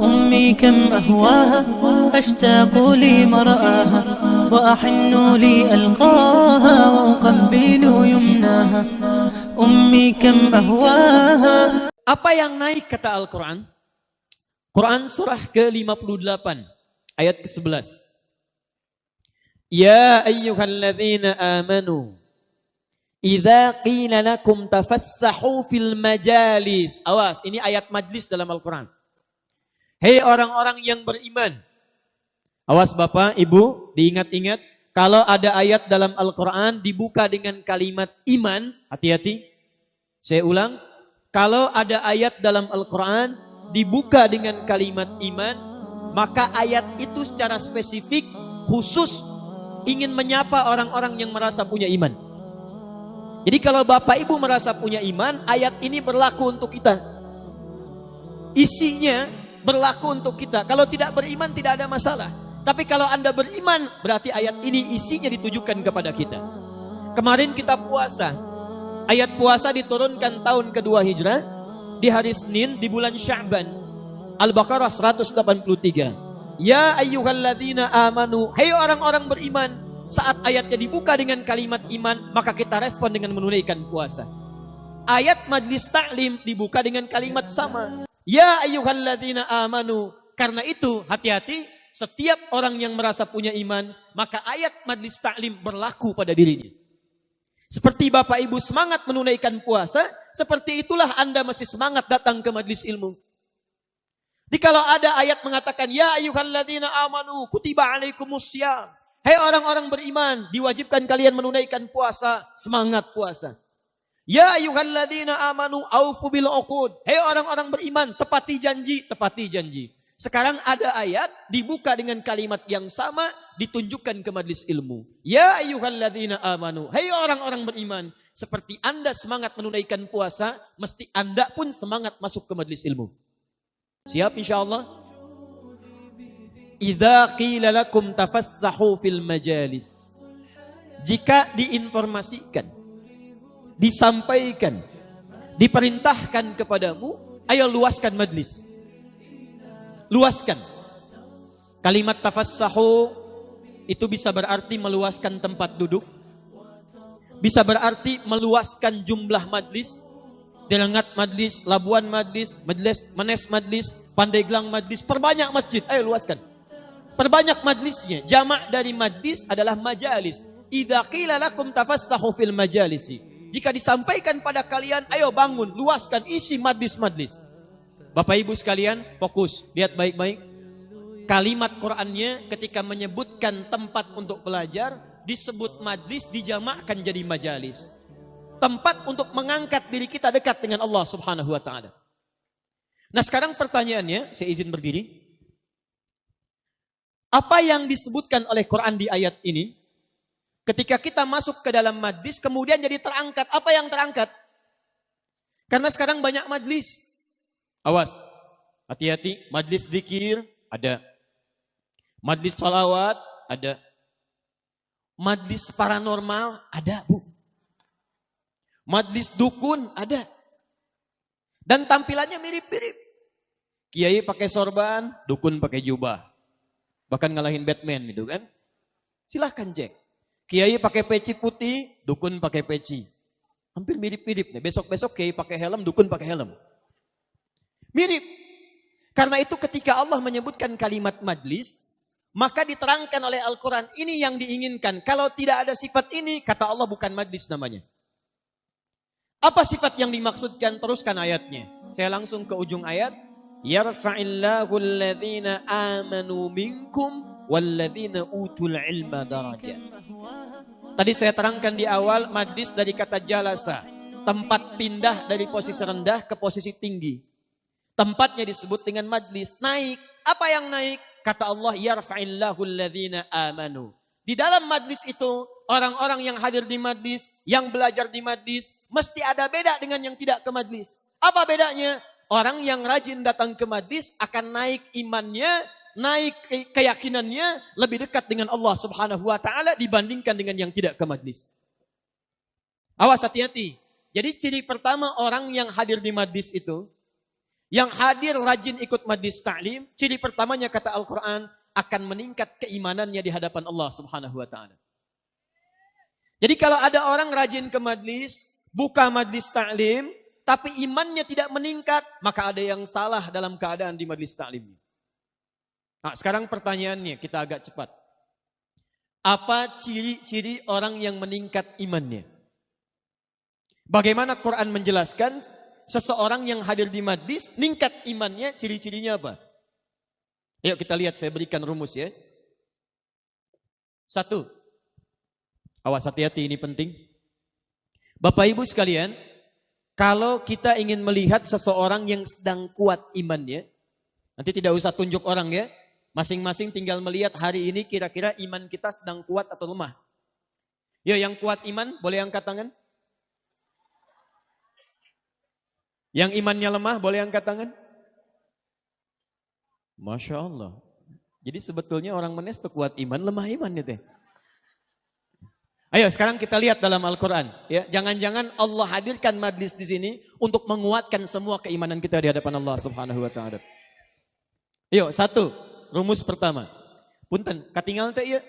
أمي كم أهواها أشتاق لمرآها وأحن لألقاها وأقبل يمناها أمي كم أهواها Apa yang naik kata Al-Quran? Quran surah ke-58 ayat ke-11. Ya ayyuhalladzina amanu Idza qila lakum tafassahu fil majalis. Awas, ini ayat majlis dalam Al-Quran. Hei orang-orang yang beriman. Awas Bapak, Ibu, diingat-ingat. Kalau ada ayat dalam Al-Quran dibuka dengan kalimat iman, hati-hati. Saya ulang, kalau ada ayat dalam Al-Quran dibuka dengan kalimat iman, maka ayat itu secara spesifik khusus ingin menyapa orang-orang yang merasa punya iman. Jadi kalau Bapak Ibu merasa punya iman, ayat ini berlaku untuk kita. Isinya berlaku untuk kita. Kalau tidak beriman tidak ada masalah. Tapi kalau Anda beriman, berarti ayat ini isinya ditujukan kepada kita. Kemarin kita puasa. Ayat puasa diturunkan tahun kedua Hijrah di hari Senin di bulan Sya'ban. Al-Baqarah 183. Ya ayyuhalladzina amanu, hai orang-orang beriman, saat ayatnya dibuka dengan kalimat iman, maka kita respon dengan menunaikan puasa. Ayat majlis taklim dibuka dengan kalimat sama. Ya ayyuhalladzina amanu. Karena itu hati-hati setiap orang yang merasa punya iman, maka ayat majlis taklim berlaku pada dirinya. Seperti Bapak Ibu semangat menunaikan puasa, seperti itulah Anda mesti semangat datang ke majlis ilmu. Di kalau ada ayat mengatakan, Ya ayyuhalladzina amanu kutiba alaikumus. Hei orang-orang beriman, diwajibkan kalian menunaikan puasa, semangat puasa. Ya ayyuhalladzina amanu aufu bil uqud. Hei orang-orang beriman, tepati janji, tepati janji. Sekarang ada ayat dibuka dengan kalimat yang sama ditunjukkan ke majlis ilmu. Ya ayyuhalladzina amanu. Hei orang-orang beriman, seperti Anda semangat menunaikan puasa, mesti Anda pun semangat masuk ke majlis ilmu. Siap insyaallah? Idza qila lakum tafassahu fil majalis. Jika diinformasikan, disampaikan, diperintahkan kepadamu, ayo luaskan majlis. Luaskan. Kalimat tafassahu itu bisa berarti meluaskan tempat duduk. Bisa berarti meluaskan jumlah majlis. Delengat majlis, Labuan majlis, majlis, Manes majlis, Pandeglang majlis, perbanyak masjid. Ayo luaskan. Perbanyak majlisnya. Jamak dari majlis adalah majalis. Idza qila lakum tafassahu fil majalisi. Jika disampaikan pada kalian, ayo bangun, luaskan isi majlis-majlis. Bapak Ibu sekalian, fokus, lihat baik-baik. Kalimat Qur'annya ketika menyebutkan tempat untuk belajar, disebut majlis, dijamakkan jadi majalis. Tempat untuk mengangkat diri kita dekat dengan Allah subhanahu wa ta'ala. Nah sekarang pertanyaannya, saya izin berdiri. Apa yang disebutkan oleh Quran di ayat ini? Ketika kita masuk ke dalam majlis, kemudian jadi terangkat. Apa yang terangkat? Karena sekarang banyak majlis. Awas, hati-hati. Majlis zikir, ada. Majlis salawat, ada. Majlis paranormal, ada bu. Majlis dukun, ada. Dan tampilannya mirip-mirip. Kiai pakai sorban, dukun pakai jubah. Bahkan ngalahin Batman gitu kan. Silahkan cek. Kiai pakai peci putih, dukun pakai peci. Hampir mirip-mirip. Besok-besok kiai pakai helm, dukun pakai helm. Mirip. Karena itu ketika Allah menyebutkan kalimat majlis, maka diterangkan oleh Al-Quran, ini yang diinginkan. Kalau tidak ada sifat ini, kata Allah bukan majlis namanya. Apa sifat yang dimaksudkan? Teruskan ayatnya. Saya langsung ke ujung ayat yarfa'illahu alladhina amanu minkum walladhina utul ilma darajat. Tadi saya terangkan di awal majlis dari kata jalasa, tempat pindah dari posisi rendah ke posisi tinggi. Tempatnya disebut dengan majlis, naik. Apa yang naik? Kata Allah, amanu. Di dalam majlis itu, orang-orang yang hadir di majlis, yang belajar di majlis, mesti ada beda dengan yang tidak ke majlis. Apa bedanya? Orang yang rajin datang ke majlis akan naik imannya, naik keyakinannya lebih dekat dengan Allah Subhanahu wa taala dibandingkan dengan yang tidak ke majlis. Awas hati-hati. Jadi ciri pertama orang yang hadir di majlis itu Yang hadir rajin ikut majlis ta'lim, ciri pertamanya kata Al-Quran, akan meningkat keimanannya di hadapan Allah subhanahu wa ta'ala. Jadi kalau ada orang rajin ke majlis, buka majlis ta'lim, tapi imannya tidak meningkat, maka ada yang salah dalam keadaan di majlis ta'lim. Nah, sekarang pertanyaannya, kita agak cepat. Apa ciri-ciri orang yang meningkat imannya? Bagaimana Quran menjelaskan seseorang yang hadir di majlis, meningkat imannya, ciri-cirinya apa? Yuk kita lihat, saya berikan rumus ya. Satu, awas hati-hati ini penting. Bapak Ibu sekalian, kalau kita ingin melihat seseorang yang sedang kuat imannya, nanti tidak usah tunjuk orang ya, Masing-masing tinggal melihat hari ini kira-kira iman kita sedang kuat atau lemah. Ya yang kuat iman boleh angkat tangan. Yang imannya lemah boleh angkat tangan. Masya Allah. Jadi sebetulnya orang menes itu kuat iman, lemah iman itu. Ayo sekarang kita lihat dalam Al-Quran. Ya, Jangan-jangan Allah hadirkan majlis di sini untuk menguatkan semua keimanan kita di hadapan Allah subhanahu wa ta'ala. Yuk, satu. Rumus pertama. Punten, katingal teh iya.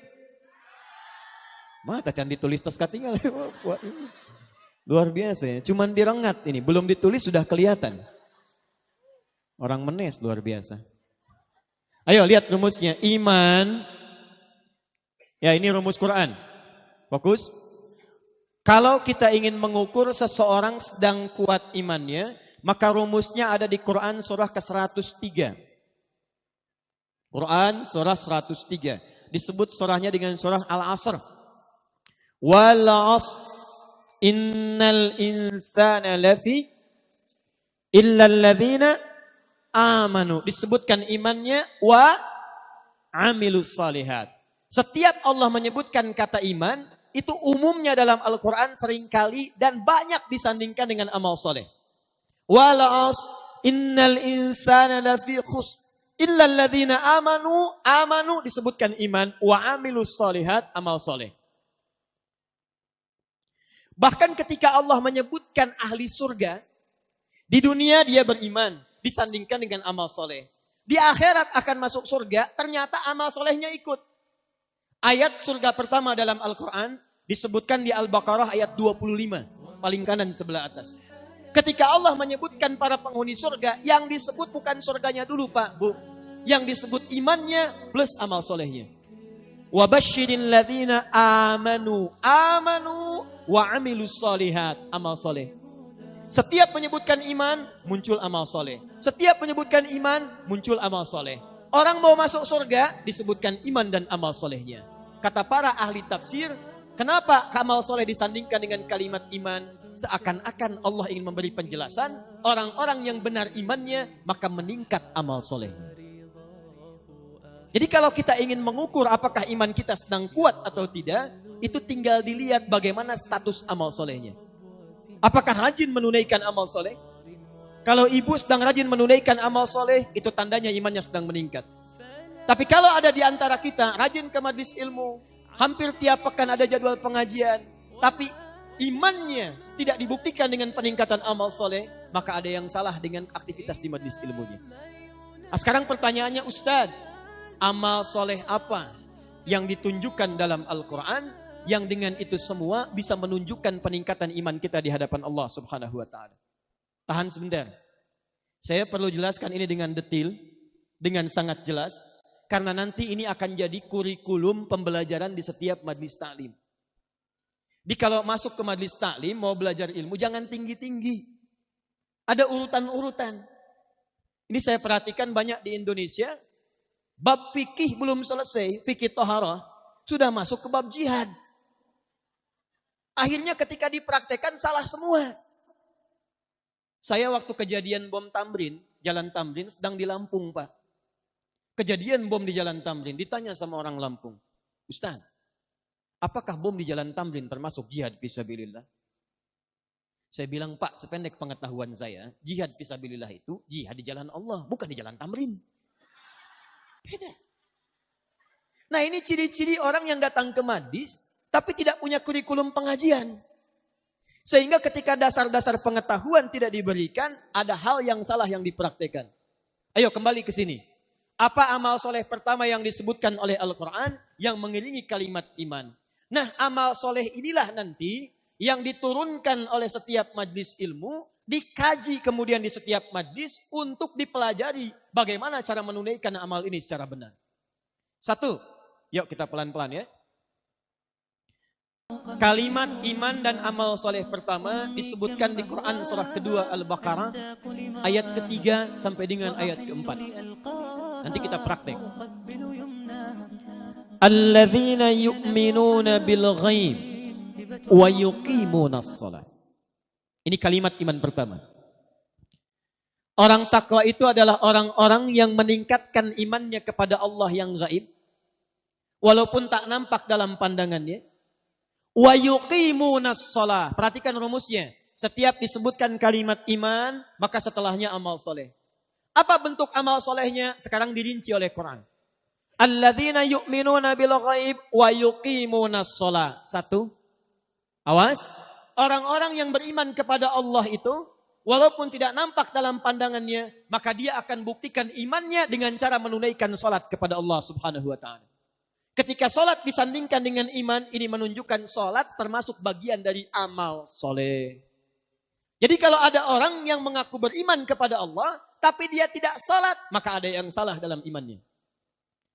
Mata can ditulis tos katingal. Luar biasa ya. Cuman direngat ini. Belum ditulis sudah kelihatan. Orang menes luar biasa. Ayo lihat rumusnya. Iman. Ya ini rumus Quran. Fokus. Kalau kita ingin mengukur seseorang sedang kuat imannya, maka rumusnya ada di Quran surah ke-103. Quran surah 103. Disebut surahnya dengan surah Al-Asr. Wal asr innal insana lafi illa alladhina amanu. Disebutkan imannya wa amilus salihat. Setiap Allah menyebutkan kata iman, itu umumnya dalam Al-Quran sering kali dan banyak disandingkan dengan amal soleh. Wal asr innal insana lafi khusr Illalladzina amanu, amanu disebutkan iman, wa amilus solihat, amal soleh. Bahkan ketika Allah menyebutkan ahli surga, di dunia dia beriman, disandingkan dengan amal soleh. Di akhirat akan masuk surga, ternyata amal solehnya ikut. Ayat surga pertama dalam Al-Quran disebutkan di Al-Baqarah ayat 25, paling kanan sebelah atas. Ketika Allah menyebutkan para penghuni surga, yang disebut bukan surganya dulu Pak, Bu. Yang disebut imannya plus amal solehnya. Wabashirin ladina amanu. Amanu wa amilus solihat. Amal soleh. Setiap menyebutkan iman, muncul amal soleh. Setiap menyebutkan iman, muncul amal soleh. Orang mau masuk surga, disebutkan iman dan amal solehnya. Kata para ahli tafsir, kenapa amal soleh disandingkan dengan kalimat iman? Seakan-akan Allah ingin memberi penjelasan, orang-orang yang benar imannya, maka meningkat amal soleh. Jadi kalau kita ingin mengukur apakah iman kita sedang kuat atau tidak, itu tinggal dilihat bagaimana status amal solehnya. Apakah rajin menunaikan amal soleh? Kalau ibu sedang rajin menunaikan amal soleh, itu tandanya imannya sedang meningkat. Tapi kalau ada di antara kita rajin ke majlis ilmu, hampir tiap pekan ada jadwal pengajian, tapi imannya tidak dibuktikan dengan peningkatan amal soleh, maka ada yang salah dengan aktivitas di majlis ilmunya. Nah, sekarang pertanyaannya Ustadz, amal soleh apa yang ditunjukkan dalam Al-Quran yang dengan itu semua bisa menunjukkan peningkatan iman kita di hadapan Allah subhanahu wa ta'ala. Tahan sebentar. Saya perlu jelaskan ini dengan detil, dengan sangat jelas, karena nanti ini akan jadi kurikulum pembelajaran di setiap majlis taklim. Di kalau masuk ke majlis taklim mau belajar ilmu jangan tinggi-tinggi. Ada urutan-urutan. Ini saya perhatikan banyak di Indonesia. Bab fikih belum selesai, fikih tohara sudah masuk ke bab jihad. Akhirnya ketika dipraktekkan salah semua. Saya waktu kejadian bom Tamrin, Jalan Tamrin sedang di Lampung Pak. Kejadian bom di Jalan Tamrin, ditanya sama orang Lampung. Ustaz, Apakah bom di jalan Tamrin termasuk jihad visabilillah? Saya bilang, Pak, sependek pengetahuan saya, jihad visabilillah itu jihad di jalan Allah, bukan di jalan Tamrin. Beda. Nah ini ciri-ciri orang yang datang ke Madis, tapi tidak punya kurikulum pengajian. Sehingga ketika dasar-dasar pengetahuan tidak diberikan, ada hal yang salah yang dipraktekkan. Ayo kembali ke sini. Apa amal soleh pertama yang disebutkan oleh Al-Quran yang mengiringi kalimat iman? Nah amal soleh inilah nanti yang diturunkan oleh setiap majlis ilmu, dikaji kemudian di setiap majlis untuk dipelajari bagaimana cara menunaikan amal ini secara benar. Satu, yuk kita pelan-pelan ya. Kalimat iman dan amal soleh pertama disebutkan di Quran surah kedua Al-Baqarah ayat ketiga sampai dengan ayat keempat. Nanti kita praktek. Alladzina yu'minuna bil ghaib wa yuqimuna salat. Ini kalimat iman pertama. Orang takwa itu adalah orang-orang yang meningkatkan imannya kepada Allah yang gaib. Walaupun tak nampak dalam pandangannya Wa yuqimunas shalah. Perhatikan rumusnya. Setiap disebutkan kalimat iman, maka setelahnya amal soleh. Apa bentuk amal solehnya? Sekarang dirinci oleh Quran. Alladzina yu'minuna bil ghaib wa yuqimunas shalah. Satu. Awas. Orang-orang yang beriman kepada Allah itu, walaupun tidak nampak dalam pandangannya, maka dia akan buktikan imannya dengan cara menunaikan salat kepada Allah Subhanahu wa taala. Ketika sholat disandingkan dengan iman, ini menunjukkan sholat termasuk bagian dari amal soleh. Jadi kalau ada orang yang mengaku beriman kepada Allah, tapi dia tidak sholat, maka ada yang salah dalam imannya.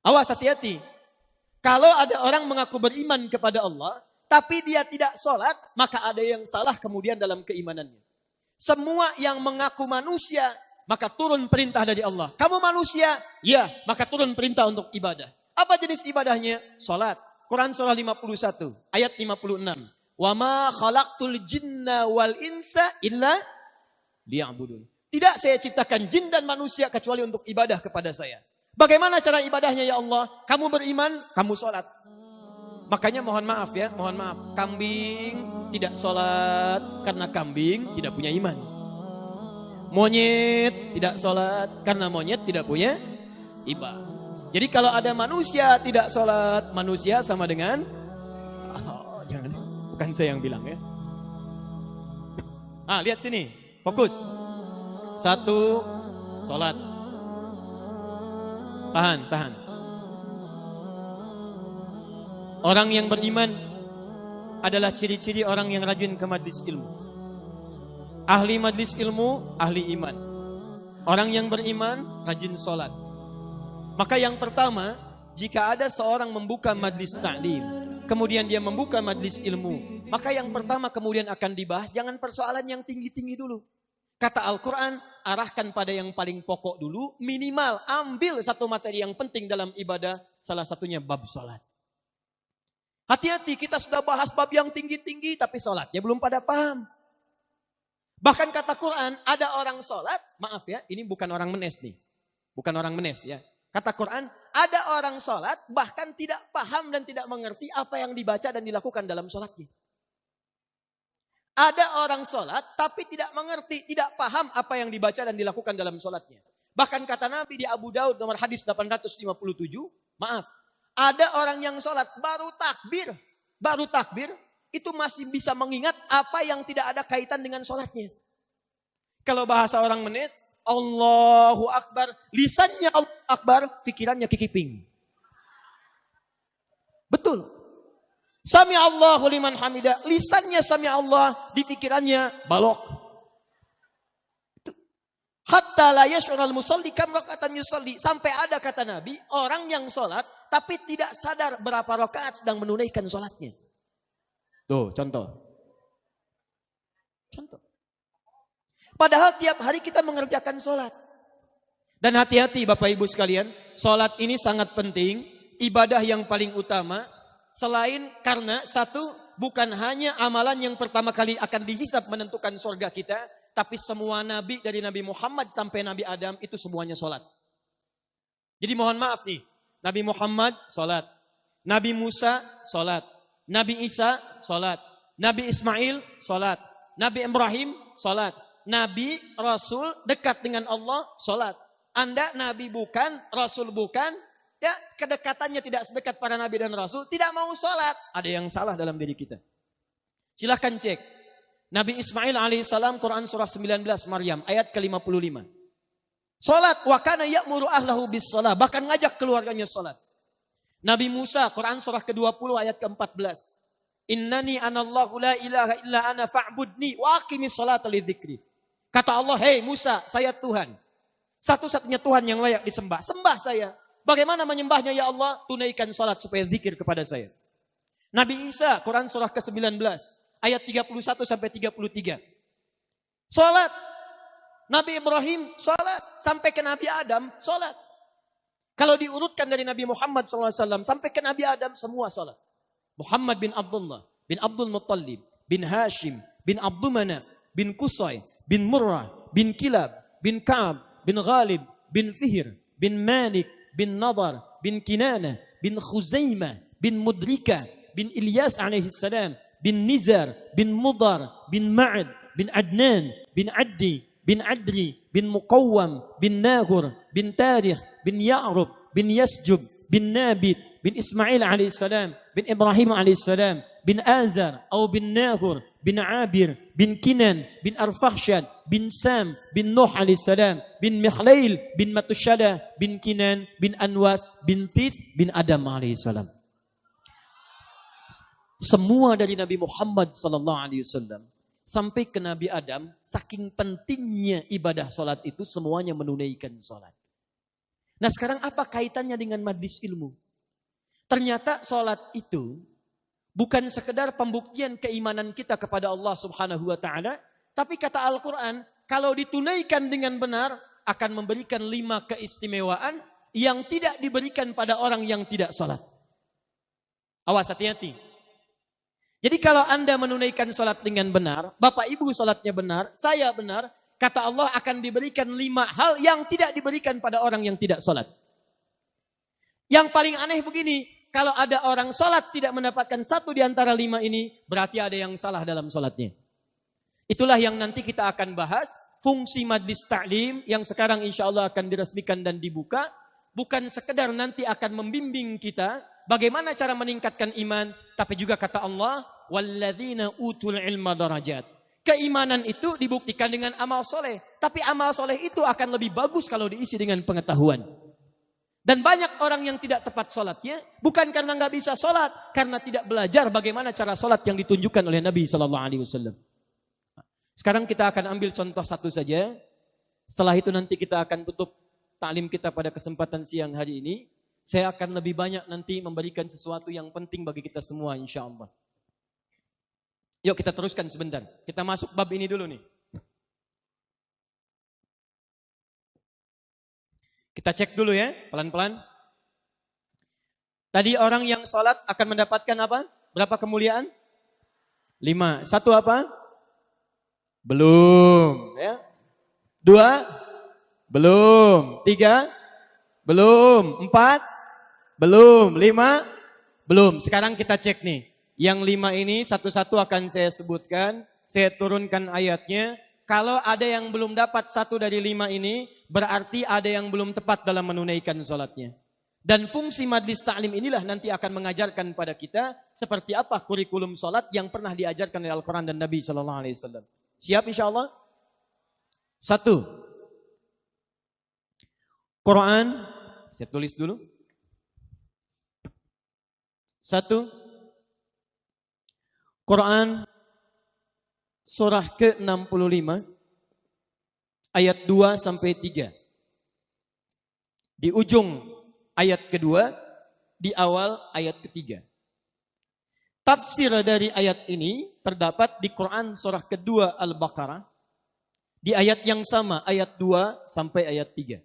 Awas hati-hati. Kalau ada orang mengaku beriman kepada Allah, tapi dia tidak sholat, maka ada yang salah kemudian dalam keimanannya. Semua yang mengaku manusia, maka turun perintah dari Allah. Kamu manusia? Ya, maka turun perintah untuk ibadah. Apa jenis ibadahnya? Salat. Quran surah 51 ayat 56. Wa ma khalaqtul jinna wal insa illa. Tidak saya ciptakan jin dan manusia kecuali untuk ibadah kepada saya. Bagaimana cara ibadahnya ya Allah? Kamu beriman, kamu sholat. Makanya mohon maaf ya, mohon maaf. Kambing tidak sholat karena kambing tidak punya iman. Monyet tidak sholat karena monyet tidak punya ibadah. Jadi kalau ada manusia tidak sholat, manusia sama dengan oh, jangan, bukan saya yang bilang ya. Ah, lihat sini, fokus. Satu, sholat. Tahan, tahan. Orang yang beriman adalah ciri-ciri orang yang rajin ke majlis ilmu. Ahli majlis ilmu, ahli iman. Orang yang beriman, rajin sholat. Maka yang pertama, jika ada seorang membuka majlis taklim, kemudian dia membuka majlis ilmu, maka yang pertama kemudian akan dibahas jangan persoalan yang tinggi-tinggi dulu. Kata Al-Quran, arahkan pada yang paling pokok dulu, minimal ambil satu materi yang penting dalam ibadah, salah satunya bab sholat. Hati-hati kita sudah bahas bab yang tinggi-tinggi tapi sholat ya belum pada paham. Bahkan kata Quran, ada orang sholat, maaf ya, ini bukan orang menes nih. Bukan orang menes ya. Kata Quran, ada orang sholat bahkan tidak paham dan tidak mengerti apa yang dibaca dan dilakukan dalam sholatnya. Ada orang sholat tapi tidak mengerti, tidak paham apa yang dibaca dan dilakukan dalam sholatnya. Bahkan kata Nabi di Abu Daud nomor hadis 857, maaf. Ada orang yang sholat baru takbir, baru takbir, itu masih bisa mengingat apa yang tidak ada kaitan dengan sholatnya. Kalau bahasa orang menes, Allahu Akbar. Lisannya Allah Akbar, pikirannya kikiping. Betul. Sami Allahu liman hamidah. Lisannya sami Allah, di pikirannya balok. Hatta la yash'ural musalli kam rakatan yusalli. Sampai ada kata Nabi, orang yang sholat tapi tidak sadar berapa rakaat sedang menunaikan sholatnya. Tuh, contoh. Contoh. Padahal tiap hari kita mengerjakan sholat. Dan hati-hati Bapak Ibu sekalian, sholat ini sangat penting, ibadah yang paling utama. Selain karena satu, bukan hanya amalan yang pertama kali akan dihisap menentukan surga kita, tapi semua nabi dari Nabi Muhammad sampai Nabi Adam itu semuanya sholat. Jadi mohon maaf nih, Nabi Muhammad sholat, Nabi Musa sholat, Nabi Isa sholat, Nabi Ismail sholat, Nabi Ibrahim sholat, nabi, rasul, dekat dengan Allah, sholat. Anda nabi bukan, rasul bukan, ya kedekatannya tidak sedekat para nabi dan rasul, tidak mau sholat. Ada yang salah dalam diri kita. Silahkan cek. Nabi Ismail alaihissalam Quran surah 19 Maryam ayat ke-55. Salat wa kana ya'muru ahlahu bis salat, bahkan ngajak keluarganya salat. Nabi Musa Quran surah ke-20 ayat ke-14. Innani anallahu la ilaha illa ana fa'budni wa aqimis lidzikri. Kata Allah, "Hei Musa, saya Tuhan. Satu-satunya Tuhan yang layak disembah. Sembah saya. Bagaimana menyembahnya ya Allah? Tunaikan salat supaya zikir kepada saya." Nabi Isa Quran surah ke-19 ayat 31 sampai 33. Salat. Nabi Ibrahim salat sampai ke Nabi Adam salat. Kalau diurutkan dari Nabi Muhammad SAW sampai ke Nabi Adam semua salat. Muhammad bin Abdullah bin Abdul Muttalib bin Hashim bin Abdul Manaf bin Kusay bin Murrah bin Kilab bin Ka'ab bin Ghalib bin Fihir bin Malik bin Nadar bin Kinana bin Khuzaimah bin Mudrika bin Ilyas alaihi salam bin Nizar bin Mudar bin Ma'ad bin Adnan bin Addi bin Adri bin Muqawwam bin Nahur bin Tarikh bin Ya'rub bin Yasjub bin Nabit bin Ismail alaihissalam bin Ibrahim alaihissalam bin Azar atau bin Nahur bin Abir bin Kinan bin Arfakhshad bin Sam bin Nuh alaihissalam bin Mikhlail bin Matushala bin Kinan bin Anwas bin Thith bin Adam alaihissalam semua dari Nabi Muhammad sallallahu alaihi wasallam sampai ke Nabi Adam, saking pentingnya ibadah sholat itu semuanya menunaikan sholat. Nah sekarang apa kaitannya dengan majlis ilmu? Ternyata sholat itu bukan sekedar pembuktian keimanan kita kepada Allah subhanahu wa ta'ala, tapi kata Al-Quran, kalau ditunaikan dengan benar, akan memberikan lima keistimewaan yang tidak diberikan pada orang yang tidak sholat. Awas hati-hati. Jadi kalau Anda menunaikan sholat dengan benar, Bapak Ibu sholatnya benar, saya benar, kata Allah akan diberikan lima hal yang tidak diberikan pada orang yang tidak sholat. Yang paling aneh begini, kalau ada orang sholat tidak mendapatkan satu di antara lima ini, berarti ada yang salah dalam sholatnya. Itulah yang nanti kita akan bahas, fungsi majlis ta'lim yang sekarang insya Allah akan diresmikan dan dibuka, bukan sekedar nanti akan membimbing kita, bagaimana cara meningkatkan iman, tapi juga kata Allah, walladzina utul ilma darajat. Keimanan itu dibuktikan dengan amal soleh. Tapi amal soleh itu akan lebih bagus kalau diisi dengan pengetahuan. Dan banyak orang yang tidak tepat sholatnya, bukan karena nggak bisa sholat, karena tidak belajar bagaimana cara sholat yang ditunjukkan oleh Nabi Wasallam. Sekarang kita akan ambil contoh satu saja. Setelah itu nanti kita akan tutup taklim kita pada kesempatan siang hari ini. Saya akan lebih banyak nanti memberikan sesuatu yang penting bagi kita semua insya Allah. Yuk kita teruskan sebentar. Kita masuk bab ini dulu nih. Kita cek dulu ya, pelan-pelan. Tadi orang yang sholat akan mendapatkan apa? Berapa kemuliaan? Lima. Satu apa? Belum. Ya. Dua? Belum. Tiga? Belum. Empat? Belum. Lima? Belum. Sekarang kita cek nih. Yang lima ini satu-satu akan saya sebutkan. Saya turunkan ayatnya. Kalau ada yang belum dapat satu dari lima ini, berarti ada yang belum tepat dalam menunaikan sholatnya. Dan fungsi majlis ta'lim inilah nanti akan mengajarkan pada kita seperti apa kurikulum sholat yang pernah diajarkan oleh Al-Quran dan Nabi Sallallahu Alaihi Wasallam. Siap insya Allah? Satu. Quran, saya tulis dulu. Satu, Quran surah ke-65 ayat 2 sampai 3. Di ujung ayat kedua, di awal ayat ketiga. Tafsir dari ayat ini terdapat di Quran surah kedua Al-Baqarah di ayat yang sama ayat 2 sampai ayat 3.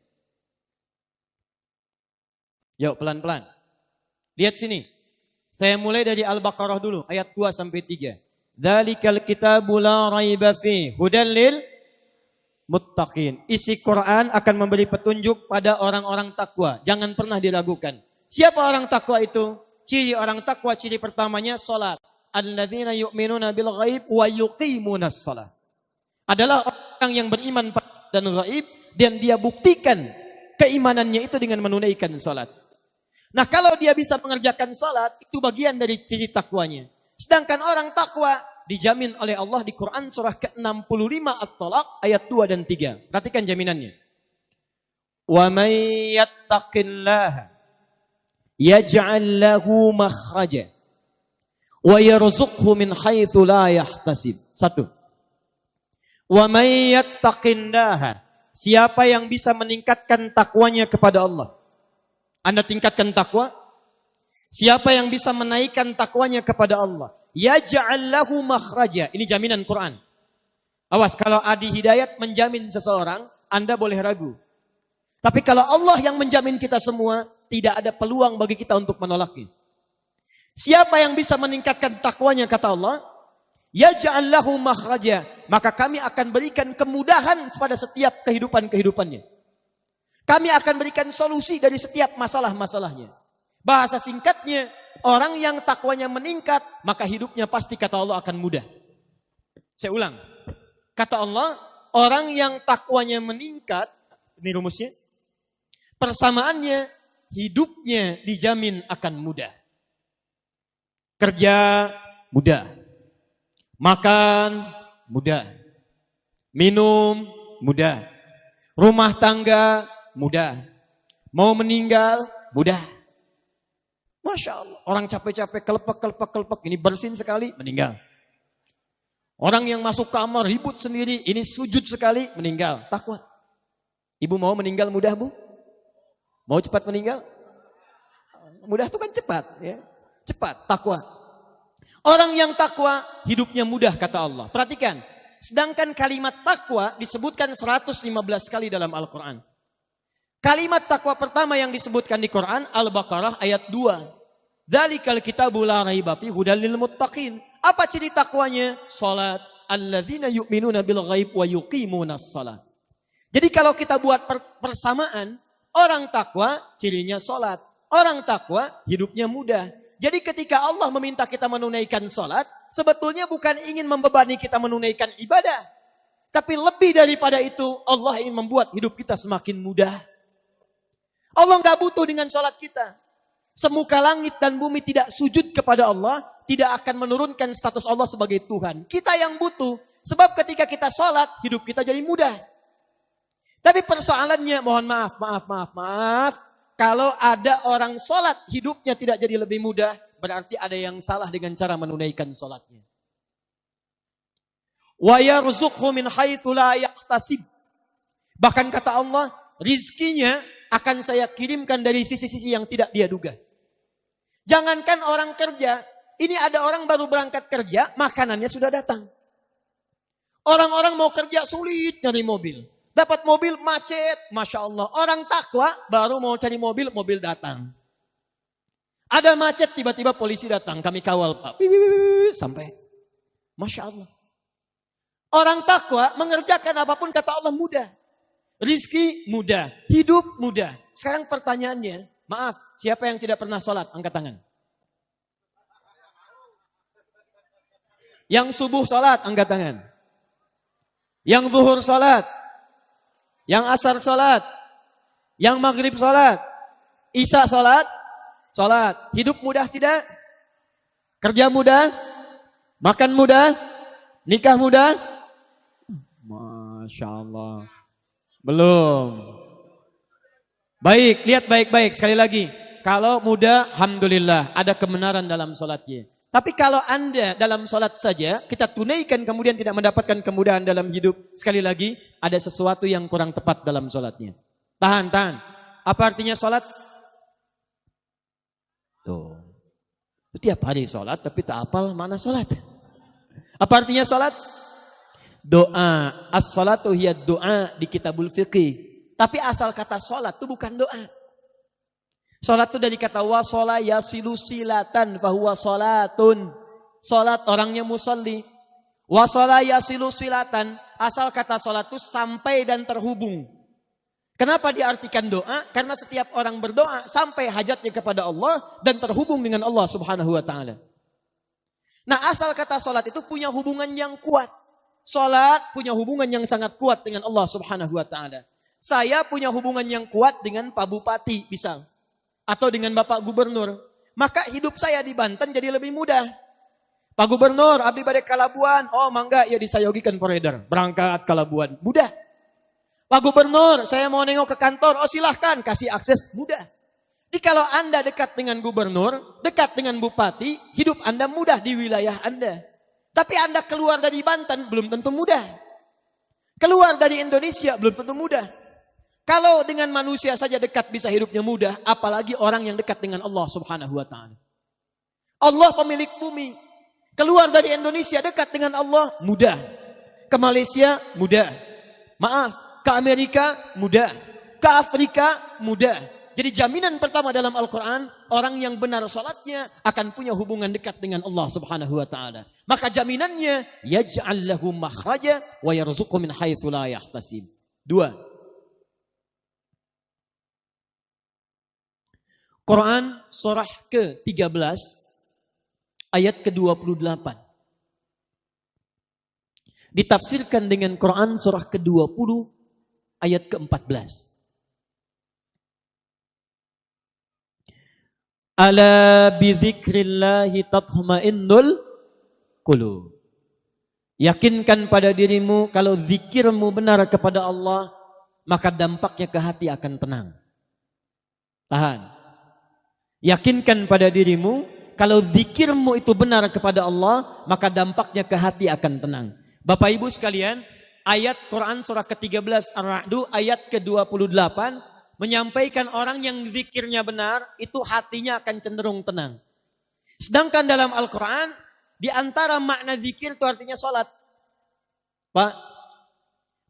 Yuk pelan-pelan. Lihat sini. Saya mulai dari Al-Baqarah dulu, ayat 2 sampai 3. Dzalikal kitabu la raiba fi hudal lil muttaqin. Isi Quran akan memberi petunjuk pada orang-orang takwa. Jangan pernah diragukan. Siapa orang takwa itu? Ciri orang takwa, ciri pertamanya salat. Alladzina yu'minuna bil ghaib wa yuqimunas salat. Adalah orang yang beriman dan gaib dan dia buktikan keimanannya itu dengan menunaikan salat. Nah kalau dia bisa mengerjakan sholat, itu bagian dari ciri takwanya. Sedangkan orang takwa, dijamin oleh Allah di Quran surah ke-65 At-Talaq ayat 2 dan 3. Perhatikan jaminannya. Wa may yattaqillaha yaj'al lahu makhraja wa yarzuqhu min haitsu la yahtasib. Satu. Wa may yattaqillaha siapa yang bisa meningkatkan takwanya kepada Allah. Anda tingkatkan takwa? Siapa yang bisa menaikkan takwanya kepada Allah? Yaj'al lahu makhraja. Ini jaminan Quran. Awas kalau Adi Hidayat menjamin seseorang, Anda boleh ragu. Tapi kalau Allah yang menjamin kita semua, tidak ada peluang bagi kita untuk menolaknya. Siapa yang bisa meningkatkan takwanya kata Allah? Yaj'al lahu makhraja. Maka kami akan berikan kemudahan pada setiap kehidupan-kehidupannya. Kami akan berikan solusi dari setiap masalah-masalahnya. Bahasa singkatnya, orang yang takwanya meningkat, maka hidupnya pasti kata Allah akan mudah. Saya ulang. Kata Allah, orang yang takwanya meningkat, ini rumusnya, persamaannya hidupnya dijamin akan mudah. Kerja mudah. Makan mudah. Minum mudah. Rumah tangga mudah. Mau meninggal mudah. Masya Allah. Orang capek-capek, kelepek, kelepek, kelepek. Ini bersin sekali, meninggal. Orang yang masuk kamar ribut sendiri, ini sujud sekali, meninggal. Takwa. Ibu mau meninggal mudah bu? Mau cepat meninggal? Mudah itu kan cepat. ya Cepat, takwa. Orang yang takwa, hidupnya mudah kata Allah. Perhatikan. Sedangkan kalimat takwa disebutkan 115 kali dalam Al-Quran. Kalimat takwa pertama yang disebutkan di Quran Al-Baqarah ayat 2. Dzalikal kitabu la raiba fi hudal lil muttaqin. Apa ciri takwanya? Salat alladzina yu'minuna bil ghaib wa yuqimunas salat. Jadi kalau kita buat persamaan, orang takwa cirinya salat. Orang takwa hidupnya mudah. Jadi ketika Allah meminta kita menunaikan salat, sebetulnya bukan ingin membebani kita menunaikan ibadah. Tapi lebih daripada itu, Allah ingin membuat hidup kita semakin mudah. Allah nggak butuh dengan salat kita. Semuka langit dan bumi tidak sujud kepada Allah, tidak akan menurunkan status Allah sebagai Tuhan. Kita yang butuh, sebab ketika kita sholat, hidup kita jadi mudah. Tapi persoalannya, mohon maaf, maaf, maaf, maaf. Kalau ada orang sholat, hidupnya tidak jadi lebih mudah, berarti ada yang salah dengan cara menunaikan sholatnya. Bahkan kata Allah, rizkinya akan saya kirimkan dari sisi-sisi yang tidak dia duga. Jangankan orang kerja, ini ada orang baru berangkat kerja, makanannya sudah datang. Orang-orang mau kerja sulit nyari mobil. Dapat mobil macet, Masya Allah. Orang takwa baru mau cari mobil, mobil datang. Ada macet, tiba-tiba polisi datang. Kami kawal Pak. Sampai. Masya Allah. Orang takwa mengerjakan apa pun kata Allah mudah. Rizki mudah. Hidup mudah. Sekarang pertanyaannya, Maaf, siapa yang tidak pernah sholat? Angkat tangan. Yang subuh sholat, angkat tangan. Yang zuhur sholat. Yang asar sholat. Yang maghrib sholat. Isya sholat. Sholat. Hidup mudah tidak? Kerja mudah? Makan mudah? Nikah mudah? Masya Allah. Belum. Baik, lihat baik-baik sekali lagi. Kalau muda, Alhamdulillah, ada kebenaran dalam sholatnya. Tapi kalau anda dalam sholat saja, kita tunaikan kemudian tidak mendapatkan kemudahan dalam hidup. Sekali lagi, ada sesuatu yang kurang tepat dalam sholatnya. Tahan, tahan. Apa artinya sholat? Tuh. Tiap hari sholat, tapi tak apal mana sholat. Apa artinya sholat? Doa. As-sholatu hiya doa di kitabul fiqih. Tapi asal kata sholat itu bukan doa. Sholat itu dari kata wasola yasilu silatan bahwa sholatun. Sholat orangnya musalli. Wasola yasilu silatan. Asal kata sholat itu sampai dan terhubung. Kenapa diartikan doa? Karena setiap orang berdoa sampai hajatnya kepada Allah dan terhubung dengan Allah subhanahu wa ta'ala. Nah asal kata sholat itu punya hubungan yang kuat. Sholat punya hubungan yang sangat kuat dengan Allah subhanahu wa ta'ala. Saya punya hubungan yang kuat dengan Pak Bupati misal. Atau dengan Bapak Gubernur. Maka hidup saya di Banten jadi lebih mudah. Pak Gubernur, abdi badai Kalabuan. Oh, mangga ya disayogikan forever. Berangkat Kalabuan. Mudah. Pak Gubernur, saya mau nengok ke kantor. Oh, silahkan kasih akses. Mudah. Jadi kalau Anda dekat dengan gubernur, dekat dengan bupati, hidup Anda mudah di wilayah Anda. Tapi Anda keluar dari Banten belum tentu mudah. Keluar dari Indonesia belum tentu mudah. Kalau dengan manusia saja dekat bisa hidupnya mudah, apalagi orang yang dekat dengan Allah Subhanahu wa taala. Allah pemilik bumi. Keluar dari Indonesia dekat dengan Allah mudah. Ke Malaysia mudah. Maaf, ke Amerika mudah. Ke Afrika mudah. Jadi jaminan pertama dalam Al-Quran, orang yang benar salatnya akan punya hubungan dekat dengan Allah subhanahu wa ta'ala. Maka jaminannya, yaj'al lahu makhraja wa yarzuqhu min haithu la. Dua. Quran surah ke-13 ayat ke-28. Ditafsirkan dengan Quran surah ke-20 ayat ke-14. Ala bidzikrillahi tatma'innul qulub. Yakinkan pada dirimu kalau zikirmu benar kepada Allah, maka dampaknya ke hati akan tenang. Tahan. Yakinkan pada dirimu kalau zikirmu itu benar kepada Allah, maka dampaknya ke hati akan tenang. Bapak Ibu sekalian, ayat Quran surah ke-13 Ar-Ra'du ayat ke-28 menyampaikan orang yang zikirnya benar, itu hatinya akan cenderung tenang. Sedangkan dalam Al-Quran, di antara makna zikir itu artinya sholat. Pak,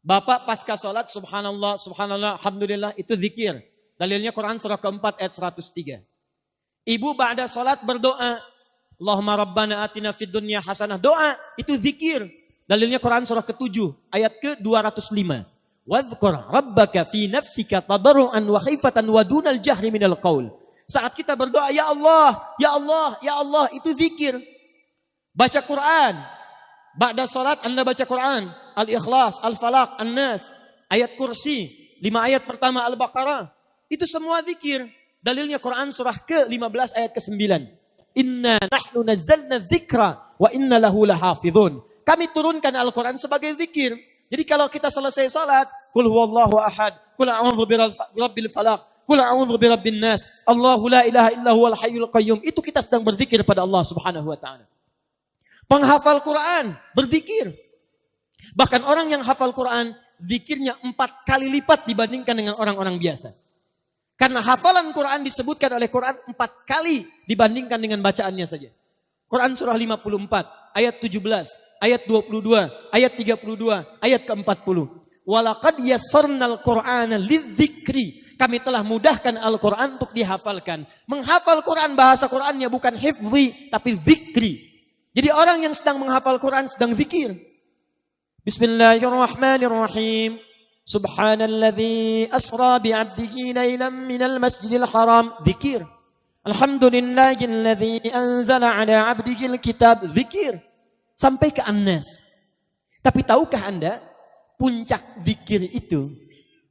Bapak pasca sholat, subhanallah, subhanallah, alhamdulillah, itu zikir. Dalilnya Quran surah keempat ayat 103. Ibu ba'da sholat berdoa. Allahumma rabbana atina fid dunya hasanah. Doa, itu zikir. Dalilnya Quran surah ke-7 ayat ke-205. Wadhkur rabbaka fi nafsika tadarruan wa khifatan wa dunal jahri minal qaul. Saat kita berdoa, ya Allah, ya Allah, ya Allah, itu zikir. Baca Quran. Ba'da salat Anda baca Quran. Al-Ikhlas, Al-Falaq, An-Nas, ayat kursi, lima ayat pertama Al-Baqarah. Itu semua zikir. Dalilnya Quran surah ke-15 ayat ke-9. Inna nahnu nazzalna dzikra wa inna lahu lahafizun. Kami turunkan Al-Quran sebagai zikir. Jadi kalau kita selesai salat, kul huwallahu ahad, kul a'udzu birabbil falaq, kul a'udzu birabbin nas, Allahu la ilaha illa huwal hayyul qayyum. Itu kita sedang berzikir pada Allah Subhanahu wa taala. Penghafal Quran berzikir. Bahkan orang yang hafal Quran, zikirnya empat kali lipat dibandingkan dengan orang-orang biasa. Karena hafalan Quran disebutkan oleh Quran empat kali dibandingkan dengan bacaannya saja. Quran surah 54 ayat 17 ayat 22, ayat 32, ayat ke-40. Walaqad yassarnal Qur'ana lidzikri. Kami telah mudahkan Al-Quran untuk dihafalkan. Menghafal Quran, bahasa Qurannya bukan hifzi, tapi zikri. Jadi orang yang sedang menghafal Quran sedang zikir. Bismillahirrahmanirrahim. Subhanalladzi asra bi'abdihi laylan minal masjidil haram. Zikir. Alhamdulillahilladzi anzala ala abdihil kitab. Zikir sampai ke Anas. Tapi tahukah Anda, puncak zikir itu,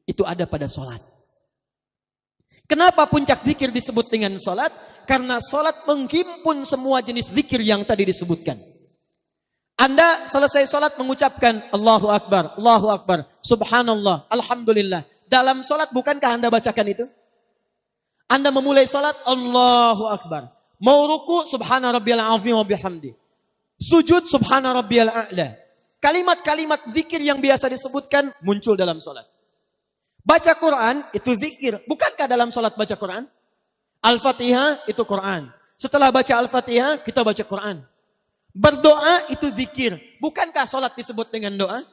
itu ada pada sholat. Kenapa puncak zikir disebut dengan sholat? Karena sholat menghimpun semua jenis zikir yang tadi disebutkan. Anda selesai sholat mengucapkan Allahu Akbar, Allahu Akbar, Subhanallah, Alhamdulillah. Dalam sholat bukankah Anda bacakan itu? Anda memulai sholat Allahu Akbar. Mau ruku Subhana Rabbiyal Azim wa bihamdi. Sujud subhana rabbiyal a'la. Kalimat-kalimat zikir yang biasa disebutkan muncul dalam solat. Baca Quran itu zikir. Bukankah dalam solat baca Quran? Al-Fatihah itu Quran. Setelah baca Al-Fatihah kita baca Quran. Berdoa itu zikir. Bukankah solat disebut dengan doa?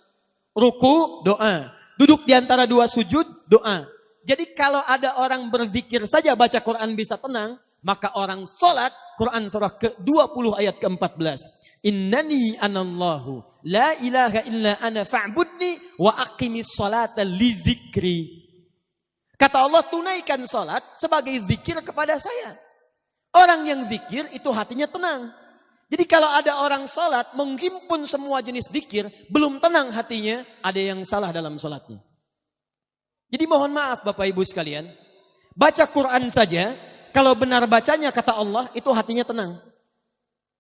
Ruku, doa. Duduk di antara dua sujud, doa. Jadi kalau ada orang berzikir saja baca Quran bisa tenang, maka orang solat Quran surah ke-20 ayat ke-14. Innani anallahu la ilaha illa ana fa'budni wa aqimis salata li dzikri. Kata Allah tunaikan salat sebagai zikir kepada saya. Orang yang zikir itu hatinya tenang. Jadi kalau ada orang salat menghimpun semua jenis zikir, belum tenang hatinya, ada yang salah dalam salatnya. Jadi mohon maaf Bapak Ibu sekalian, baca Quran saja, kalau benar bacanya kata Allah, itu hatinya tenang.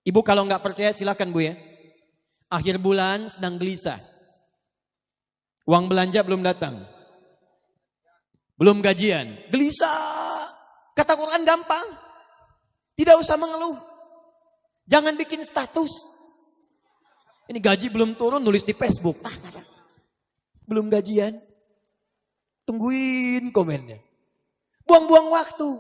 Ibu kalau nggak percaya silakan Bu ya. Akhir bulan sedang gelisah. Uang belanja belum datang. Belum gajian. Gelisah. Kata Quran gampang. Tidak usah mengeluh. Jangan bikin status. Ini gaji belum turun nulis di Facebook. Ah, belum gajian. Tungguin komennya. Buang-buang waktu.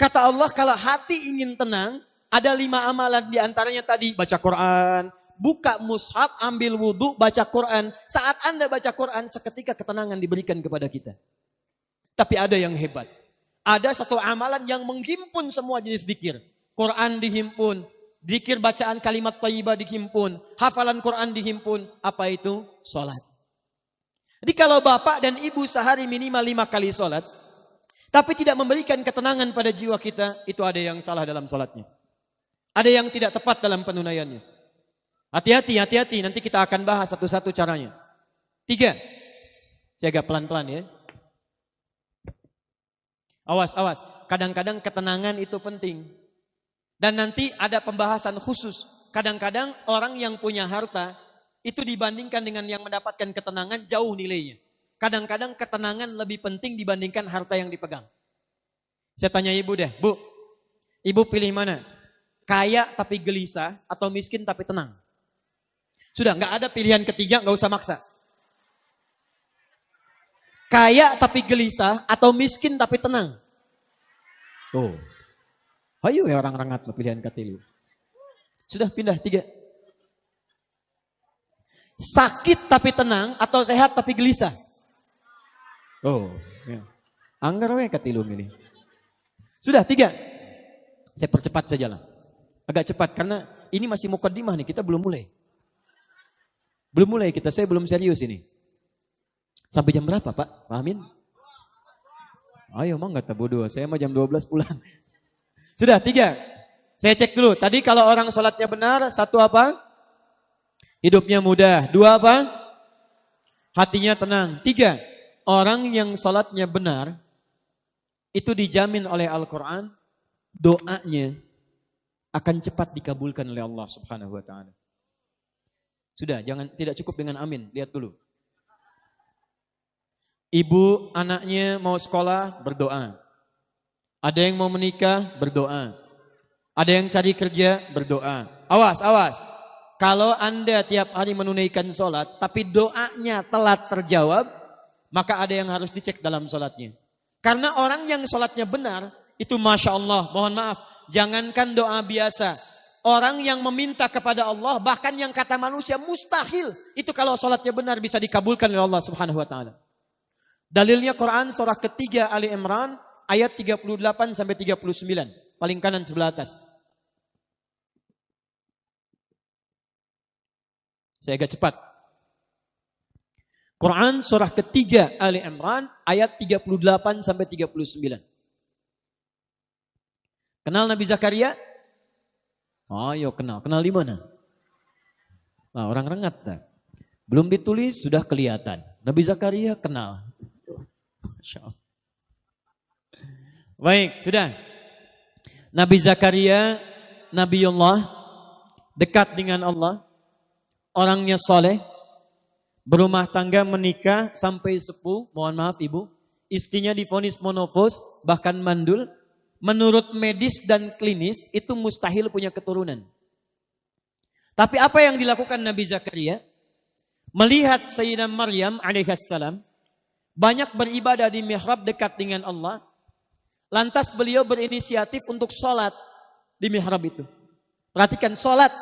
Kata Allah kalau hati ingin tenang, ada lima amalan di antaranya tadi baca Quran, buka mushaf, ambil wudhu, baca Quran. Saat Anda baca Quran, seketika ketenangan diberikan kepada kita. Tapi ada yang hebat. Ada satu amalan yang menghimpun semua jenis dikir. Quran dihimpun, dikir bacaan kalimat tayyibah dihimpun, hafalan Quran dihimpun. Apa itu? Sholat. Jadi kalau bapak dan ibu sehari minimal lima kali sholat, tapi tidak memberikan ketenangan pada jiwa kita, itu ada yang salah dalam sholatnya. Ada yang tidak tepat dalam penunaiannya. Hati-hati, hati-hati. Nanti kita akan bahas satu-satu caranya. Tiga. Saya agak pelan-pelan ya. Awas, awas. Kadang-kadang ketenangan itu penting. Dan nanti ada pembahasan khusus. Kadang-kadang orang yang punya harta itu dibandingkan dengan yang mendapatkan ketenangan jauh nilainya. Kadang-kadang ketenangan lebih penting dibandingkan harta yang dipegang. Saya tanya ibu deh, bu, ibu pilih mana? Kaya tapi gelisah atau miskin tapi tenang? Sudah nggak ada pilihan ketiga, nggak usah maksa. Kaya tapi gelisah atau miskin tapi tenang? Oh, ayo ya orang rangat pilihan ketiga. Sudah pindah tiga. Sakit tapi tenang atau sehat tapi gelisah? Oh, ya. Anggar we katilu ini. Sudah tiga. Saya percepat saja lah. Agak cepat karena ini masih mukadimah nih, kita belum mulai. Belum mulai kita, saya belum serius ini. Sampai jam berapa Pak? Pak Amin? Ayo emang nggak bodoh, saya mau jam 12 pulang. Sudah, tiga. Saya cek dulu, tadi kalau orang sholatnya benar, satu apa? Hidupnya mudah. Dua apa? Hatinya tenang. Tiga, orang yang sholatnya benar, itu dijamin oleh Al-Quran, doanya akan cepat dikabulkan oleh Allah Subhanahu wa taala. Sudah, jangan tidak cukup dengan amin, lihat dulu. Ibu anaknya mau sekolah, berdoa. Ada yang mau menikah, berdoa. Ada yang cari kerja, berdoa. Awas, awas. Kalau Anda tiap hari menunaikan sholat, tapi doanya telat terjawab, maka ada yang harus dicek dalam sholatnya. Karena orang yang sholatnya benar, itu Masya Allah, mohon maaf, Jangankan doa biasa. Orang yang meminta kepada Allah, bahkan yang kata manusia mustahil. Itu kalau sholatnya benar bisa dikabulkan oleh Allah subhanahu wa ta'ala. Dalilnya Quran surah ketiga Ali Imran ayat 38 sampai 39. Paling kanan sebelah atas. Saya agak cepat. Quran surah ketiga Ali Imran ayat 38 sampai 39. Kenal Nabi Zakaria? Oh, yo kenal. Kenal di mana? Nah, orang rengat tak? Belum ditulis sudah kelihatan. Nabi Zakaria kenal. Baik, sudah. Nabi Zakaria, Nabi Allah, dekat dengan Allah, orangnya soleh, berumah tangga menikah sampai sepuh, mohon maaf ibu, istrinya difonis monofos, bahkan mandul, menurut medis dan klinis itu mustahil punya keturunan. Tapi apa yang dilakukan Nabi Zakaria? Melihat Sayyidina Maryam alaihissalam banyak beribadah di mihrab dekat dengan Allah. Lantas beliau berinisiatif untuk sholat di mihrab itu. Perhatikan sholat.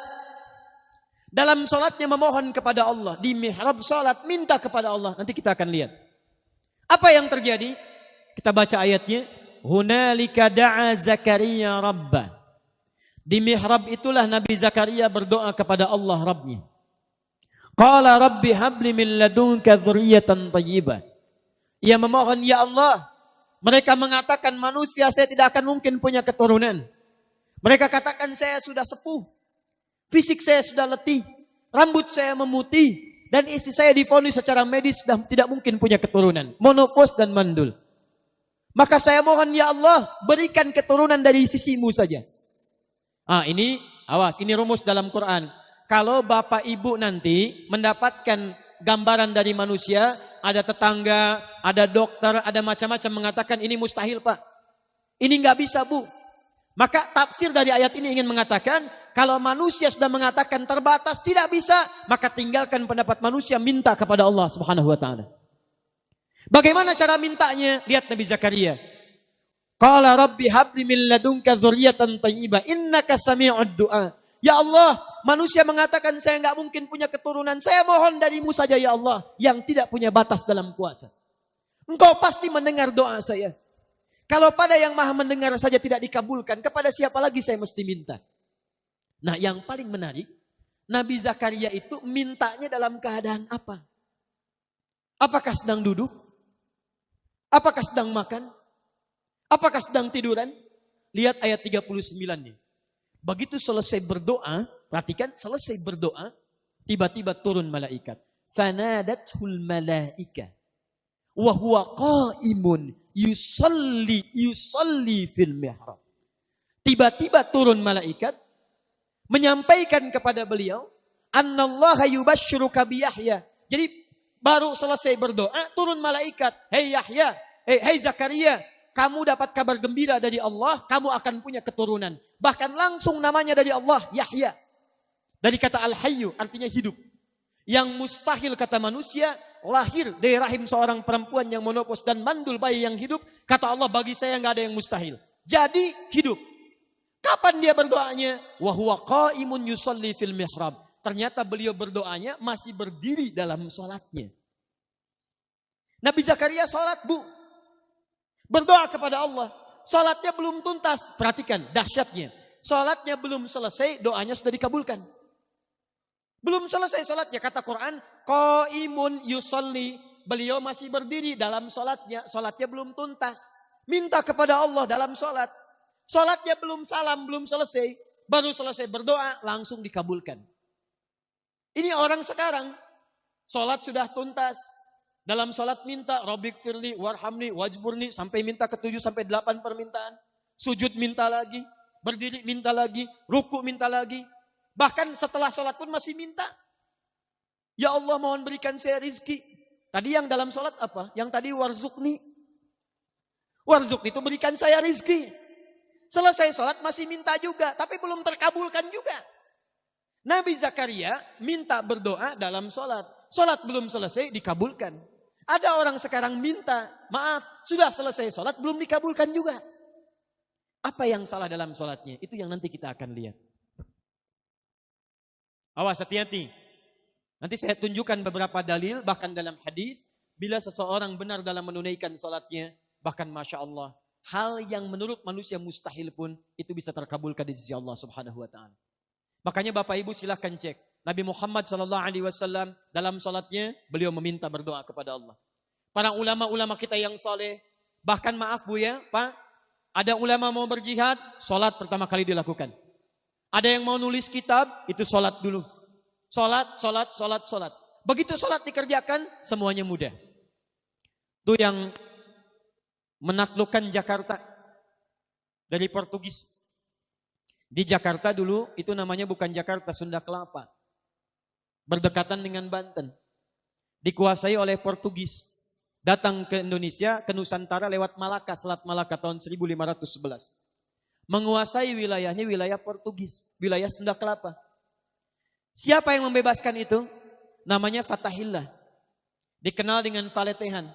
Dalam sholatnya memohon kepada Allah. Di mihrab sholat minta kepada Allah. Nanti kita akan lihat. Apa yang terjadi? Kita baca ayatnya. Hunalika da'a Zakaria Rabbah. Di mihrab itulah Nabi Zakaria berdoa kepada Allah Rabbnya. Qala Rabbi habli min ladunka dhurriyatan tayyibah. Ia memohon, Ya Allah, mereka mengatakan manusia saya tidak akan mungkin punya keturunan. Mereka katakan saya sudah sepuh. Fisik saya sudah letih. Rambut saya memutih. Dan istri saya difonis secara medis sudah tidak mungkin punya keturunan. Monofos dan mandul. Maka saya mohon ya Allah berikan keturunan dari sisimu saja. Ah ini Awas, ini rumus dalam Quran. Kalau bapak ibu nanti mendapatkan gambaran dari manusia, ada tetangga, ada dokter, ada macam-macam mengatakan ini mustahil pak. Ini nggak bisa bu. Maka tafsir dari ayat ini ingin mengatakan, kalau manusia sudah mengatakan terbatas tidak bisa, maka tinggalkan pendapat manusia, minta kepada Allah Subhanahu wa taala. Bagaimana cara mintanya? Lihat Nabi Zakaria. Qala rabbi habli min ladunka dzurriyyatan thayyibah innaka sami'ud du'a. Ya Allah, manusia mengatakan saya nggak mungkin punya keturunan. Saya mohon darimu saja ya Allah yang tidak punya batas dalam kuasa. Engkau pasti mendengar doa saya. Kalau pada yang maha mendengar saja tidak dikabulkan, kepada siapa lagi saya mesti minta? Nah yang paling menarik, Nabi Zakaria itu mintanya dalam keadaan apa? Apakah sedang duduk? Apakah sedang makan? Apakah sedang tiduran? Lihat ayat 39 nih. Begitu selesai berdoa, perhatikan selesai berdoa, tiba-tiba turun malaikat. Fanadathul malaika. Wa huwa qaimun yusalli yusalli fil mihrab. Tiba-tiba turun malaikat menyampaikan kepada beliau, "Annallaha yubashshiruka bi Yahya." Jadi baru selesai berdoa, turun malaikat, "Hei Yahya, hei, hei Zakaria, kamu dapat kabar gembira dari Allah, kamu akan punya keturunan. Bahkan langsung namanya dari Allah, Yahya. Dari kata Al-Hayyu, artinya hidup. Yang mustahil kata manusia, lahir dari rahim seorang perempuan yang monopos dan mandul bayi yang hidup. Kata Allah, bagi saya nggak ada yang mustahil. Jadi hidup. Kapan dia berdoanya? Wahuwa qaimun yusalli fil mihrab. Ternyata beliau berdoanya masih berdiri dalam sholatnya. Nabi Zakaria sholat bu. Berdoa kepada Allah. Salatnya belum tuntas. Perhatikan dahsyatnya. Salatnya belum selesai, doanya sudah dikabulkan. Belum selesai salatnya. Kata Quran, Qaimun yusalli. Beliau masih berdiri dalam salatnya. Salatnya belum tuntas. Minta kepada Allah dalam salat. Salatnya belum salam, belum selesai. Baru selesai berdoa, langsung dikabulkan. Ini orang sekarang. Salat sudah tuntas. Dalam sholat minta, Robik firli, warhamni, wajburni, sampai minta ke tujuh sampai delapan permintaan. Sujud minta lagi, berdiri minta lagi, ruku minta lagi. Bahkan setelah sholat pun masih minta. Ya Allah mohon berikan saya rizki. Tadi yang dalam sholat apa? Yang tadi warzukni. Warzukni itu berikan saya rizki. Selesai sholat masih minta juga, tapi belum terkabulkan juga. Nabi Zakaria minta berdoa dalam sholat. Sholat belum selesai, dikabulkan. Ada orang sekarang minta, maaf, sudah selesai sholat, belum dikabulkan juga. Apa yang salah dalam sholatnya? Itu yang nanti kita akan lihat. Awas hati-hati. Nanti saya tunjukkan beberapa dalil, bahkan dalam hadis, bila seseorang benar dalam menunaikan sholatnya, bahkan Masya Allah, hal yang menurut manusia mustahil pun, itu bisa terkabulkan di sisi Allah subhanahu wa ta'ala. Makanya Bapak Ibu silahkan cek. Nabi Muhammad Sallallahu Alaihi Wasallam dalam sholatnya beliau meminta berdoa kepada Allah. Para ulama-ulama kita yang soleh, bahkan maaf bu ya, pak, ada ulama mau berjihad, sholat pertama kali dilakukan. Ada yang mau nulis kitab, itu sholat dulu. Sholat, sholat, sholat, sholat. Begitu sholat dikerjakan, semuanya mudah. Itu yang menaklukkan Jakarta dari Portugis. Di Jakarta dulu itu namanya bukan Jakarta, Sunda Kelapa berdekatan dengan Banten. Dikuasai oleh Portugis. Datang ke Indonesia, ke Nusantara lewat Malaka, Selat Malaka tahun 1511. Menguasai wilayahnya wilayah Portugis, wilayah Sunda Kelapa. Siapa yang membebaskan itu? Namanya Fatahillah. Dikenal dengan Valetehan.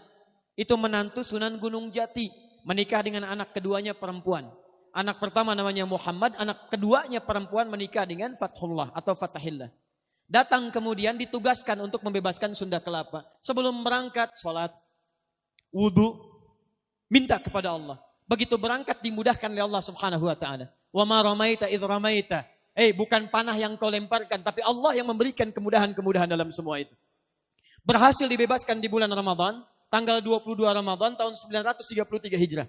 Itu menantu Sunan Gunung Jati. Menikah dengan anak keduanya perempuan. Anak pertama namanya Muhammad, anak keduanya perempuan menikah dengan Fathullah atau Fatahillah. Datang kemudian ditugaskan untuk membebaskan Sunda Kelapa. Sebelum berangkat, sholat, wudhu, minta kepada Allah. Begitu berangkat dimudahkan oleh Allah subhanahu wa ta'ala. Wa ma ramaita idh ramaita. Eh bukan panah yang kau lemparkan, tapi Allah yang memberikan kemudahan-kemudahan dalam semua itu. Berhasil dibebaskan di bulan Ramadan, tanggal 22 Ramadan tahun 933 Hijrah.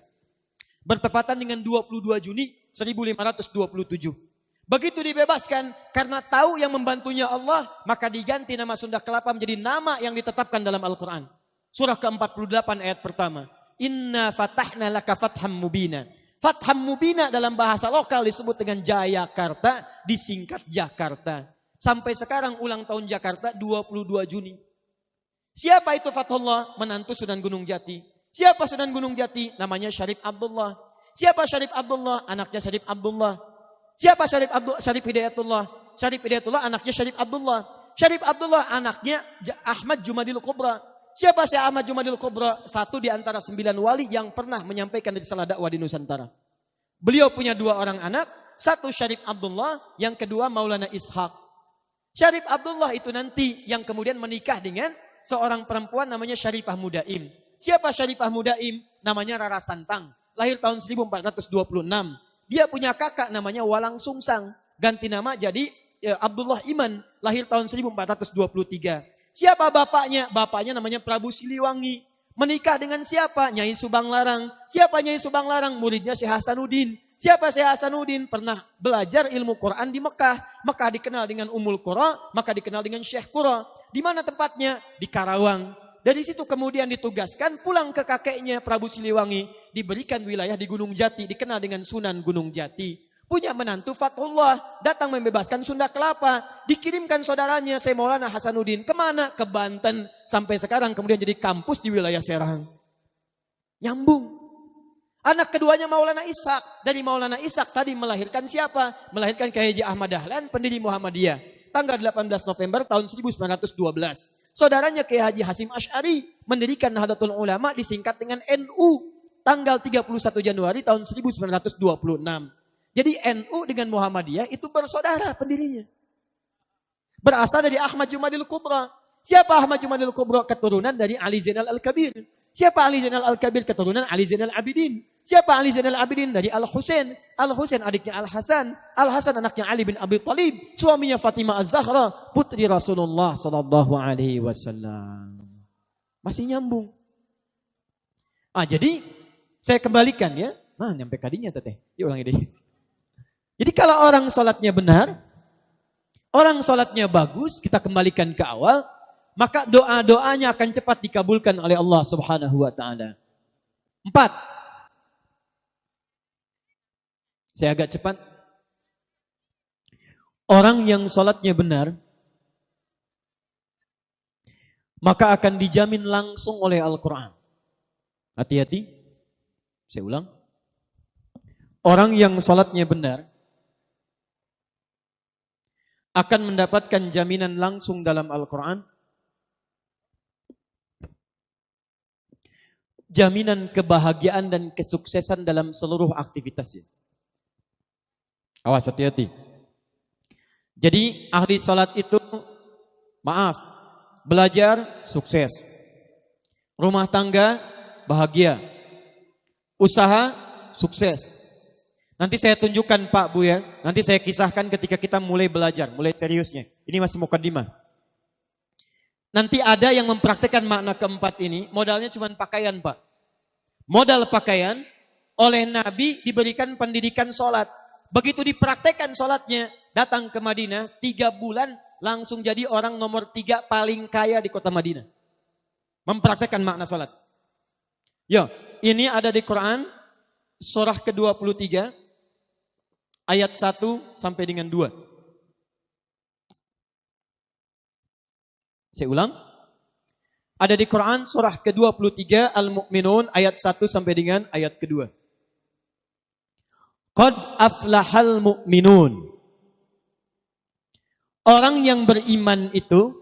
Bertepatan dengan 22 Juni 1527. Begitu dibebaskan karena tahu yang membantunya Allah, maka diganti nama Sunda Kelapa menjadi nama yang ditetapkan dalam Al-Quran. Surah ke-48 ayat pertama. Inna fatahna laka fatham mubina. Fatham mubina dalam bahasa lokal disebut dengan Jayakarta. disingkat Jakarta. Sampai sekarang ulang tahun Jakarta 22 Juni. Siapa itu Fathullah? Menantu Sunan Gunung Jati. Siapa Sunan Gunung Jati? Namanya Syarif Abdullah. Siapa Syarif Abdullah? Anaknya Syarif Abdullah. Siapa Syarif Abdul Syarif Hidayatullah? Syarif Hidayatullah anaknya Syarif Abdullah. Syarif Abdullah anaknya Ahmad Jumadil Kubra. Siapa si Ahmad Jumadil Kubra? Satu di antara sembilan wali yang pernah menyampaikan risalah dakwah di Nusantara. Beliau punya dua orang anak, satu Syarif Abdullah, yang kedua Maulana Ishaq. Syarif Abdullah itu nanti yang kemudian menikah dengan seorang perempuan namanya Syarifah Mudaim. Siapa Syarifah Mudaim? Namanya Rara Santang. Lahir tahun 1426. Dia punya kakak namanya Walang Sungsang. Ganti nama jadi ya, Abdullah Iman. Lahir tahun 1423. Siapa bapaknya? Bapaknya namanya Prabu Siliwangi. Menikah dengan siapa? Nyai Subang Larang. Siapa Nyai Subang Larang? Muridnya Syekh Hasanuddin. Siapa Syekh Hasanuddin? Pernah belajar ilmu Quran di Mekah. Mekah dikenal dengan Umul Qura, maka dikenal dengan Syekh Qura. Di mana tempatnya? Di Karawang. Dari situ kemudian ditugaskan pulang ke kakeknya Prabu Siliwangi. Diberikan wilayah di Gunung Jati, dikenal dengan Sunan Gunung Jati. Punya menantu Fatullah, datang membebaskan Sunda Kelapa. Dikirimkan saudaranya Saya Maulana Hasanuddin. Ke mana? Ke Banten. Sampai sekarang kemudian jadi kampus di wilayah Serang. Nyambung. Anak keduanya Maulana Ishak. Dari Maulana Ishak tadi melahirkan siapa? Melahirkan Kiai Ahmad Dahlan, pendiri Muhammadiyah. Tanggal 18 November tahun 1912. Saudaranya Kiai Haji Hasim Ash'ari mendirikan Nahdlatul Ulama disingkat dengan NU tanggal 31 Januari tahun 1926. Jadi NU dengan Muhammadiyah itu bersaudara pendirinya. Berasal dari Ahmad Jumadil Kubra. Siapa Ahmad Jumadil Kubra? Keturunan dari Ali Zainal Al-Kabir. Siapa Ali Zainal Al-Kabir? Keturunan Ali Zainal Abidin. Siapa Ali Zainal Abidin? Dari Al-Husain. Al-Husain adiknya Al-Hasan. Al-Hasan anaknya Ali bin Abi Talib. Suaminya Fatimah Az-Zahra. Putri Rasulullah Sallallahu Alaihi Wasallam. Masih nyambung. Ah, jadi saya kembalikan ya. Nah, nyampe kadinya teteh. Yuk ulang ini. Jadi kalau orang sholatnya benar, orang sholatnya bagus, kita kembalikan ke awal, maka doa-doanya akan cepat dikabulkan oleh Allah Subhanahu wa taala. Empat. Saya agak cepat. Orang yang sholatnya benar, maka akan dijamin langsung oleh Al-Quran. Hati-hati. Saya ulang. Orang yang sholatnya benar, akan mendapatkan jaminan langsung dalam Al-Quran jaminan kebahagiaan dan kesuksesan dalam seluruh aktivitasnya. Awas hati-hati. Jadi ahli salat itu maaf, belajar sukses. Rumah tangga bahagia. Usaha sukses. Nanti saya tunjukkan Pak Bu ya. Nanti saya kisahkan ketika kita mulai belajar, mulai seriusnya. Ini masih mukadimah. Nanti ada yang mempraktekkan makna keempat ini, modalnya cuma pakaian Pak. Modal pakaian, oleh Nabi diberikan pendidikan sholat. Begitu dipraktekkan sholatnya, datang ke Madinah, tiga bulan langsung jadi orang nomor tiga paling kaya di kota Madinah. Mempraktekkan makna sholat. Yo, ini ada di Quran, surah ke-23, ayat 1 sampai dengan 2. Saya ulang. Ada di Quran surah ke-23 Al-Mu'minun ayat 1 sampai dengan ayat kedua. Qad aflahal mu'minun. Orang yang beriman itu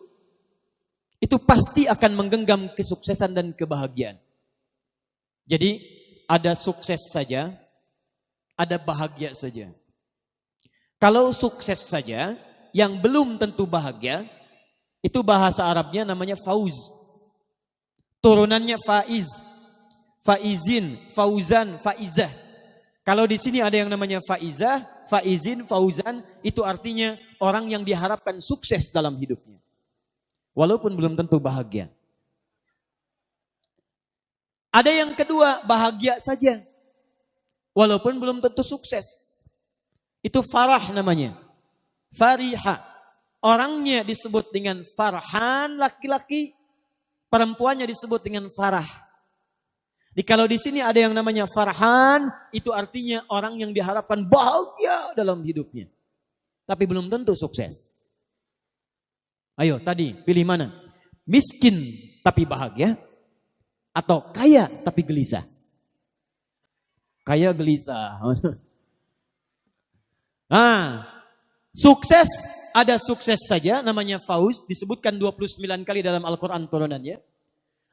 itu pasti akan menggenggam kesuksesan dan kebahagiaan. Jadi ada sukses saja, ada bahagia saja. Kalau sukses saja, yang belum tentu bahagia, itu bahasa Arabnya namanya fauz. Turunannya faiz. Faizin, fauzan, faizah. Kalau di sini ada yang namanya faizah, faizin, fauzan, itu artinya orang yang diharapkan sukses dalam hidupnya. Walaupun belum tentu bahagia. Ada yang kedua, bahagia saja. Walaupun belum tentu sukses. Itu farah namanya. Fariha. Orangnya disebut dengan farhan laki-laki, perempuannya disebut dengan farah. Di kalau di sini ada yang namanya farhan, itu artinya orang yang diharapkan bahagia dalam hidupnya. tapi belum tentu sukses. Ayo tadi pilih mana? Miskin tapi bahagia atau kaya tapi gelisah? Kaya gelisah. Nah, sukses ada sukses saja namanya fauz disebutkan 29 kali dalam Al-Qur'an turunannya.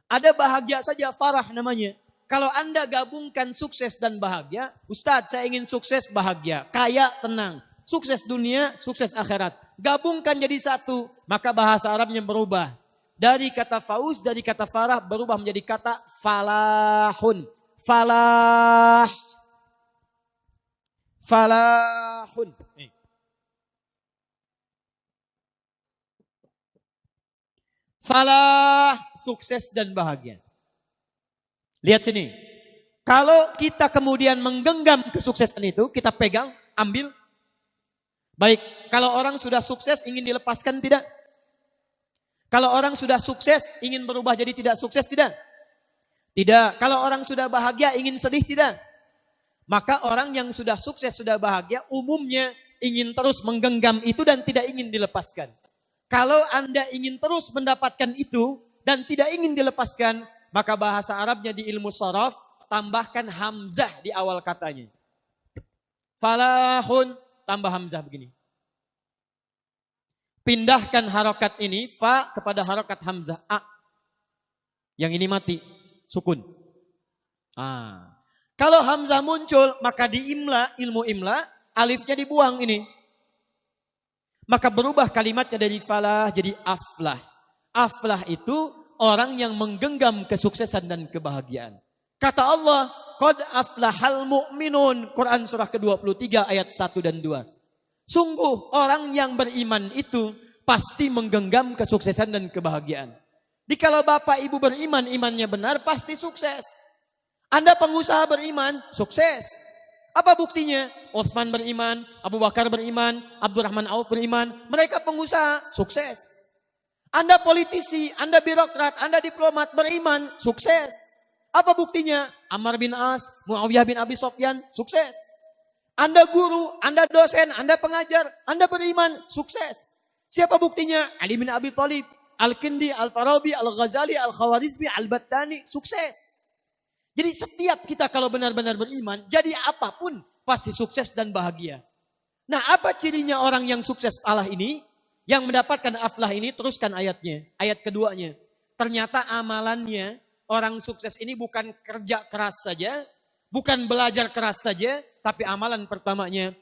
Ada bahagia saja farah namanya. Kalau Anda gabungkan sukses dan bahagia, Ustadz saya ingin sukses bahagia, kaya tenang, sukses dunia, sukses akhirat. Gabungkan jadi satu, maka bahasa Arabnya berubah. Dari kata fauz, dari kata farah berubah menjadi kata falahun. Falah falahun. Falah, sukses dan bahagia. Lihat sini. Kalau kita kemudian menggenggam kesuksesan itu, kita pegang, ambil. Baik, kalau orang sudah sukses ingin dilepaskan tidak? Kalau orang sudah sukses ingin berubah jadi tidak sukses tidak? Tidak. Kalau orang sudah bahagia ingin sedih tidak? Maka orang yang sudah sukses, sudah bahagia, umumnya ingin terus menggenggam itu dan tidak ingin dilepaskan. Kalau Anda ingin terus mendapatkan itu dan tidak ingin dilepaskan, maka bahasa Arabnya di ilmu sorof, tambahkan hamzah di awal katanya. Falahun, tambah hamzah begini. Pindahkan harokat ini, fa kepada harokat hamzah, a. Yang ini mati, sukun. Ah. Kalau Hamzah muncul, maka di imla, ilmu imla, alifnya dibuang ini. Maka berubah kalimatnya dari falah jadi aflah. Aflah itu orang yang menggenggam kesuksesan dan kebahagiaan. Kata Allah, Qad aflahal mu'minun. Quran surah ke-23 ayat 1 dan 2. Sungguh orang yang beriman itu pasti menggenggam kesuksesan dan kebahagiaan. Jikalau bapak ibu beriman, imannya benar, pasti sukses. Anda pengusaha beriman, sukses. Apa buktinya? Utsman beriman, Abu Bakar beriman, Abdurrahman Auf beriman. Mereka pengusaha, sukses. Anda politisi, Anda birokrat, Anda diplomat beriman, sukses. Apa buktinya? Ammar bin As, Muawiyah bin Abi Sofyan, sukses. Anda guru, Anda dosen, Anda pengajar, Anda beriman, sukses. Siapa buktinya? Ali bin Abi Thalib, Al-Kindi, Al-Farabi, Al-Ghazali, Al-Khawarizmi, Al-Battani, sukses. Jadi setiap kita kalau benar-benar beriman, jadi apa pun pasti sukses dan bahagia. Nah apa cirinya orang yang sukses Allah ini? Yang mendapatkan aflah ini, teruskan ayatnya. Ayat keduanya. Ternyata amalannya, orang sukses ini bukan kerja keras saja, bukan belajar keras saja, tapi amalan pertamanya,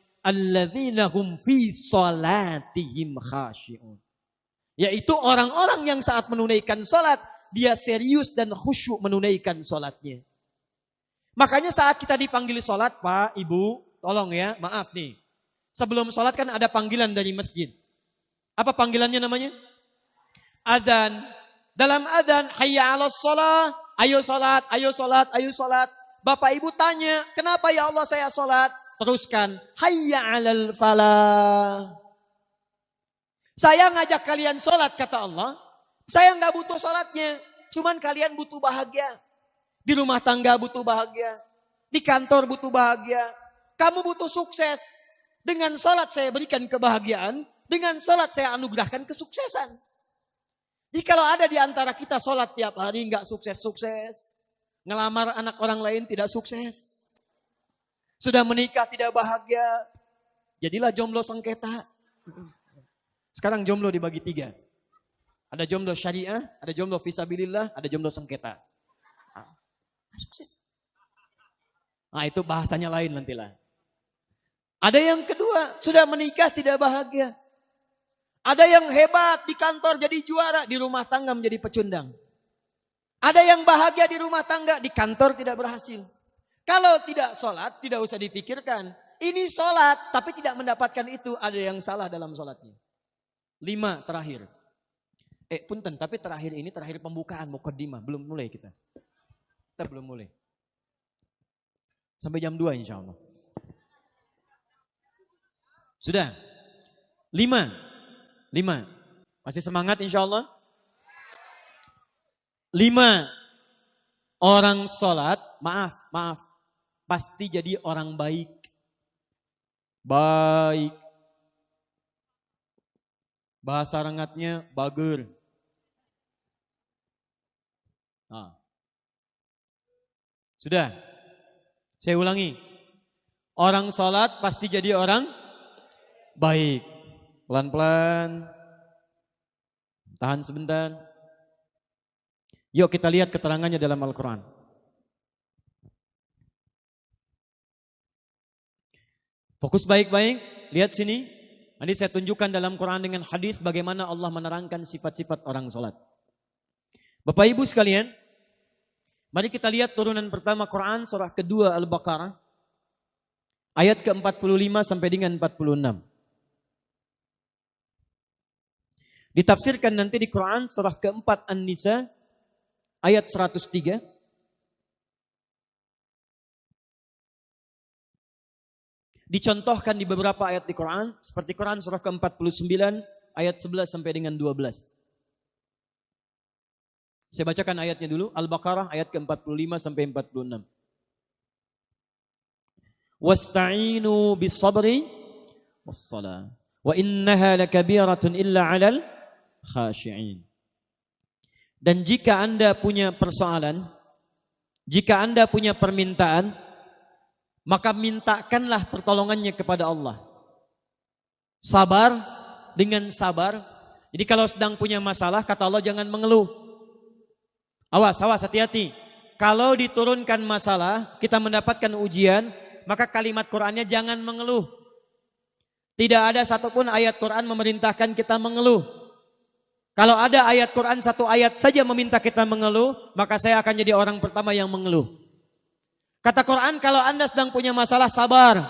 fi salatihim khasyi'un. Yaitu orang-orang yang saat menunaikan sholat, dia serius dan khusyuk menunaikan sholatnya. Makanya saat kita dipanggil sholat, Pak, Ibu, tolong ya, maaf nih. Sebelum sholat kan ada panggilan dari masjid. Apa panggilannya namanya? Adzan. Dalam adzan, hayya ala sholat, ayo sholat, ayo sholat, ayo sholat. Bapak ibu tanya, kenapa ya Allah saya sholat? Teruskan, hayya alal falah. Saya ngajak kalian sholat, kata Allah. Saya nggak butuh sholatnya, cuman kalian butuh bahagia. Di rumah tangga butuh bahagia. Di kantor butuh bahagia. Kamu butuh sukses. Dengan sholat saya berikan kebahagiaan. Dengan sholat saya anugerahkan kesuksesan. Jadi kalau ada di antara kita sholat tiap hari nggak sukses-sukses. Ngelamar anak orang lain tidak sukses. Sudah menikah tidak bahagia. Jadilah jomblo sengketa. Sekarang jomblo dibagi tiga. Ada jomblo syariah, ada jomblo visabilillah, ada jomblo sengketa. Nah itu bahasanya lain nantilah. Ada yang kedua, sudah menikah tidak bahagia. Ada yang hebat di kantor jadi juara, di rumah tangga menjadi pecundang. Ada yang bahagia di rumah tangga, di kantor tidak berhasil. Kalau tidak sholat, tidak usah dipikirkan. Ini sholat, tapi tidak mendapatkan itu. Ada yang salah dalam sholatnya. Lima terakhir. Eh punten, tapi terakhir ini terakhir pembukaan, mukaddimah. Belum mulai kita. Kita belum mulai. Sampai jam 2 insya Allah. Sudah. Lima. Lima. Masih semangat insya Allah? Lima. Orang sholat, maaf, maaf. Pasti jadi orang baik. Baik. Bahasa rengatnya bager. Nah. Sudah. Saya ulangi. Orang sholat pasti jadi orang baik. Pelan-pelan. Tahan sebentar. Yuk kita lihat keterangannya dalam Al-Quran. Fokus baik-baik. Lihat sini. Nanti saya tunjukkan dalam Quran dengan hadis bagaimana Allah menerangkan sifat-sifat orang sholat. Bapak Ibu sekalian, mari kita lihat turunan pertama Quran surah kedua Al-Baqarah. Ayat ke-45 sampai dengan 46. Ditafsirkan nanti di Quran surah keempat An-Nisa ayat 103. Dicontohkan di beberapa ayat di Quran, seperti Quran surah ke-49 ayat 11 sampai dengan 12. Saya bacakan ayatnya dulu, Al-Baqarah ayat ke-45 sampai 46. Wasta'inu bis sabri was-salah. Wa innaha lakabiratun illa 'alal khashi'in. Dan jika Anda punya persoalan, jika Anda punya permintaan, maka mintakanlah pertolongannya kepada Allah. Sabar dengan sabar. Jadi kalau sedang punya masalah, kata Allah jangan mengeluh. Awas, awas, hati-hati. Kalau diturunkan masalah, kita mendapatkan ujian, maka kalimat Qur'annya jangan mengeluh. Tidak ada satupun ayat Quran memerintahkan kita mengeluh. Kalau ada ayat Quran satu ayat saja meminta kita mengeluh, maka saya akan jadi orang pertama yang mengeluh. Kata Quran, kalau Anda sedang punya masalah, sabar.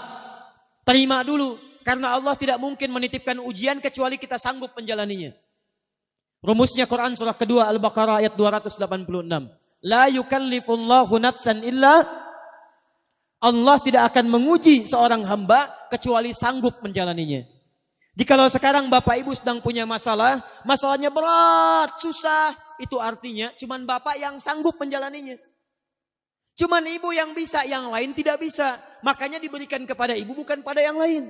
Terima dulu. Karena Allah tidak mungkin menitipkan ujian kecuali kita sanggup menjalaninya. Rumusnya Quran surah kedua Al-Baqarah ayat 286. La yukallifullahu nafsan illa Allah tidak akan menguji seorang hamba kecuali sanggup menjalaninya. Jikalau sekarang Bapak Ibu sedang punya masalah, masalahnya berat, susah, itu artinya cuman Bapak yang sanggup menjalaninya. Cuman ibu yang bisa, yang lain tidak bisa. Makanya diberikan kepada ibu bukan pada yang lain.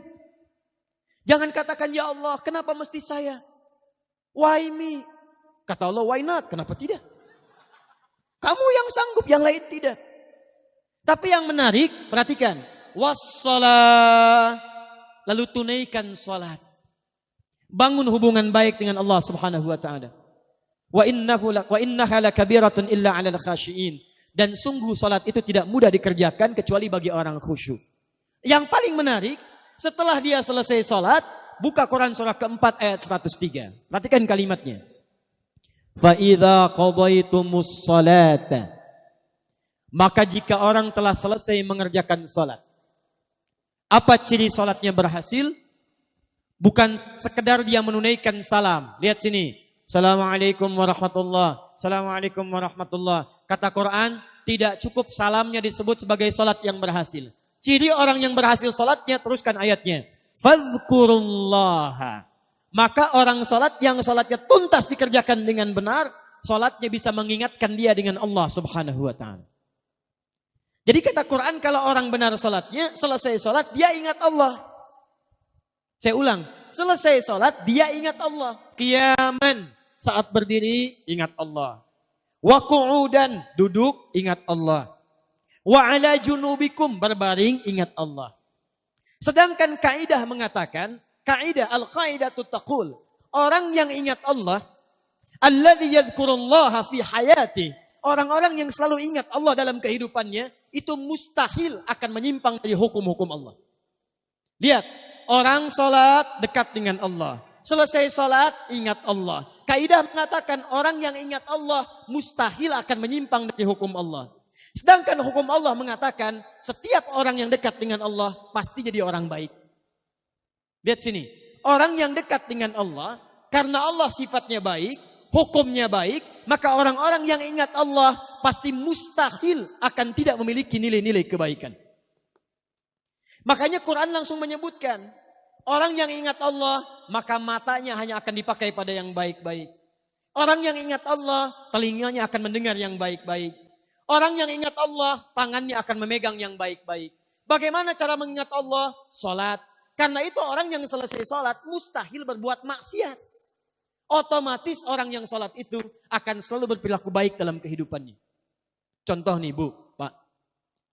Jangan katakan, ya Allah kenapa mesti saya? Why me? Kata Allah, why not? Kenapa tidak? Kamu yang sanggup, yang lain tidak. Tapi yang menarik, perhatikan. Wassalah. Lalu tunaikan salat. Bangun hubungan baik dengan Allah subhanahu wa ta'ala. Wa innahu la, wa innaha lakabiratun illa 'alal khashiin. Dan sungguh salat itu tidak mudah dikerjakan kecuali bagi orang khusyuk. Yang paling menarik, setelah dia selesai salat, buka Quran surah keempat ayat 103. Perhatikan kalimatnya. Fa'idha qadaitumus salata. Maka jika orang telah selesai mengerjakan salat. Apa ciri salatnya berhasil? Bukan sekedar dia menunaikan salam. Lihat sini. Assalamualaikum warahmatullah. Assalamualaikum warahmatullah. Kata Quran, tidak cukup salamnya disebut sebagai salat yang berhasil. Ciri orang yang berhasil salatnya, teruskan ayatnya. Fadhkurullaha. Maka orang salat yang salatnya tuntas dikerjakan dengan benar, salatnya bisa mengingatkan dia dengan Allah subhanahu wa ta'ala. Jadi kata Quran kalau orang benar salatnya, selesai salat dia ingat Allah. Saya ulang, selesai salat dia ingat Allah. Kiaman, saat berdiri ingat Allah. Wa qu'udan duduk ingat Allah. Wa ala junubikum berbaring ingat Allah. Sedangkan kaidah mengatakan, kaidah al-qaidah taqul, orang yang ingat Allah, alladzi yadhkurullaha fi hayati, orang-orang yang selalu ingat Allah dalam kehidupannya, itu mustahil akan menyimpang dari hukum-hukum Allah. Lihat, orang sholat dekat dengan Allah. Selesai sholat, ingat Allah. Kaidah mengatakan orang yang ingat Allah mustahil akan menyimpang dari hukum Allah. Sedangkan hukum Allah mengatakan setiap orang yang dekat dengan Allah pasti jadi orang baik. Lihat sini. Orang yang dekat dengan Allah karena Allah sifatnya baik, hukumnya baik, maka orang-orang yang ingat Allah pasti mustahil akan tidak memiliki nilai-nilai kebaikan. Makanya Quran langsung menyebutkan Orang yang ingat Allah, maka matanya hanya akan dipakai pada yang baik-baik. Orang yang ingat Allah, telinganya akan mendengar yang baik-baik. Orang yang ingat Allah, tangannya akan memegang yang baik-baik. Bagaimana cara mengingat Allah? Salat. Karena itu orang yang selesai salat mustahil berbuat maksiat. Otomatis orang yang sholat itu akan selalu berperilaku baik dalam kehidupannya. Contoh nih Bu, Pak.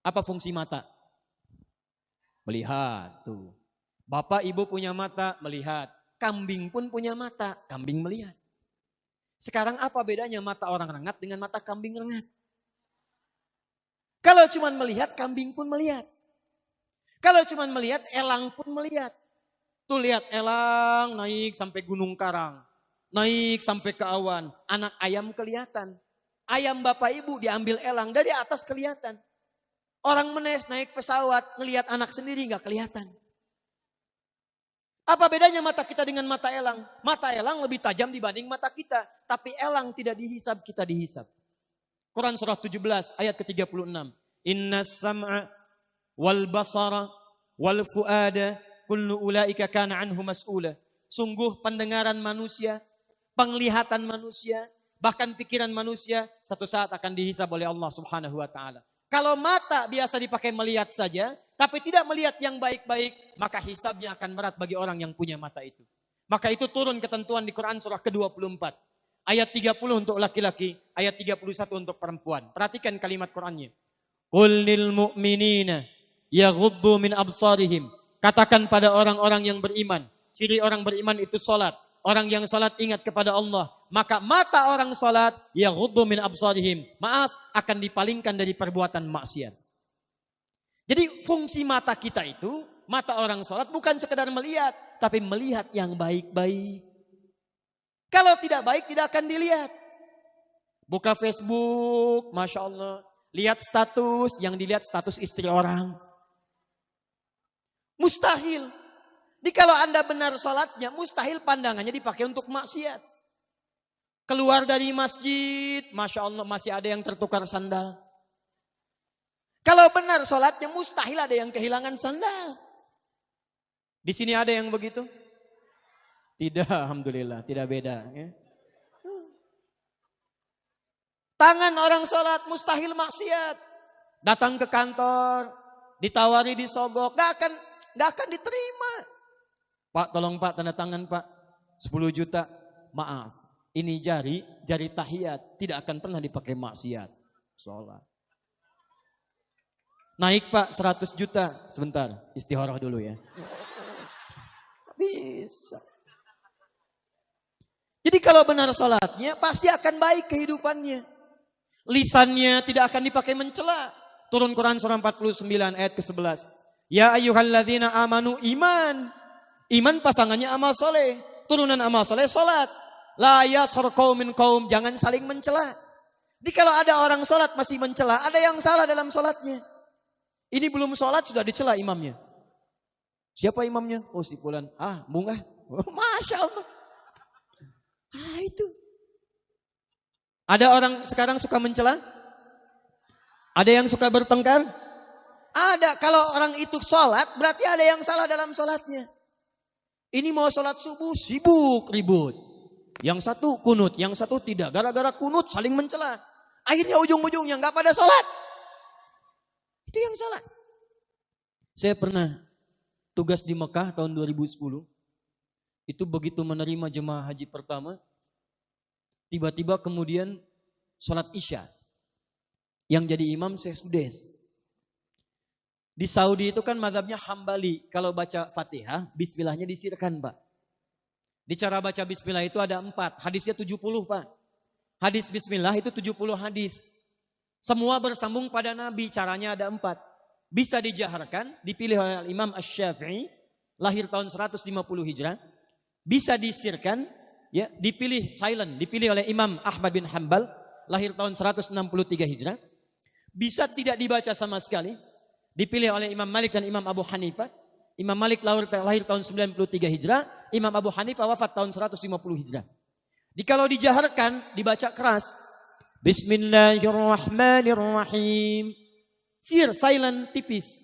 Apa fungsi mata? Melihat tuh. Bapak ibu punya mata, melihat. Kambing pun punya mata, kambing melihat. Sekarang apa bedanya mata orang rengat dengan mata kambing rengat? Kalau cuma melihat, kambing pun melihat. Kalau cuma melihat, elang pun melihat. Tuh lihat elang naik sampai gunung karang. Naik sampai ke awan. Anak ayam kelihatan. Ayam bapak ibu diambil elang dari atas kelihatan. Orang menes naik pesawat, ngelihat anak sendiri nggak kelihatan. Apa bedanya mata kita dengan mata elang? Mata elang lebih tajam dibanding mata kita. Tapi elang tidak dihisap, kita dihisap. Quran surah 17 ayat ke-36. Inna sam'a wal basara wal fuada kullu ulaika kana anhu mas'ula. Sungguh pendengaran manusia, penglihatan manusia, bahkan pikiran manusia satu saat akan dihisap oleh Allah Subhanahu wa taala. Kalau mata biasa dipakai melihat saja, tapi tidak melihat yang baik-baik, maka hisabnya akan berat bagi orang yang punya mata itu. Maka itu turun ketentuan di Quran surah ke-24. Ayat 30 untuk laki-laki, ayat 31 untuk perempuan. Perhatikan kalimat Qurannya. Qul lil mu'minina yaghuddu min absarihim. Katakan pada orang-orang yang beriman, ciri orang beriman itu salat. Orang yang salat ingat kepada Allah, maka mata orang salat yaghuddu min absarihim. Maaf, akan dipalingkan dari perbuatan maksiat. Jadi fungsi mata kita itu, mata orang sholat bukan sekedar melihat, tapi melihat yang baik-baik. Kalau tidak baik tidak akan dilihat. Buka Facebook, Masya Allah. Lihat status, yang dilihat status istri orang. Mustahil. Jadi kalau anda benar sholatnya, mustahil pandangannya dipakai untuk maksiat. Keluar dari masjid, Masya Allah masih ada yang tertukar sandal. Kalau benar sholatnya mustahil ada yang kehilangan sandal. Di sini ada yang begitu? Tidak, Alhamdulillah, tidak beda. Ya. Tangan orang sholat mustahil maksiat. Datang ke kantor, ditawari disogok, gak akan, gak akan diterima. Pak tolong pak tanda tangan pak, 10 juta, maaf. Ini jari, jari tahiyat, tidak akan pernah dipakai maksiat. Sholat. Naik pak 100 juta. Sebentar, istihoroh dulu ya. Bisa. Jadi kalau benar sholatnya pasti akan baik kehidupannya. Lisannya tidak akan dipakai mencela. Turun Quran surah 49 ayat ke-11. Ya ayyuhalladzina amanu iman. Iman pasangannya amal soleh. Turunan amal soleh sholat. La yashar qawmin kaum. Jangan saling mencela. Jadi kalau ada orang sholat masih mencela, ada yang salah dalam sholatnya. Ini belum sholat sudah dicela imamnya. Siapa imamnya? Oh si Fulan. Ah, bunga. Oh, Masya Allah. Ah itu. Ada orang sekarang suka mencela? Ada yang suka bertengkar? Ada. Kalau orang itu sholat, berarti ada yang salah dalam sholatnya. Ini mau sholat subuh, sibuk, ribut. Yang satu kunut, yang satu tidak. Gara-gara kunut saling mencela. Akhirnya ujung-ujungnya nggak pada sholat. Itu yang salah. Saya pernah tugas di Mekah tahun 2010. Itu begitu menerima jemaah haji pertama, tiba-tiba kemudian sholat isya. Yang jadi imam Syekh Sudes. Di Saudi itu kan madhabnya hambali. Kalau baca fatihah, bismillahnya disirkan pak. Di cara baca bismillah itu ada empat. Hadisnya 70 pak. Hadis bismillah itu 70 hadis. Semua bersambung pada Nabi, caranya ada empat. Bisa dijaharkan, dipilih oleh Imam Ash-Syafi'i, lahir tahun 150 Hijrah. Bisa disirkan, ya, dipilih silent, dipilih oleh Imam Ahmad bin Hambal, lahir tahun 163 Hijrah. Bisa tidak dibaca sama sekali, dipilih oleh Imam Malik dan Imam Abu Hanifah. Imam Malik lahir tahun 93 Hijrah, Imam Abu Hanifah wafat tahun 150 Hijrah. Jadi kalau dijaharkan, dibaca keras, Bismillahirrahmanirrahim. Sir, silent, tipis.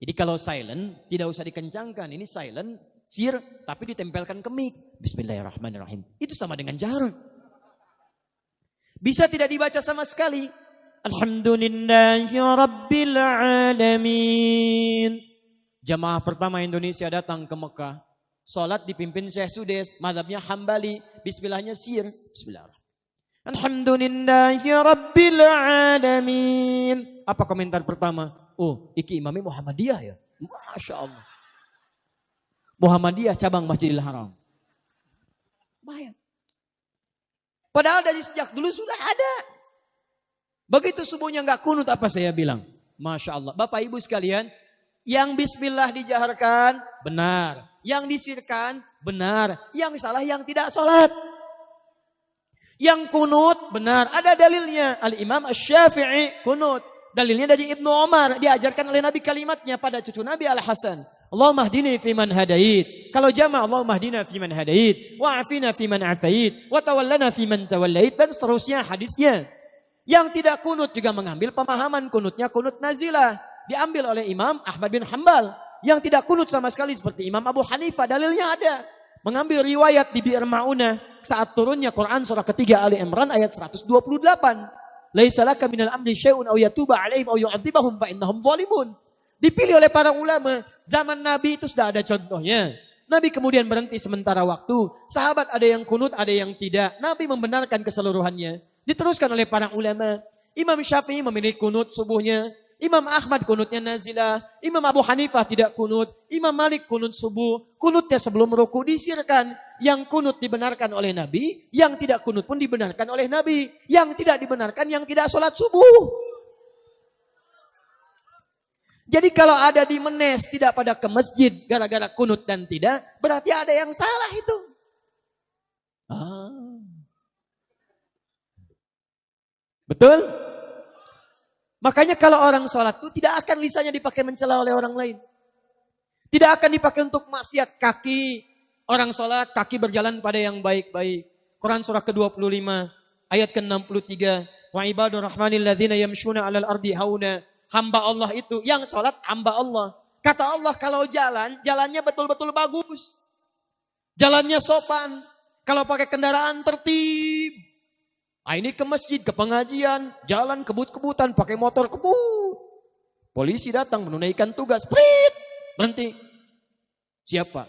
Jadi kalau silent, tidak usah dikencangkan. Ini silent, sir, tapi ditempelkan ke mic. Bismillahirrahmanirrahim. Itu sama dengan jahar. Bisa tidak dibaca sama sekali. Alhamdulillahi Alamin. Jamaah pertama Indonesia datang ke Mekah. Salat dipimpin Syekh Sudes, madhabnya Hambali, bismillahnya sir. Bismillahirrahmanirrahim. Alhamdulillahi Rabbil Alamin. Apa komentar pertama? Oh, iki imami Muhammadiyah ya. Masya Allah. Muhammadiyah cabang Masjidil Haram. Bayang. Padahal dari sejak dulu sudah ada. Begitu subuhnya nggak kunut apa saya bilang? Masya Allah. Bapak ibu sekalian, yang bismillah dijaharkan, benar. Yang disirkan, benar. Yang salah, yang tidak sholat. Yang kunut, benar. Ada dalilnya. Al-Imam Ash-Syafi'i kunut. Dalilnya dari Ibnu Umar. Diajarkan oleh Nabi kalimatnya pada cucu Nabi Al-Hasan. Allahumma hdini man hadait. Kalau jama Allahumma hdina man hadait. Wa'afina man afait. Wa tawallana man tawallait. Dan seterusnya hadisnya. Yang tidak kunut juga mengambil pemahaman kunutnya kunut nazilah. Diambil oleh Imam Ahmad bin Hambal yang tidak kunut sama sekali seperti Imam Abu Hanifah. Dalilnya ada. Mengambil riwayat di Bi'r Ma'unah saat turunnya Quran surah ketiga Ali Imran ayat 128. Laisa laka minal amri syai'un aw yatuba alaihim aw yu'adzibahum fa innahum zalimun. Dipilih oleh para ulama. Zaman Nabi itu sudah ada contohnya. Nabi kemudian berhenti sementara waktu. Sahabat ada yang kunut, ada yang tidak. Nabi membenarkan keseluruhannya. Diteruskan oleh para ulama. Imam Syafi'i memilih kunut subuhnya. Imam Ahmad kunutnya nazilah, Imam Abu Hanifah tidak kunut, Imam Malik kunut subuh, kunutnya sebelum ruku disirkan. Yang kunut dibenarkan oleh Nabi, yang tidak kunut pun dibenarkan oleh Nabi. Yang tidak dibenarkan, yang tidak sholat subuh. Jadi kalau ada di menes tidak pada ke masjid gara-gara kunut dan tidak, berarti ada yang salah itu. Ah. Betul? Makanya kalau orang sholat itu tidak akan lisannya dipakai mencela oleh orang lain. Tidak akan dipakai untuk maksiat kaki. Orang sholat, kaki berjalan pada yang baik-baik. Quran surah ke-25, ayat ke-63. Wa ibadur rahmanil ladhina yamshuna alal ardi hauna. Hamba Allah itu, yang sholat hamba Allah. Kata Allah kalau jalan, jalannya betul-betul bagus. Jalannya sopan. Kalau pakai kendaraan tertib. Ah ini ke masjid, ke pengajian, jalan kebut-kebutan, pakai motor kebut. Polisi datang menunaikan tugas, prit, berhenti. Siapa?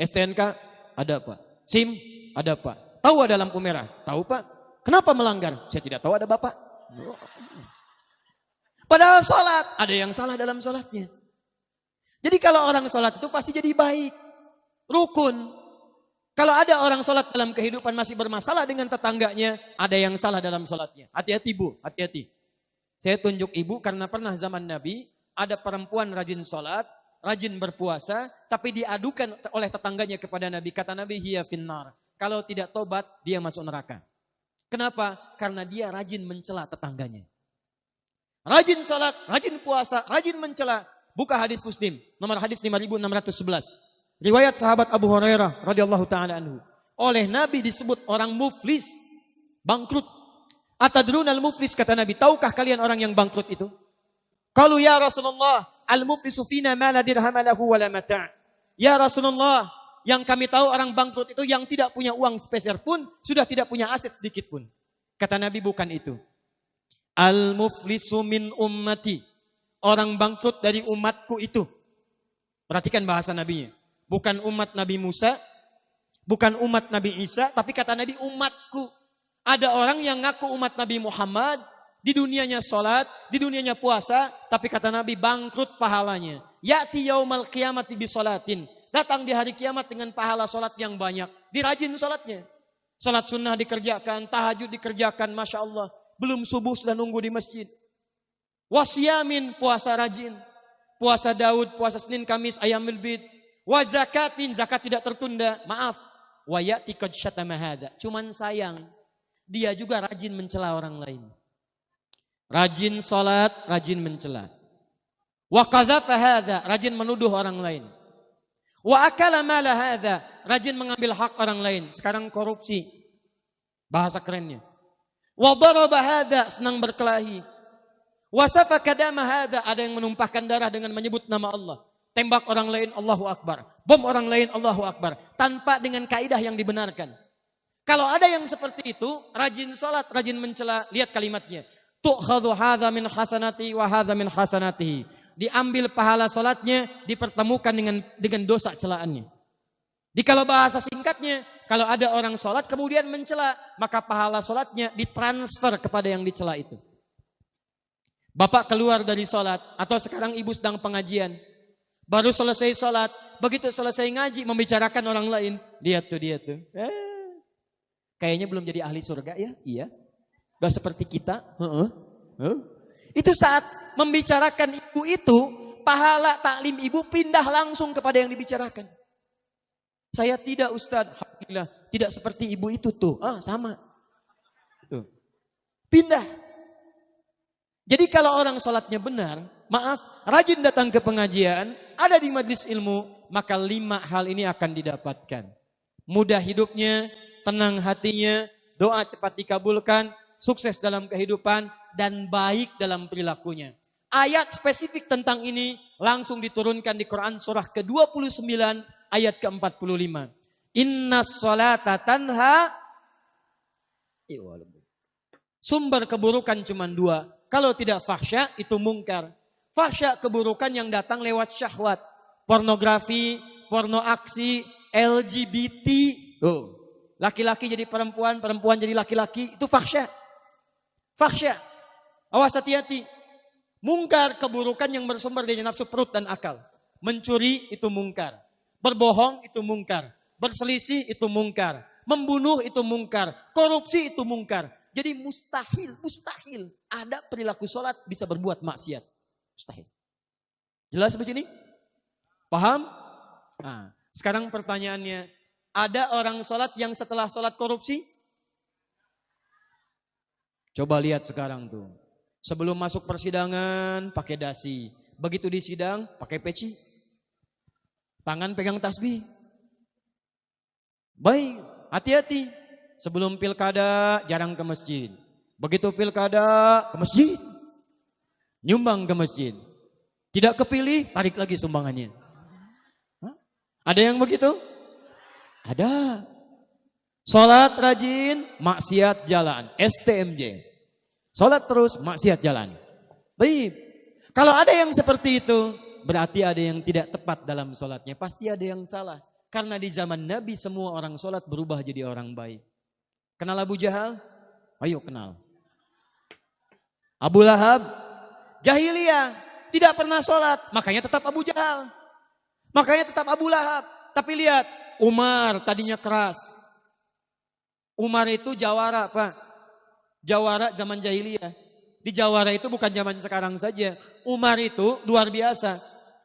STNK? Ada pak. SIM? Ada pak. Tahu ada lampu merah? Tahu pak. Kenapa melanggar? Saya tidak tahu ada bapak. Padahal sholat, ada yang salah dalam sholatnya. Jadi kalau orang sholat itu pasti jadi baik. Rukun, kalau ada orang sholat dalam kehidupan masih bermasalah dengan tetangganya, ada yang salah dalam sholatnya. Hati-hati bu, hati-hati. Saya tunjuk ibu karena pernah zaman Nabi, ada perempuan rajin sholat, rajin berpuasa, tapi diadukan oleh tetangganya kepada Nabi. Kata Nabi, hiya finnar. Kalau tidak tobat, dia masuk neraka. Kenapa? Karena dia rajin mencela tetangganya. Rajin sholat, rajin puasa, rajin mencela. Buka hadis muslim, nomor hadis 5611. Riwayat sahabat Abu Hurairah radhiyallahu taala anhu. Oleh Nabi disebut orang muflis, bangkrut. Atadrun al-muflis kata Nabi, tahukah kalian orang yang bangkrut itu? Kalau ya Rasulullah, al-muflisu fina ma la dirham lahu wa la. Ya Rasulullah, yang kami tahu orang bangkrut itu yang tidak punya uang spesial pun, sudah tidak punya aset sedikit pun. Kata Nabi bukan itu. Al-muflisu min ummati. Orang bangkrut dari umatku itu. Perhatikan bahasa nabinya. Bukan umat Nabi Musa, bukan umat Nabi Isa, tapi kata Nabi umatku. Ada orang yang ngaku umat Nabi Muhammad, di dunianya sholat, di dunianya puasa, tapi kata Nabi bangkrut pahalanya. Ya'ti yaumal kiamat di sholatin. Datang di hari kiamat dengan pahala sholat yang banyak. Dirajin sholatnya. Sholat sunnah dikerjakan, tahajud dikerjakan, Masya Allah. Belum subuh sudah nunggu di masjid. Wasyamin puasa rajin. Puasa Daud, puasa Senin, Kamis, ayam bid. Wa zakatin, zakat tidak tertunda. Maaf. Wa ya'ti qad Cuman sayang, dia juga rajin mencela orang lain. Rajin salat, rajin mencela. Wa hadha, rajin menuduh orang lain. Wa akala mala hadha, rajin mengambil hak orang lain. Sekarang korupsi. Bahasa kerennya. Wa daraba hadha, senang berkelahi. Wa safaka dama hadha, ada yang menumpahkan darah dengan menyebut nama Allah tembak orang lain Allahu Akbar, bom orang lain Allahu Akbar, tanpa dengan kaidah yang dibenarkan. Kalau ada yang seperti itu, rajin sholat, rajin mencela, lihat kalimatnya. Tu'khadhu hadha min hasanati wa hadha min. Diambil pahala sholatnya, dipertemukan dengan dengan dosa celaannya. Di kalau bahasa singkatnya, kalau ada orang sholat kemudian mencela, maka pahala sholatnya ditransfer kepada yang dicela itu. Bapak keluar dari sholat, atau sekarang ibu sedang pengajian. Baru selesai sholat, begitu selesai ngaji, membicarakan orang lain. Lihat tuh, dia tuh. Eh, kayaknya belum jadi ahli surga ya? Iya. Gak seperti kita. Uh -uh. Itu saat membicarakan ibu itu, pahala taklim ibu pindah langsung kepada yang dibicarakan. Saya tidak Ustadz, Alhamdulillah. Tidak seperti ibu itu tuh. Ah sama. Tuh. Pindah. Jadi kalau orang sholatnya benar, maaf, rajin datang ke pengajian, ada di majlis ilmu, maka lima hal ini akan didapatkan. Mudah hidupnya, tenang hatinya, doa cepat dikabulkan, sukses dalam kehidupan, dan baik dalam perilakunya. Ayat spesifik tentang ini langsung diturunkan di Quran surah ke-29 ayat ke-45. Inna salata tanha Sumber keburukan cuma dua. Kalau tidak fahsya itu mungkar. Fahsya keburukan yang datang lewat syahwat. Pornografi, porno aksi, LGBT. Laki-laki jadi perempuan, perempuan jadi laki-laki. Itu fahsya. Fahsya. Awas hati-hati. Mungkar keburukan yang bersumber dari nafsu perut dan akal. Mencuri itu mungkar. Berbohong itu mungkar. Berselisih itu mungkar. Membunuh itu mungkar. Korupsi itu mungkar. Jadi mustahil, mustahil ada perilaku sholat bisa berbuat maksiat. Mustahil. Jelas sampai sini? Paham? Nah, sekarang pertanyaannya, ada orang sholat yang setelah sholat korupsi? Coba lihat sekarang tuh. Sebelum masuk persidangan pakai dasi. Begitu di sidang pakai peci. Tangan pegang tasbih. Baik, hati-hati. Sebelum pilkada jarang ke masjid. Begitu pilkada ke masjid. Nyumbang ke masjid. Tidak kepilih, tarik lagi sumbangannya. Hah? Ada yang begitu? Ada. Sholat rajin, maksiat jalan. STMJ. Sholat terus, maksiat jalan. Baik. Kalau ada yang seperti itu, berarti ada yang tidak tepat dalam sholatnya. Pasti ada yang salah. Karena di zaman Nabi semua orang sholat berubah jadi orang baik. Kenal Abu Jahal? Ayo kenal. Abu Lahab? Jahiliyah. Tidak pernah sholat. Makanya tetap Abu Jahal. Makanya tetap Abu Lahab. Tapi lihat, Umar tadinya keras. Umar itu jawara Pak. Jawara zaman jahiliyah. Di jawara itu bukan zaman sekarang saja. Umar itu luar biasa.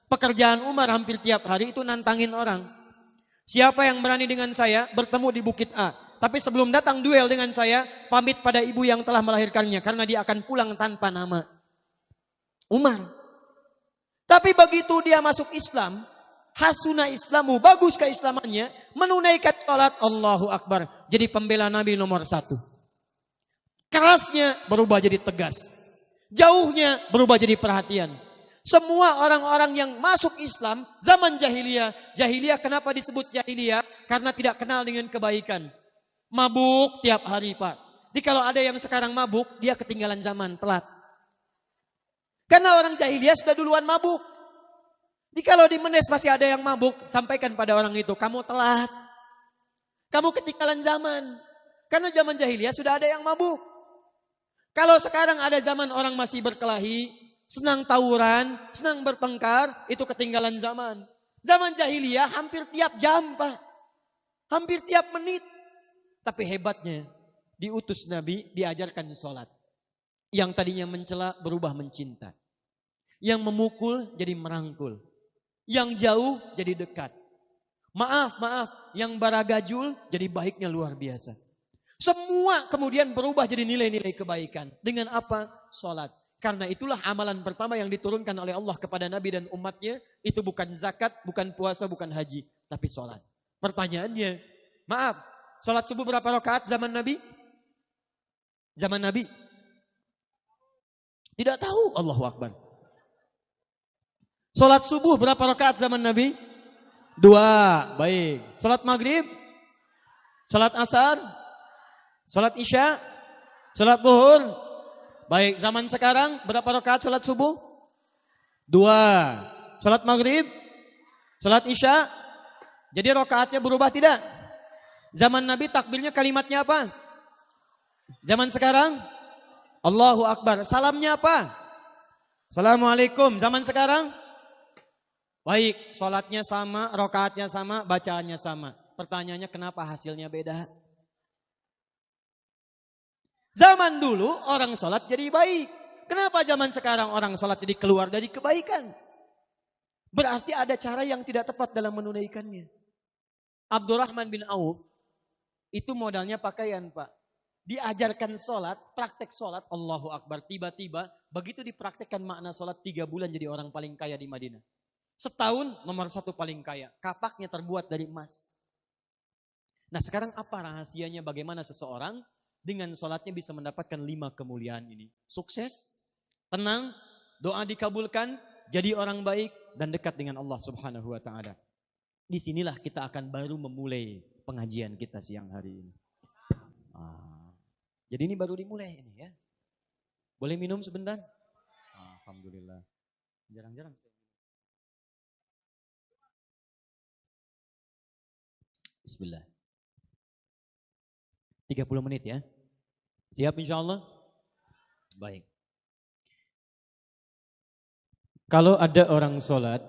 Pekerjaan Umar hampir tiap hari itu nantangin orang. Siapa yang berani dengan saya bertemu di Bukit A. Tapi sebelum datang duel dengan saya, pamit pada ibu yang telah melahirkannya. Karena dia akan pulang tanpa nama. Umar. Tapi begitu dia masuk Islam, hasuna Islamu, bagus keislamannya, menunaikan sholat Allahu Akbar. Jadi pembela Nabi nomor satu. Kerasnya berubah jadi tegas. Jauhnya berubah jadi perhatian. Semua orang-orang yang masuk Islam zaman jahiliyah. Jahiliyah kenapa disebut jahiliyah? Karena tidak kenal dengan kebaikan. Mabuk tiap hari Pak. Jadi kalau ada yang sekarang mabuk, dia ketinggalan zaman, telat. Karena orang jahiliyah sudah duluan mabuk. Jadi kalau di Menes masih ada yang mabuk, sampaikan pada orang itu, kamu telat. Kamu ketinggalan zaman. Karena zaman jahiliyah sudah ada yang mabuk. Kalau sekarang ada zaman orang masih berkelahi, senang tawuran, senang bertengkar, itu ketinggalan zaman. Zaman jahiliyah hampir tiap jam, Pak. Hampir tiap menit. Tapi hebatnya, diutus Nabi diajarkan sholat. Yang tadinya mencela berubah mencinta. Yang memukul jadi merangkul. Yang jauh jadi dekat. Maaf, maaf, yang baragajul jadi baiknya luar biasa. Semua kemudian berubah jadi nilai-nilai kebaikan. Dengan apa? Sholat. Karena itulah amalan pertama yang diturunkan oleh Allah kepada Nabi dan umatnya. Itu bukan zakat, bukan puasa, bukan haji. Tapi sholat. Pertanyaannya, maaf, sholat subuh berapa rakaat zaman Nabi? Zaman Nabi? Tidak tahu Allahu Akbar. Sholat subuh berapa rakaat zaman Nabi? Dua, baik. Sholat maghrib? Sholat asar? Sholat isya? Sholat buhur? Baik, zaman sekarang berapa rakaat salat subuh? Dua. Salat maghrib? Salat isya? Jadi rokaatnya berubah tidak? Zaman Nabi takbirnya kalimatnya apa? Zaman sekarang? Allahu Akbar. Salamnya apa? Assalamualaikum. Zaman sekarang? Baik, sholatnya sama, rokaatnya sama, bacaannya sama. Pertanyaannya kenapa hasilnya beda? Zaman dulu orang sholat jadi baik. Kenapa zaman sekarang orang sholat jadi keluar dari kebaikan? Berarti ada cara yang tidak tepat dalam menunaikannya. Abdurrahman bin Auf itu modalnya pakaian pak. Diajarkan sholat, praktek sholat, Allahu Akbar. Tiba-tiba begitu dipraktekkan makna sholat tiga bulan jadi orang paling kaya di Madinah. Setahun nomor satu paling kaya. Kapaknya terbuat dari emas. Nah sekarang apa rahasianya bagaimana seseorang dengan sholatnya bisa mendapatkan lima kemuliaan ini. Sukses, tenang, doa dikabulkan, jadi orang baik dan dekat dengan Allah subhanahu wa ta'ala. Di sinilah kita akan baru memulai pengajian kita siang hari ini. Ah, jadi ini baru dimulai ini ya. Boleh minum sebentar? Alhamdulillah. Jarang-jarang saya Bismillah. 30 menit ya. Siap insya Allah? Baik. Kalau ada orang sholat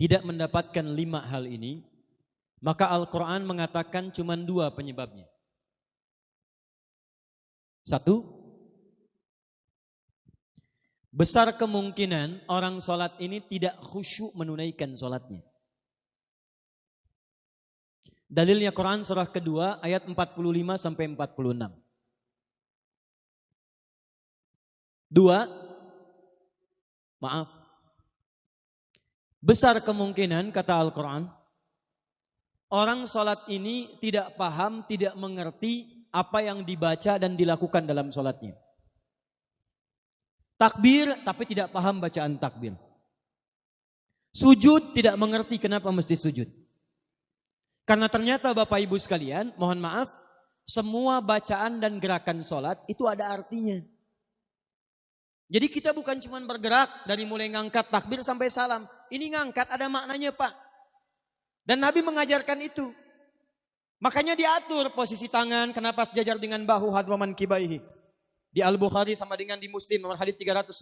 tidak mendapatkan lima hal ini, maka Al-Quran mengatakan cuma dua penyebabnya. Satu, besar kemungkinan orang sholat ini tidak khusyuk menunaikan sholatnya. Dalilnya Quran surah kedua ayat 45 sampai 46. Dua, maaf, Besar kemungkinan kata Al-Quran, orang sholat ini tidak paham, tidak mengerti apa yang dibaca dan dilakukan dalam sholatnya. Takbir tapi tidak paham bacaan takbir. Sujud tidak mengerti kenapa mesti sujud. Karena ternyata Bapak Ibu sekalian, mohon maaf, semua bacaan dan gerakan sholat itu ada artinya. Jadi kita bukan cuma bergerak dari mulai ngangkat takbir sampai salam. Ini ngangkat ada maknanya Pak. Dan Nabi mengajarkan itu. Makanya diatur posisi tangan kenapa sejajar dengan bahu hadwaman kibaihi. Di Al-Bukhari sama dengan di Muslim nomor hadis 319.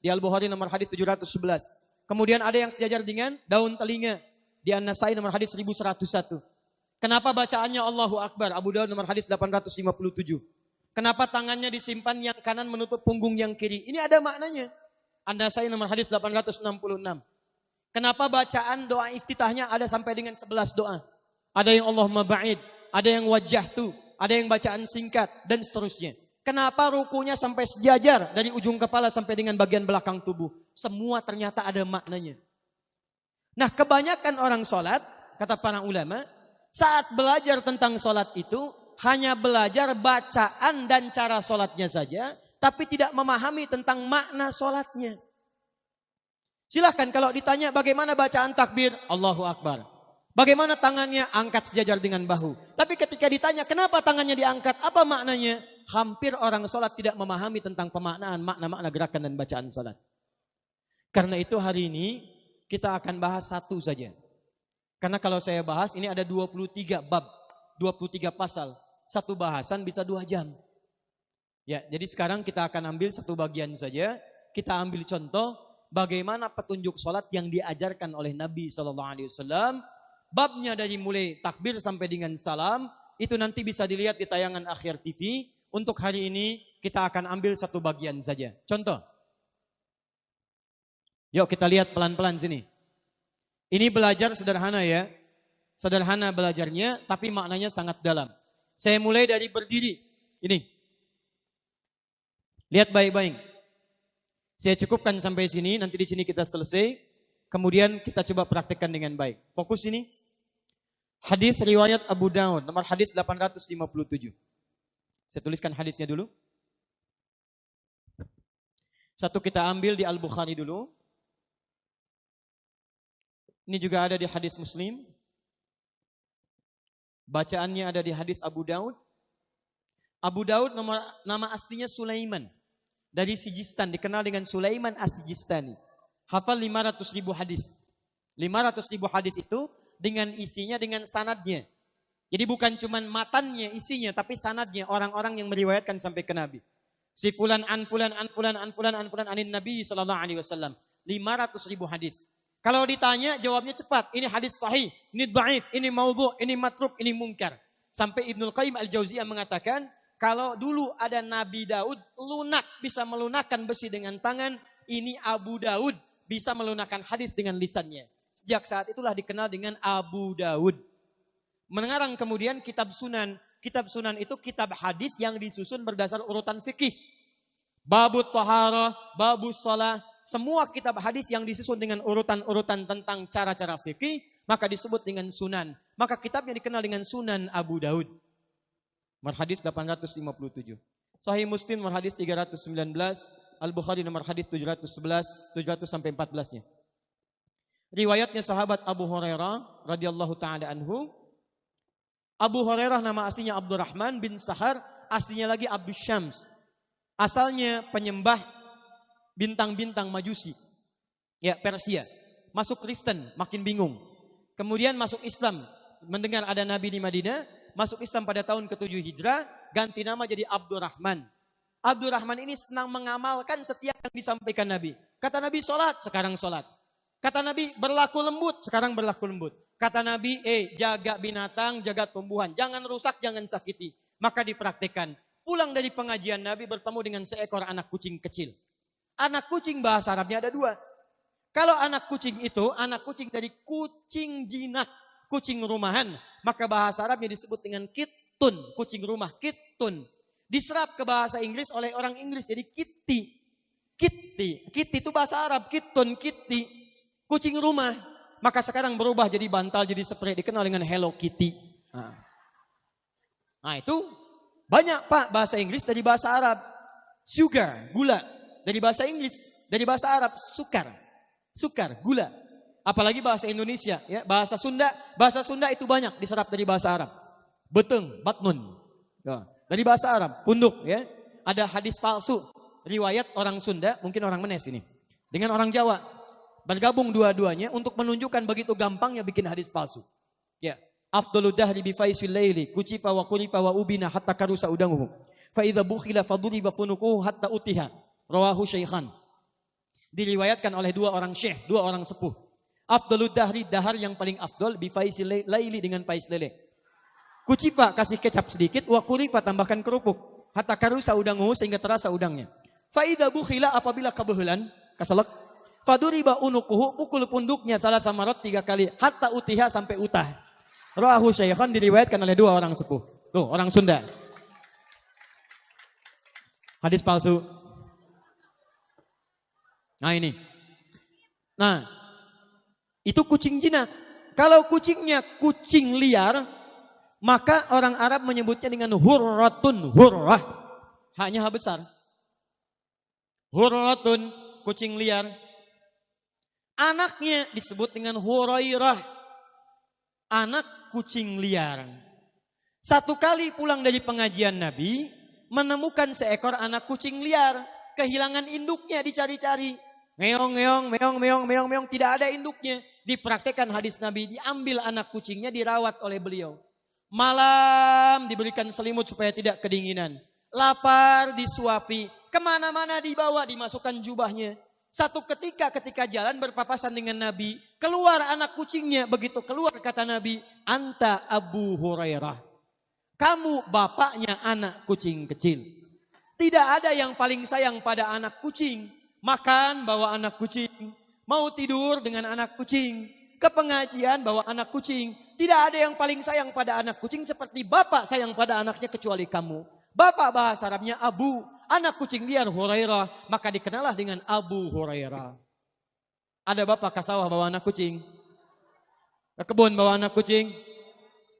Di Al-Bukhari nomor hadis 711. Kemudian ada yang sejajar dengan daun telinga. Di An-Nasai nomor hadis 1101. Kenapa bacaannya Allahu Akbar? Abu Dawud nomor hadis 857. Kenapa tangannya disimpan yang kanan menutup punggung yang kiri? Ini ada maknanya. Anda saya nomor hadis 866. Kenapa bacaan doa iftitahnya ada sampai dengan 11 doa? Ada yang Allah maba'id, ada yang wajah tu, ada yang bacaan singkat, dan seterusnya. Kenapa rukunya sampai sejajar dari ujung kepala sampai dengan bagian belakang tubuh? Semua ternyata ada maknanya. Nah kebanyakan orang sholat, kata para ulama, saat belajar tentang sholat itu, hanya belajar bacaan dan cara sholatnya saja, tapi tidak memahami tentang makna sholatnya. Silahkan kalau ditanya bagaimana bacaan takbir, Allahu Akbar. Bagaimana tangannya angkat sejajar dengan bahu. Tapi ketika ditanya kenapa tangannya diangkat, apa maknanya? Hampir orang sholat tidak memahami tentang pemaknaan makna-makna gerakan dan bacaan sholat. Karena itu hari ini kita akan bahas satu saja. Karena kalau saya bahas ini ada 23 bab, 23 pasal satu bahasan bisa dua jam. Ya, jadi sekarang kita akan ambil satu bagian saja. Kita ambil contoh bagaimana petunjuk sholat yang diajarkan oleh Nabi Shallallahu Alaihi Wasallam. Babnya dari mulai takbir sampai dengan salam itu nanti bisa dilihat di tayangan akhir TV. Untuk hari ini kita akan ambil satu bagian saja. Contoh. Yuk kita lihat pelan-pelan sini. Ini belajar sederhana ya. Sederhana belajarnya tapi maknanya sangat dalam. Saya mulai dari berdiri. Ini. Lihat baik-baik. Saya cukupkan sampai sini, nanti di sini kita selesai. Kemudian kita coba praktekkan dengan baik. Fokus ini. Hadis riwayat Abu Daud, nomor hadis 857. Saya tuliskan hadisnya dulu. Satu kita ambil di Al-Bukhari dulu. Ini juga ada di hadis Muslim. Bacaannya ada di hadis Abu Daud. Abu Daud nama, nama aslinya Sulaiman. Dari Sijistan, dikenal dengan Sulaiman As-Sijistani. Hafal 500 ribu hadis. 500 ribu hadis itu dengan isinya, dengan sanadnya. Jadi bukan cuma matannya, isinya, tapi sanadnya orang-orang yang meriwayatkan sampai ke Nabi. Si fulan an fulan an fulan an fulan an fulan anin Nabi sallallahu alaihi wasallam. 500 ribu hadis. Kalau ditanya jawabnya cepat. Ini hadis sahih, ini dhaif, ini maudhu, ini matruk, ini mungkar. Sampai Ibnul Qayyim Al-Jauziyah mengatakan, kalau dulu ada Nabi Daud lunak bisa melunakkan besi dengan tangan, ini Abu Daud bisa melunakkan hadis dengan lisannya. Sejak saat itulah dikenal dengan Abu Daud. Mengarang kemudian kitab sunan. Kitab sunan itu kitab hadis yang disusun berdasar urutan fikih. Babu tahara, babu salah, semua kitab hadis yang disusun dengan urutan-urutan tentang cara-cara fikih, maka disebut dengan sunan. Maka kitabnya dikenal dengan sunan Abu Daud. Nomor hadis 857. Sahih Muslim nomor hadis 319, Al-Bukhari nomor hadis 711, 700 sampai 14-nya. Riwayatnya sahabat Abu Hurairah radhiyallahu taala anhu Abu Hurairah nama aslinya Abdurrahman bin Sahar, aslinya lagi Abdul Syams. Asalnya penyembah bintang-bintang majusi. Ya, Persia. Masuk Kristen, makin bingung. Kemudian masuk Islam, mendengar ada Nabi di Madinah, masuk Islam pada tahun ke-7 Hijrah, ganti nama jadi Abdurrahman. Abdurrahman ini senang mengamalkan setiap yang disampaikan Nabi. Kata Nabi sholat, sekarang sholat. Kata Nabi berlaku lembut, sekarang berlaku lembut. Kata Nabi, eh jaga binatang, jaga tumbuhan. Jangan rusak, jangan sakiti. Maka dipraktikkan. Pulang dari pengajian Nabi bertemu dengan seekor anak kucing kecil. Anak kucing bahasa Arabnya ada dua. Kalau anak kucing itu, anak kucing dari kucing jinak, kucing rumahan. Maka bahasa Arabnya disebut dengan kitun, kucing rumah, kitun. Diserap ke bahasa Inggris oleh orang Inggris jadi kitty. Kitty, kitty itu bahasa Arab, kitun, kitty. Kucing rumah, maka sekarang berubah jadi bantal, jadi spray, dikenal dengan Hello Kitty. Nah, nah itu banyak pak bahasa Inggris dari bahasa Arab. Sugar, gula. Dari bahasa Inggris, dari bahasa Arab, sukar. Sukar, gula. Apalagi bahasa Indonesia, ya bahasa Sunda. Bahasa Sunda itu banyak diserap dari bahasa Arab. Beteng, batnun. Ya. Dari bahasa Arab, punduk ya. Ada hadis palsu, riwayat orang Sunda, mungkin orang Menes ini. Dengan orang Jawa, Bergabung dua-duanya untuk menunjukkan begitu gampangnya bikin hadis palsu. Ya. Afdalu dahri bi faisil laili kucipa wa kulifa wa ubina hatta karusa udanguhu. Fa idza bukhila faduriba funukuhu hatta utiha. Rawahu Syekhan. Diriwayatkan oleh dua orang syekh, dua orang sepuh. Afdalu dahri dahar yang paling afdol bi faisil laili dengan pais lele. Kucipa kasih kecap sedikit, wa kulifa tambahkan kerupuk. Hatta karusa udanguhu sehingga terasa udangnya. Fa idza bukhila apabila kebehelan, kasalak Faduriba unukuhu, pukul punduknya salah sama rot tiga kali. Hatta utiha sampai utah. Rahu syaikhon diriwayatkan oleh dua orang sepuh. Tuh, orang Sunda. Hadis palsu. Nah ini. Nah, itu kucing jinak. Kalau kucingnya kucing liar, maka orang Arab menyebutnya dengan hurratun, hurrah. Hanya besar. Hurratun, kucing liar. Anaknya disebut dengan Hurairah. Anak kucing liar. Satu kali pulang dari pengajian Nabi, menemukan seekor anak kucing liar. Kehilangan induknya dicari-cari. Meong, meong, meong, meong, meong, meong. Tidak ada induknya. Dipraktekkan hadis Nabi. Diambil anak kucingnya, dirawat oleh beliau. Malam diberikan selimut supaya tidak kedinginan. Lapar disuapi. Ke mana-mana dibawa, dimasukkan jubahnya. Satu ketika ketika jalan berpapasan dengan Nabi, keluar anak kucingnya. Begitu keluar kata Nabi, Anta Abu Hurairah. Kamu bapaknya anak kucing kecil. Tidak ada yang paling sayang pada anak kucing. Makan bawa anak kucing. Mau tidur dengan anak kucing. Ke pengajian bawa anak kucing. Tidak ada yang paling sayang pada anak kucing seperti bapak sayang pada anaknya kecuali kamu. Bapak bahasa Arabnya Abu anak kucing liar Hurairah, maka dikenalah dengan Abu Hurairah. Ada bapak ke sawah bawa anak kucing? Ke kebun bawa anak kucing?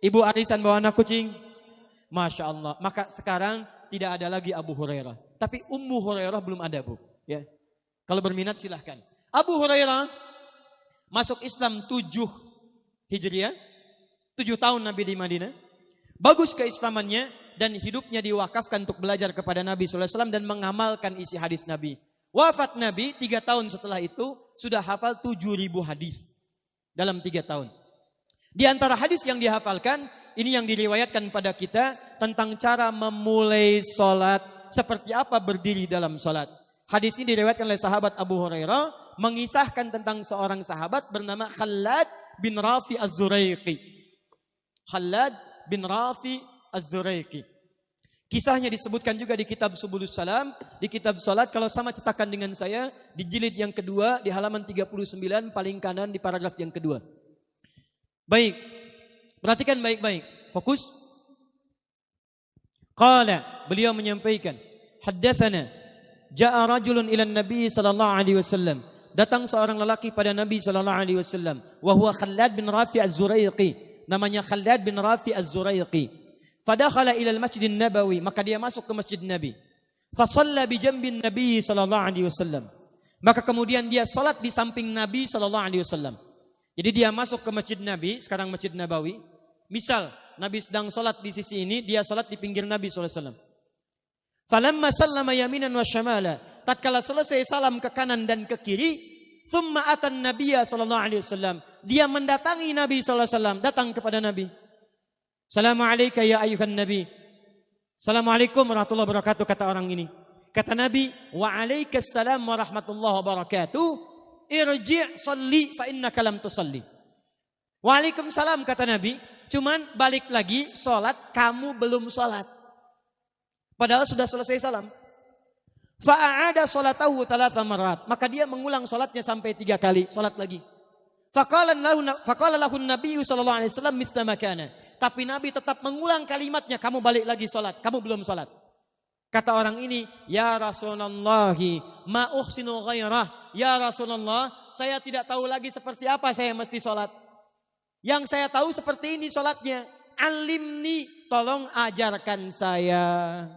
Ibu arisan bawa anak kucing? Masya Allah. Maka sekarang tidak ada lagi Abu Hurairah. Tapi Ummu Hurairah belum ada bu. Ya. Kalau berminat silahkan. Abu Hurairah masuk Islam 7 Hijriah. 7 tahun Nabi di Madinah. Bagus keislamannya dan hidupnya diwakafkan untuk belajar kepada Nabi SAW dan mengamalkan isi hadis Nabi. Wafat Nabi tiga tahun setelah itu sudah hafal tujuh ribu hadis dalam tiga tahun. Di antara hadis yang dihafalkan, ini yang diriwayatkan pada kita tentang cara memulai sholat, seperti apa berdiri dalam sholat. Hadis ini diriwayatkan oleh sahabat Abu Hurairah, mengisahkan tentang seorang sahabat bernama Khalad bin Rafi Az-Zuraiqi. Khalad bin Rafi Az-Zuraiqi. Kisahnya disebutkan juga di kitab Subulus Salam, di kitab Salat kalau sama cetakan dengan saya di jilid yang kedua di halaman 39 paling kanan di paragraf yang kedua. Baik. Perhatikan baik-baik. Fokus. Qala, beliau menyampaikan, haddatsana jaa rajulun ila Nabi sallallahu alaihi wasallam. Datang seorang lelaki pada Nabi sallallahu alaihi wasallam, wa huwa Khallad bin Rafi Az-Zuraiqi. Namanya Khallad bin Rafi Az-Zuraiqi. Fadakhala ila al-Masjid nabawi maka dia masuk ke Masjid Nabi. Fasalla bi jambin Nabi sallallahu alaihi wasallam. Maka kemudian dia salat di samping Nabi sallallahu alaihi wasallam. Jadi dia masuk ke Masjid Nabi, sekarang Masjid Nabawi. Misal Nabi sedang salat di sisi ini, dia salat di pinggir Nabi sallallahu alaihi wasallam. Falamma sallama yaminan wa syamala. Tatkala selesai salam ke kanan dan ke kiri, thumma atan Nabiya sallallahu alaihi wasallam. Dia mendatangi Nabi sallallahu alaihi wasallam, datang kepada Nabi. Assalamualaikum ya ayuhan Nabi. Assalamualaikum warahmatullahi wabarakatuh kata orang ini. Kata Nabi, wa alaikassalam warahmatullahi wabarakatuh. Irji' salli fa innaka lam tusalli. Waalaikumsalam kata Nabi, cuman balik lagi salat kamu belum salat. Padahal sudah selesai salam. Fa'ada salatahu thalatha marat. Maka dia mengulang salatnya sampai tiga kali, salat lagi. Faqala lahu faqala Nabi sallallahu alaihi wasallam mithla makana. Tapi Nabi tetap mengulang kalimatnya, kamu balik lagi sholat, kamu belum sholat. Kata orang ini, Ya Rasulullah, ma uhsinu ghairah. Ya Rasulullah, saya tidak tahu lagi seperti apa saya mesti sholat. Yang saya tahu seperti ini sholatnya. Alimni, tolong ajarkan saya.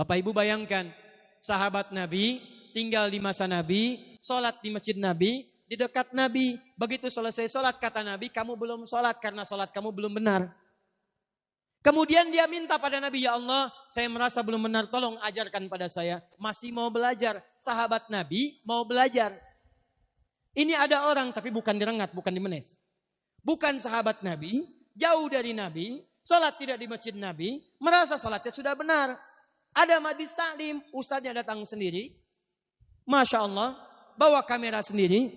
Bapak Ibu bayangkan, sahabat Nabi tinggal di masa Nabi, sholat di masjid Nabi, di dekat Nabi. Begitu selesai sholat kata Nabi, kamu belum sholat karena sholat kamu belum benar. Kemudian dia minta pada Nabi, ya Allah, saya merasa belum benar, tolong ajarkan pada saya. Masih mau belajar. Sahabat Nabi mau belajar. Ini ada orang, tapi bukan direngat, bukan dimenes. Bukan sahabat Nabi, jauh dari Nabi, sholat tidak di masjid Nabi, merasa sholatnya sudah benar. Ada majlis taklim, ustadznya datang sendiri. Masya Allah, bawa kamera sendiri,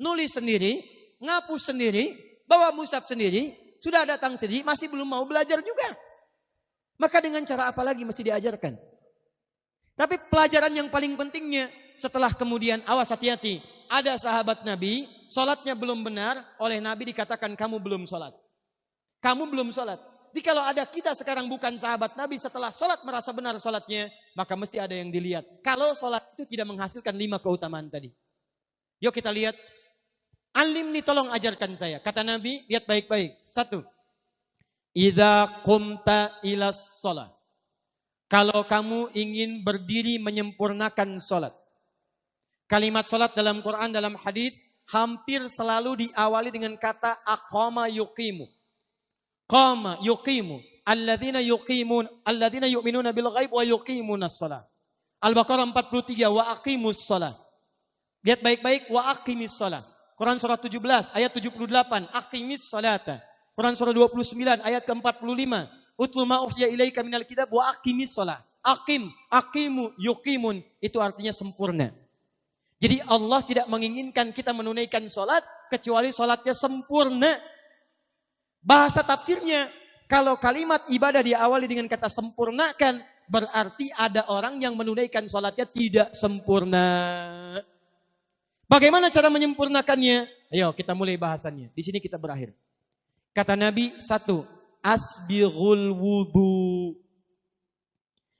nulis sendiri, ngapus sendiri, bawa musab sendiri, sudah datang sendiri, masih belum mau belajar juga. Maka dengan cara apa lagi mesti diajarkan? Tapi pelajaran yang paling pentingnya setelah kemudian awas hati-hati. Ada sahabat Nabi, sholatnya belum benar, oleh Nabi dikatakan kamu belum sholat. Kamu belum sholat. Jadi kalau ada kita sekarang bukan sahabat Nabi setelah sholat merasa benar sholatnya, maka mesti ada yang dilihat. Kalau sholat itu tidak menghasilkan lima keutamaan tadi. Yuk kita lihat Alim nih tolong ajarkan saya. Kata Nabi, lihat baik-baik. Satu. Idza qumta ila sholat. Kalau kamu ingin berdiri menyempurnakan sholat. Kalimat sholat dalam Quran, dalam hadis hampir selalu diawali dengan kata aqama yuqimu. Qama yuqimu. Alladzina yuqimun, alladzina yu'minuna bil ghaib wa yuqimunas salat. Al-Baqarah 43 wa aqimus salat. Lihat baik-baik wa aqimis salat. Quran surah 17 ayat 78, aqimis salata. Quran surah 29 ayat ke-45, utlu ma uhya ilaika minal kitab wa aqimis salat. Aqim, aqimu, yuqimun, itu artinya sempurna. Jadi Allah tidak menginginkan kita menunaikan sholat kecuali sholatnya sempurna. Bahasa tafsirnya, kalau kalimat ibadah diawali dengan kata sempurnakan, berarti ada orang yang menunaikan sholatnya tidak sempurna. Bagaimana cara menyempurnakannya? Ayo kita mulai bahasannya. Di sini kita berakhir. Kata Nabi satu, asbirul wudu.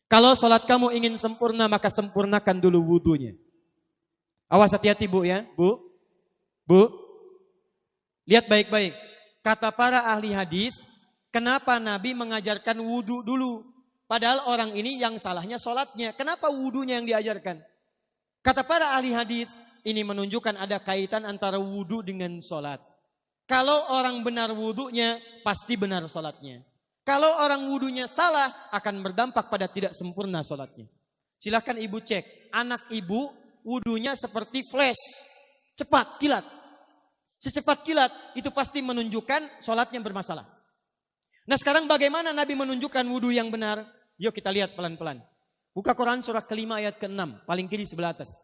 Kalau sholat kamu ingin sempurna maka sempurnakan dulu wudunya. Awas hati-hati bu ya, bu. Bu, lihat baik-baik. Kata para ahli hadis, kenapa Nabi mengajarkan wudhu dulu? Padahal orang ini yang salahnya sholatnya. Kenapa wudhunya yang diajarkan? Kata para ahli hadis, ini menunjukkan ada kaitan antara wudhu dengan sholat. Kalau orang benar wudhunya, pasti benar sholatnya. Kalau orang wudhunya salah, akan berdampak pada tidak sempurna sholatnya. Silahkan ibu cek, anak ibu wudhunya seperti flash, cepat, kilat. Secepat kilat itu pasti menunjukkan sholatnya bermasalah. Nah sekarang bagaimana Nabi menunjukkan wudhu yang benar? Yuk kita lihat pelan-pelan. Buka Quran surah kelima ayat ke-6, paling kiri sebelah atas.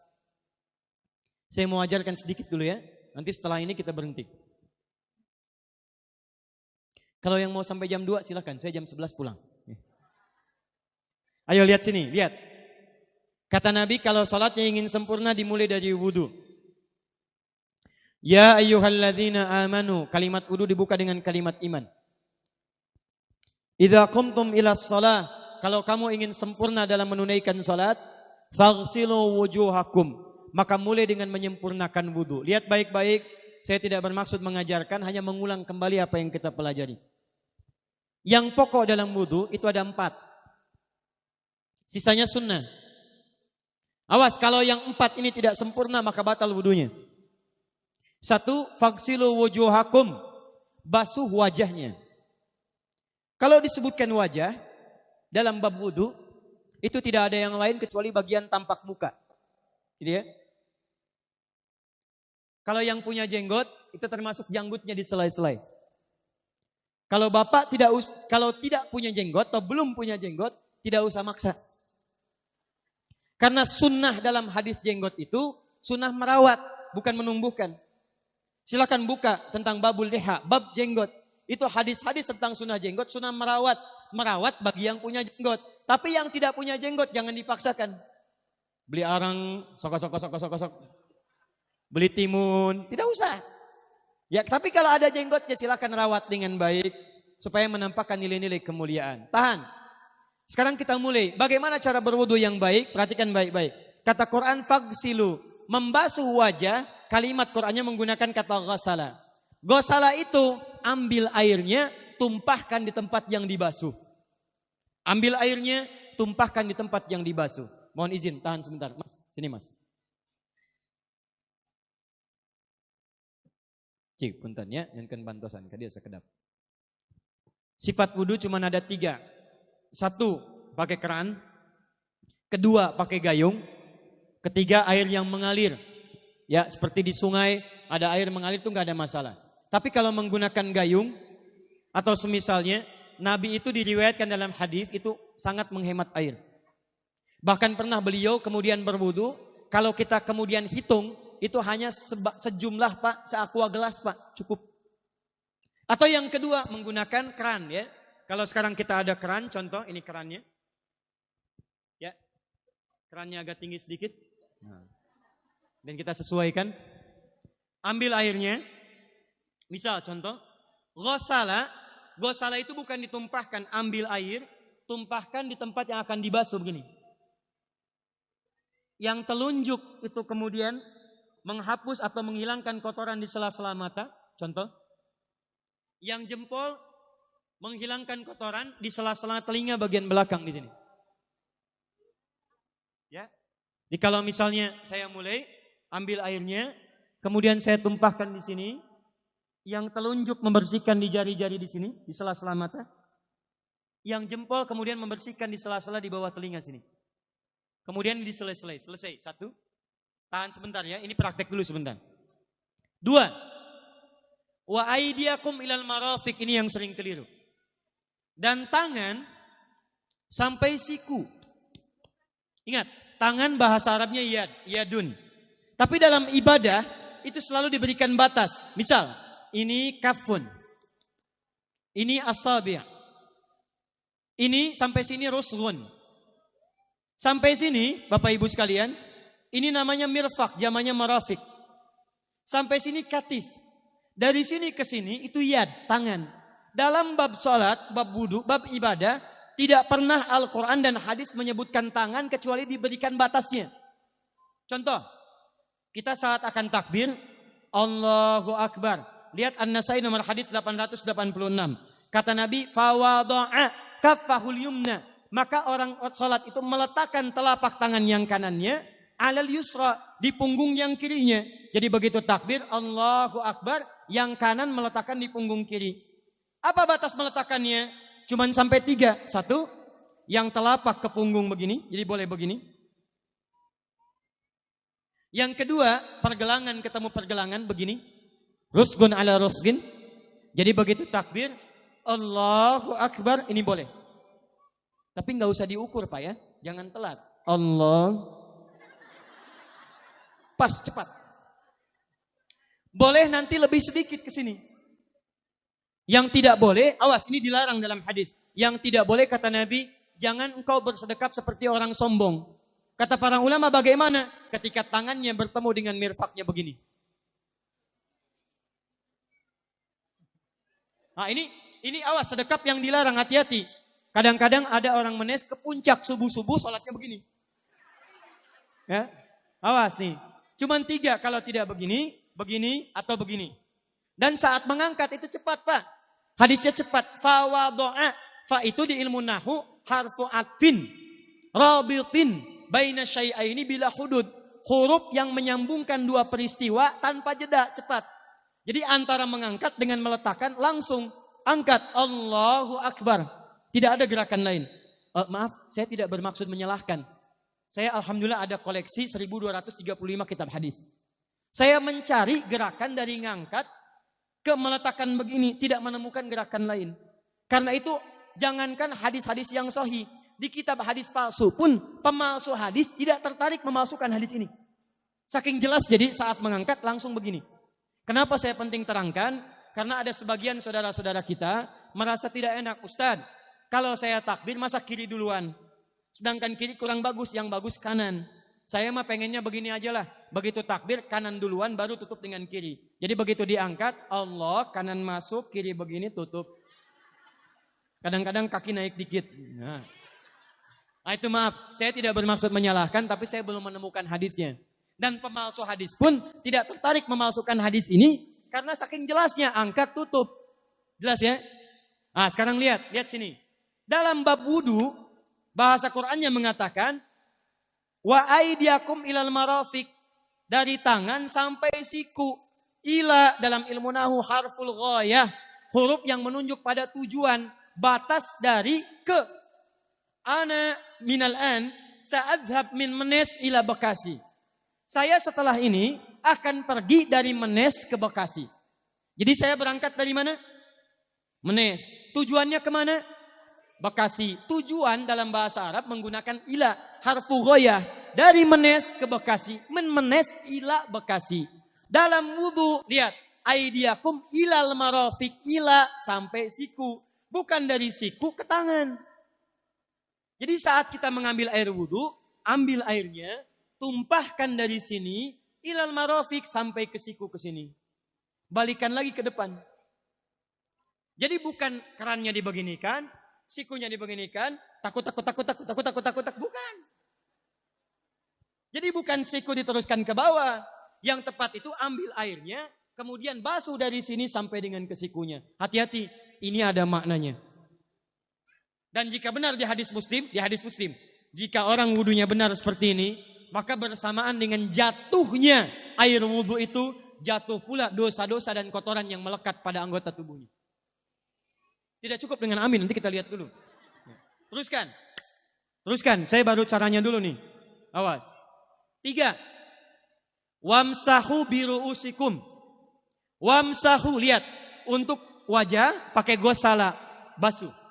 Saya mau ajarkan sedikit dulu ya. Nanti setelah ini kita berhenti. Kalau yang mau sampai jam 2 silahkan, saya jam 11 pulang. Ayo lihat sini, lihat. Kata Nabi kalau sholatnya ingin sempurna dimulai dari wudhu. Ya ayyuhalladzina amanu. Kalimat wudu dibuka dengan kalimat iman. Idza qumtum ila shalah, kalau kamu ingin sempurna dalam menunaikan salat, faghsilu wujuhakum. Maka mulai dengan menyempurnakan wudu. Lihat baik-baik, saya tidak bermaksud mengajarkan, hanya mengulang kembali apa yang kita pelajari. Yang pokok dalam wudu itu ada empat. Sisanya sunnah. Awas, kalau yang empat ini tidak sempurna maka batal wudunya. Satu, faksilu wujuhakum. Basuh wajahnya. Kalau disebutkan wajah, dalam bab wudhu, itu tidak ada yang lain kecuali bagian tampak muka. Jadi ya. Kalau yang punya jenggot, itu termasuk janggutnya di selai-selai. Kalau bapak tidak us kalau tidak punya jenggot atau belum punya jenggot, tidak usah maksa. Karena sunnah dalam hadis jenggot itu sunnah merawat, bukan menumbuhkan. Silakan buka tentang babul deha, bab jenggot. Itu hadis-hadis tentang sunnah jenggot, sunnah merawat. Merawat bagi yang punya jenggot. Tapi yang tidak punya jenggot jangan dipaksakan. Beli arang, sok sok sok sok sok. Beli timun, tidak usah. Ya, tapi kalau ada jenggotnya silakan rawat dengan baik supaya menampakkan nilai-nilai kemuliaan. Tahan. Sekarang kita mulai. Bagaimana cara berwudu yang baik? Perhatikan baik-baik. Kata Quran fagsilu, membasuh wajah kalimat Qur'annya menggunakan kata ghasala. Ghasala itu ambil airnya, tumpahkan di tempat yang dibasuh. Ambil airnya, tumpahkan di tempat yang dibasuh. Mohon izin, tahan sebentar. Mas, sini mas. Cik, punten ya, yang kan bantosan, dia sekedap. Sifat wudhu cuma ada tiga. Satu, pakai keran. Kedua, pakai gayung. Ketiga, air yang mengalir. Ya, seperti di sungai ada air mengalir itu nggak ada masalah. Tapi kalau menggunakan gayung atau semisalnya, Nabi itu diriwayatkan dalam hadis itu sangat menghemat air. Bahkan pernah beliau kemudian berwudu, kalau kita kemudian hitung itu hanya sejumlah Pak, seaqua gelas Pak, cukup. Atau yang kedua menggunakan keran ya. Kalau sekarang kita ada keran, contoh ini kerannya. Ya. Kerannya agak tinggi sedikit. Nah. Dan kita sesuaikan. Ambil airnya. Misal contoh. Gosala. Gosala itu bukan ditumpahkan. Ambil air. Tumpahkan di tempat yang akan dibasuh begini. Yang telunjuk itu kemudian menghapus atau menghilangkan kotoran di sela-sela mata. Contoh. Yang jempol menghilangkan kotoran di sela-sela telinga bagian belakang di sini. Ya. Jadi kalau misalnya saya mulai ambil airnya, kemudian saya tumpahkan di sini, yang telunjuk membersihkan di jari-jari di sini, di sela-sela mata, yang jempol kemudian membersihkan di sela-sela di bawah telinga sini. Kemudian di selesai, selesai. Satu, tahan sebentar ya, ini praktek dulu sebentar. Dua, wa aidiakum ilal marafik, ini yang sering keliru. Dan tangan sampai siku. Ingat, tangan bahasa Arabnya yad, yadun. Tapi dalam ibadah itu selalu diberikan batas. Misal, ini kafun. Ini asabi'. Ini sampai sini rusun. Sampai sini, Bapak Ibu sekalian, ini namanya mirfak, zamannya marafik. Sampai sini katif. Dari sini ke sini itu yad, tangan. Dalam bab salat, bab wudhu, bab ibadah, tidak pernah Al-Quran dan hadis menyebutkan tangan kecuali diberikan batasnya. Contoh, kita saat akan takbir, Allahu Akbar. Lihat An-Nasai nomor hadis 886. Kata Nabi, fawadoa kafahul yumna. Maka orang salat itu meletakkan telapak tangan yang kanannya alal yusra di punggung yang kirinya. Jadi begitu takbir Allahu Akbar, yang kanan meletakkan di punggung kiri. Apa batas meletakkannya? Cuman sampai tiga. Satu, yang telapak ke punggung begini, jadi boleh begini. Yang kedua, pergelangan ketemu pergelangan begini. Rusgun ala rusgin. Jadi begitu takbir, Allahu Akbar, ini boleh. Tapi nggak usah diukur Pak ya, jangan telat. Allah. Pas, cepat. Boleh nanti lebih sedikit ke sini. Yang tidak boleh, awas ini dilarang dalam hadis. Yang tidak boleh kata Nabi, jangan engkau bersedekap seperti orang sombong. Kata para ulama bagaimana? Ketika tangannya bertemu dengan mirfaknya begini. Nah ini ini awas sedekap yang dilarang hati-hati. Kadang-kadang ada orang menes ke puncak subuh-subuh sholatnya begini. Ya, awas nih. Cuman tiga kalau tidak begini, begini atau begini. Dan saat mengangkat itu cepat pak. Hadisnya cepat. Fawadoa. Fa itu di ilmu nahu harfu atfin. Rabitin. Baina syai'aini bila hudud. Huruf yang menyambungkan dua peristiwa tanpa jeda cepat. Jadi antara mengangkat dengan meletakkan langsung angkat Allahu Akbar. Tidak ada gerakan lain. Uh, maaf, saya tidak bermaksud menyalahkan. Saya alhamdulillah ada koleksi 1235 kitab hadis. Saya mencari gerakan dari ngangkat ke meletakkan begini, tidak menemukan gerakan lain. Karena itu jangankan hadis-hadis yang sahih, di kitab hadis palsu pun pemalsu hadis tidak tertarik memasukkan hadis ini. Saking jelas jadi saat mengangkat langsung begini. Kenapa saya penting terangkan? Karena ada sebagian saudara-saudara kita merasa tidak enak. Ustadz, kalau saya takbir masa kiri duluan. Sedangkan kiri kurang bagus, yang bagus kanan. Saya mah pengennya begini aja lah. Begitu takbir kanan duluan baru tutup dengan kiri. Jadi begitu diangkat Allah kanan masuk kiri begini tutup. Kadang-kadang kaki naik dikit. Nah. Nah itu maaf, saya tidak bermaksud menyalahkan tapi saya belum menemukan hadisnya. Dan pemalsu hadis pun tidak tertarik memalsukan hadis ini karena saking jelasnya angkat tutup. Jelas ya? Nah sekarang lihat, lihat sini. Dalam bab wudhu, bahasa Qurannya mengatakan, Wa aidiakum ilal marafik. Dari tangan sampai siku. Ila dalam ilmu nahu harful ghayah. Huruf yang menunjuk pada tujuan. Batas dari ke. Ana minal an. Sa'adhab min menes ila Bekasi. Saya setelah ini akan pergi dari Menes ke Bekasi. Jadi saya berangkat dari mana? Menes. Tujuannya ke mana? Bekasi. Tujuan dalam bahasa Arab menggunakan ila harfu goyah dari Menes ke Bekasi. Men Menes ila Bekasi. Dalam wudhu lihat aidiakum ilal marofik ila sampai siku. Bukan dari siku ke tangan. Jadi saat kita mengambil air wudhu, ambil airnya, tumpahkan dari sini ilal marofik sampai ke siku ke sini. Balikan lagi ke depan. Jadi bukan kerannya dibeginikan, sikunya dibeginikan, takut, takut, takut, takut, takut, takut, takut, takut, bukan. Jadi bukan siku diteruskan ke bawah. Yang tepat itu ambil airnya, kemudian basuh dari sini sampai dengan ke sikunya. Hati-hati, ini ada maknanya. Dan jika benar di hadis muslim, di hadis muslim, jika orang wudhunya benar seperti ini, maka bersamaan dengan jatuhnya air wudhu itu, jatuh pula dosa-dosa dan kotoran yang melekat pada anggota tubuhnya. Tidak cukup dengan amin, nanti kita lihat dulu. Teruskan. Teruskan, saya baru caranya dulu nih. Awas. Tiga. Wamsahu biru usikum. Wamsahu, lihat. Untuk wajah pakai gosala, basuh.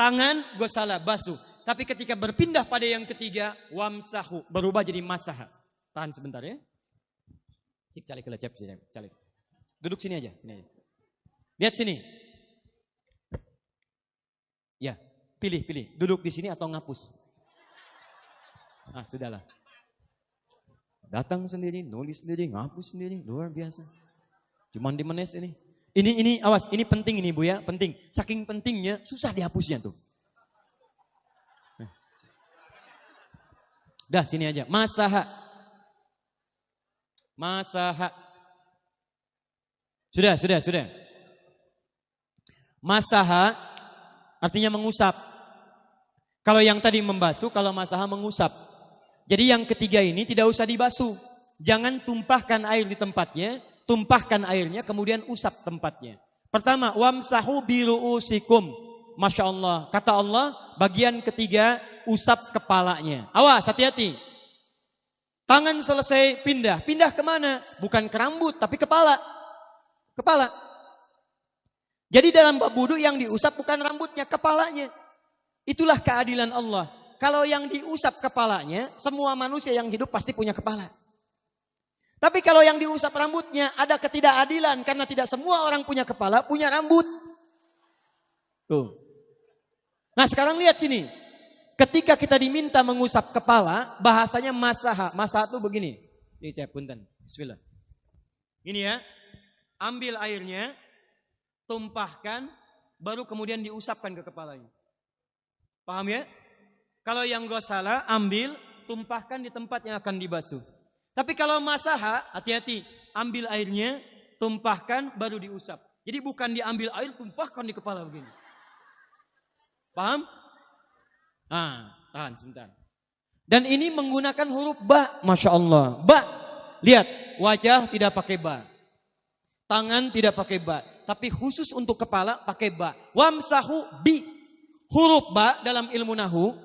Tangan gosala, basuh. Tapi ketika berpindah pada yang ketiga, wamsahu, berubah jadi masaha. Tahan sebentar ya. Cik calik cek calik. Duduk sini aja, sini aja. Lihat sini. Ya, pilih, pilih. Duduk di sini atau ngapus? Ah, sudahlah. Datang sendiri, nulis sendiri, ngapus sendiri, luar biasa. Cuman di menes ini. Ini, ini, awas, ini penting ini Bu ya, penting. Saking pentingnya, susah dihapusnya tuh. Dah sini aja, masaha. Masaha. Sudah, sudah, sudah. Masaha artinya mengusap. Kalau yang tadi membasuh, kalau masalah mengusap. Jadi yang ketiga ini tidak usah dibasuh. Jangan tumpahkan air di tempatnya, tumpahkan airnya kemudian usap tempatnya. Pertama, wamsahu biru'usikum. Masya Allah. Kata Allah, bagian ketiga usap kepalanya. Awas, hati-hati. Tangan selesai pindah. Pindah ke mana? Bukan ke rambut, tapi kepala. kepala. Jadi dalam bab wudhu yang diusap bukan rambutnya, kepalanya. Itulah keadilan Allah. Kalau yang diusap kepalanya, semua manusia yang hidup pasti punya kepala. Tapi kalau yang diusap rambutnya ada ketidakadilan karena tidak semua orang punya kepala, punya rambut. Tuh. Nah sekarang lihat sini. Ketika kita diminta mengusap kepala, bahasanya masaha. Masaha itu begini. Ini saya punten. Bismillah. Ini ya. Ambil airnya, tumpahkan, baru kemudian diusapkan ke kepalanya. Paham ya? Kalau yang gak salah, ambil, tumpahkan di tempat yang akan dibasuh. Tapi kalau masaha, hati-hati. Ambil airnya, tumpahkan, baru diusap. Jadi bukan diambil air, tumpahkan di kepala begini. Paham? Nah, tahan sebentar. Dan ini menggunakan huruf ba, masya Allah. Ba, lihat wajah tidak pakai ba, tangan tidak pakai ba, tapi khusus untuk kepala pakai ba. Wamsahu bi. Huruf ba dalam ilmu nahu.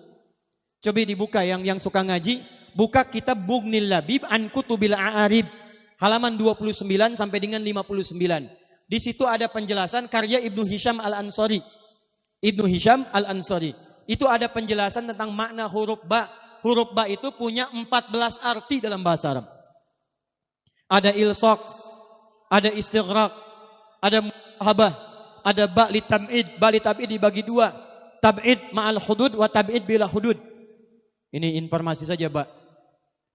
Coba dibuka yang yang suka ngaji. Buka kitab Bughnil Labib an Kutubil A'arib. Halaman 29 sampai dengan 59. Di situ ada penjelasan karya Ibnu Hisham Al-Ansari. Ibnu Hisham Al-Ansari. Itu ada penjelasan tentang makna huruf ba. Huruf ba itu punya 14 arti dalam bahasa Arab. Ada ilsok, ada istighraq, ada muhabah, ada ba li tam'id, ba li tab'id dibagi dua. Tab'id ma'al hudud wa tab'id bila hudud. Ini informasi saja, Pak.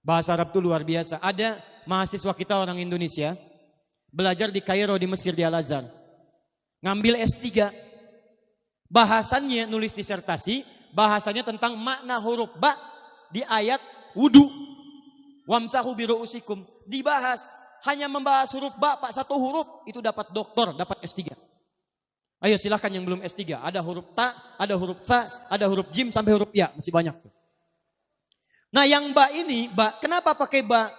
Bahasa Arab itu luar biasa. Ada mahasiswa kita orang Indonesia belajar di Kairo di Mesir di Al-Azhar. Ngambil S3. Bahasannya nulis disertasi, bahasanya tentang makna huruf ba di ayat wudu. Wamsahu biru'usikum. Dibahas hanya membahas huruf ba, Pak, satu huruf, itu dapat doktor, dapat S3. Ayo silahkan yang belum S3. Ada huruf ta, ada huruf fa, ada huruf jim sampai huruf ya. Masih banyak. Nah yang ba ini, ba, kenapa pakai ba?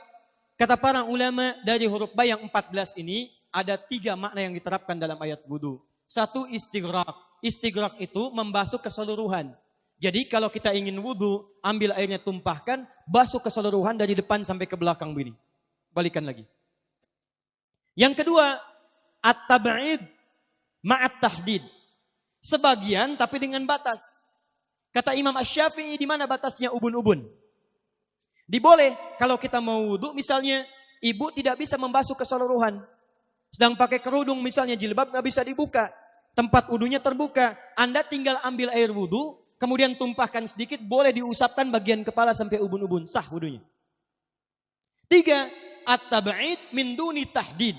Kata para ulama dari huruf ba yang 14 ini, ada tiga makna yang diterapkan dalam ayat wudhu. Satu istighraq. Istighraq itu membasuh keseluruhan. Jadi kalau kita ingin wudhu, ambil airnya tumpahkan, basuh keseluruhan dari depan sampai ke belakang begini. Balikan lagi. Yang kedua, at-tab'id ma'at tahdid. Sebagian tapi dengan batas. Kata Imam Ash-Syafi'i di mana batasnya ubun-ubun? Diboleh kalau kita mau wudhu misalnya ibu tidak bisa membasuh keseluruhan. Sedang pakai kerudung misalnya jilbab nggak bisa dibuka. Tempat wudhunya terbuka. Anda tinggal ambil air wudhu, kemudian tumpahkan sedikit, boleh diusapkan bagian kepala sampai ubun-ubun. Sah wudhunya. Tiga, at-tab'id min duni tahdid.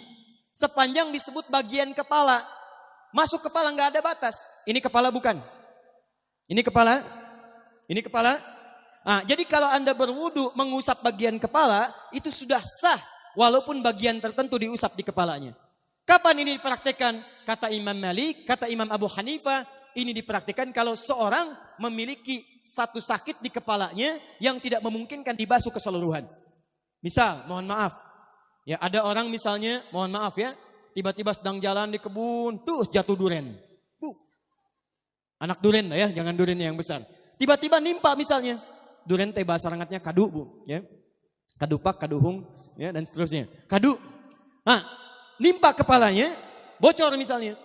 Sepanjang disebut bagian kepala. Masuk kepala nggak ada batas. Ini kepala bukan? Ini kepala? Ini kepala? Nah, jadi kalau Anda berwudu mengusap bagian kepala, itu sudah sah. Walaupun bagian tertentu diusap di kepalanya. Kapan ini dipraktekkan? Kata Imam Malik, kata Imam Abu Hanifah, ini dipraktikkan kalau seorang memiliki satu sakit di kepalanya yang tidak memungkinkan dibasuh keseluruhan. Misal, mohon maaf. Ya, ada orang misalnya, mohon maaf ya, tiba-tiba sedang jalan di kebun, tuh jatuh duren. Bu. Anak duren lah ya, jangan duren yang besar. Tiba-tiba nimpa misalnya. Duren teh bahasa rangatnya kadu, Bu, ya. Kadupak, kaduhung, ya dan seterusnya. Kadu. Nah, nimpa kepalanya, bocor misalnya.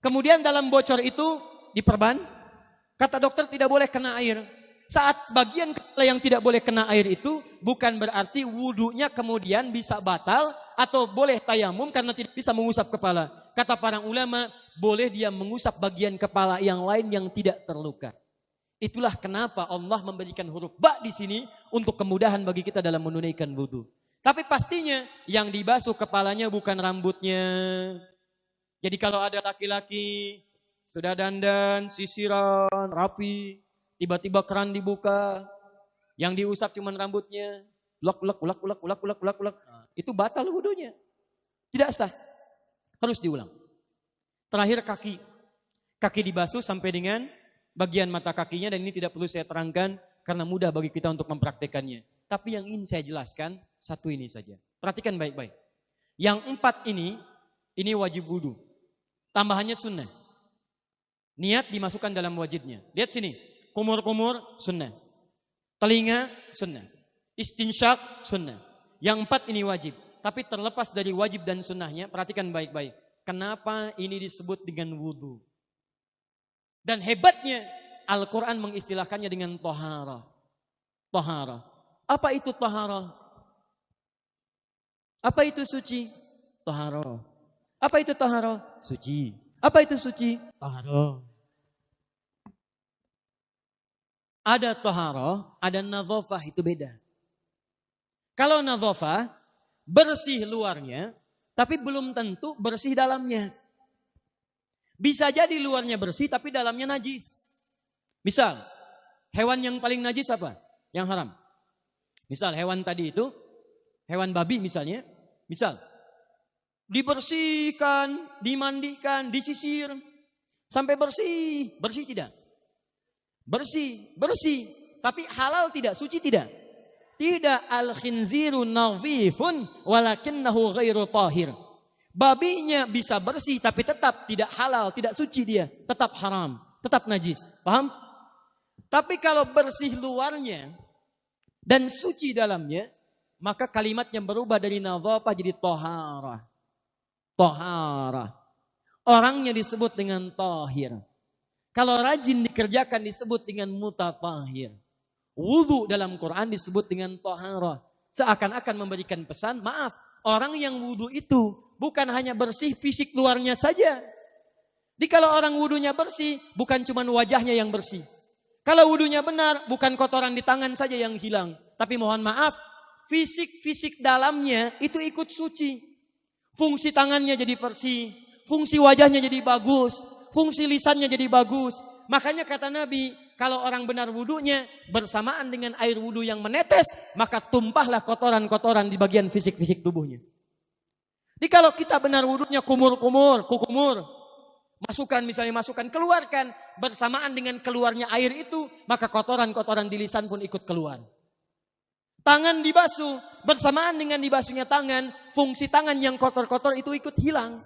Kemudian dalam bocor itu diperban, kata dokter tidak boleh kena air. Saat bagian kepala yang tidak boleh kena air itu bukan berarti wudhunya kemudian bisa batal atau boleh tayamum karena tidak bisa mengusap kepala. Kata para ulama, boleh dia mengusap bagian kepala yang lain yang tidak terluka. Itulah kenapa Allah memberikan huruf ba di sini untuk kemudahan bagi kita dalam menunaikan wudhu. Tapi pastinya yang dibasuh kepalanya bukan rambutnya. Jadi kalau ada laki-laki sudah dandan, sisiran, rapi, Tiba-tiba keran dibuka, yang diusap cuma rambutnya, ulak ulak ulak ulak ulak ulak ulak ulak. Itu batal wudhunya. Tidak sah. Harus diulang. Terakhir kaki. Kaki dibasuh sampai dengan bagian mata kakinya dan ini tidak perlu saya terangkan karena mudah bagi kita untuk mempraktekannya. Tapi yang ingin saya jelaskan satu ini saja. Perhatikan baik-baik. Yang empat ini, ini wajib wudhu. Tambahannya sunnah. Niat dimasukkan dalam wajibnya. Lihat sini kumur-kumur sunnah. Telinga sunnah. Istinsyak sunnah. Yang empat ini wajib. tapi terlepas dari wajib dan sunnahnya, perhatikan baik-baik. Kenapa ini disebut dengan wudhu? Dan hebatnya Al-Quran mengistilahkannya dengan tohara. Tohara. Apa itu tohara? Apa itu suci? Tohara. Apa itu tohara? Suci. Apa itu suci? Tohara. Ada tohara, ada nadhofah, itu beda. Kalau nadhofah, bersih luarnya, tapi belum tentu bersih dalamnya. Bisa jadi luarnya bersih, tapi dalamnya najis. Misal, hewan yang paling najis apa? Yang haram. Misal hewan tadi itu, hewan babi misalnya, misal, dibersihkan, dimandikan, disisir, sampai bersih. Bersih tidak? Bersih, bersih. Tapi halal tidak, suci tidak? Tidak al-khinziru nawifun walakinnahu ghairu tahir. Babinya bisa bersih tapi tetap tidak halal, tidak suci dia, tetap haram, tetap najis. Paham? Tapi kalau bersih luarnya dan suci dalamnya, maka kalimatnya berubah dari nadhafah jadi tohara. Tohara. Orangnya disebut dengan tahir. Kalau rajin dikerjakan disebut dengan mutatahir. Wudhu dalam Quran disebut dengan tohara. Seakan-akan memberikan pesan, maaf, orang yang wudhu itu bukan hanya bersih fisik luarnya saja. Jadi kalau orang wudhunya bersih, bukan cuma wajahnya yang bersih. Kalau wudhunya benar, bukan kotoran di tangan saja yang hilang. Tapi mohon maaf, fisik-fisik dalamnya itu ikut suci. Fungsi tangannya jadi bersih, fungsi wajahnya jadi bagus, fungsi lisannya jadi bagus. Makanya kata Nabi, kalau orang benar wudhunya bersamaan dengan air wudhu yang menetes, maka tumpahlah kotoran-kotoran di bagian fisik-fisik tubuhnya. Jadi kalau kita benar wudhunya kumur-kumur, kukumur, masukkan misalnya masukkan, keluarkan bersamaan dengan keluarnya air itu, maka kotoran-kotoran di lisan pun ikut keluar. Tangan dibasuh, bersamaan dengan dibasuhnya tangan, fungsi tangan yang kotor-kotor itu ikut hilang.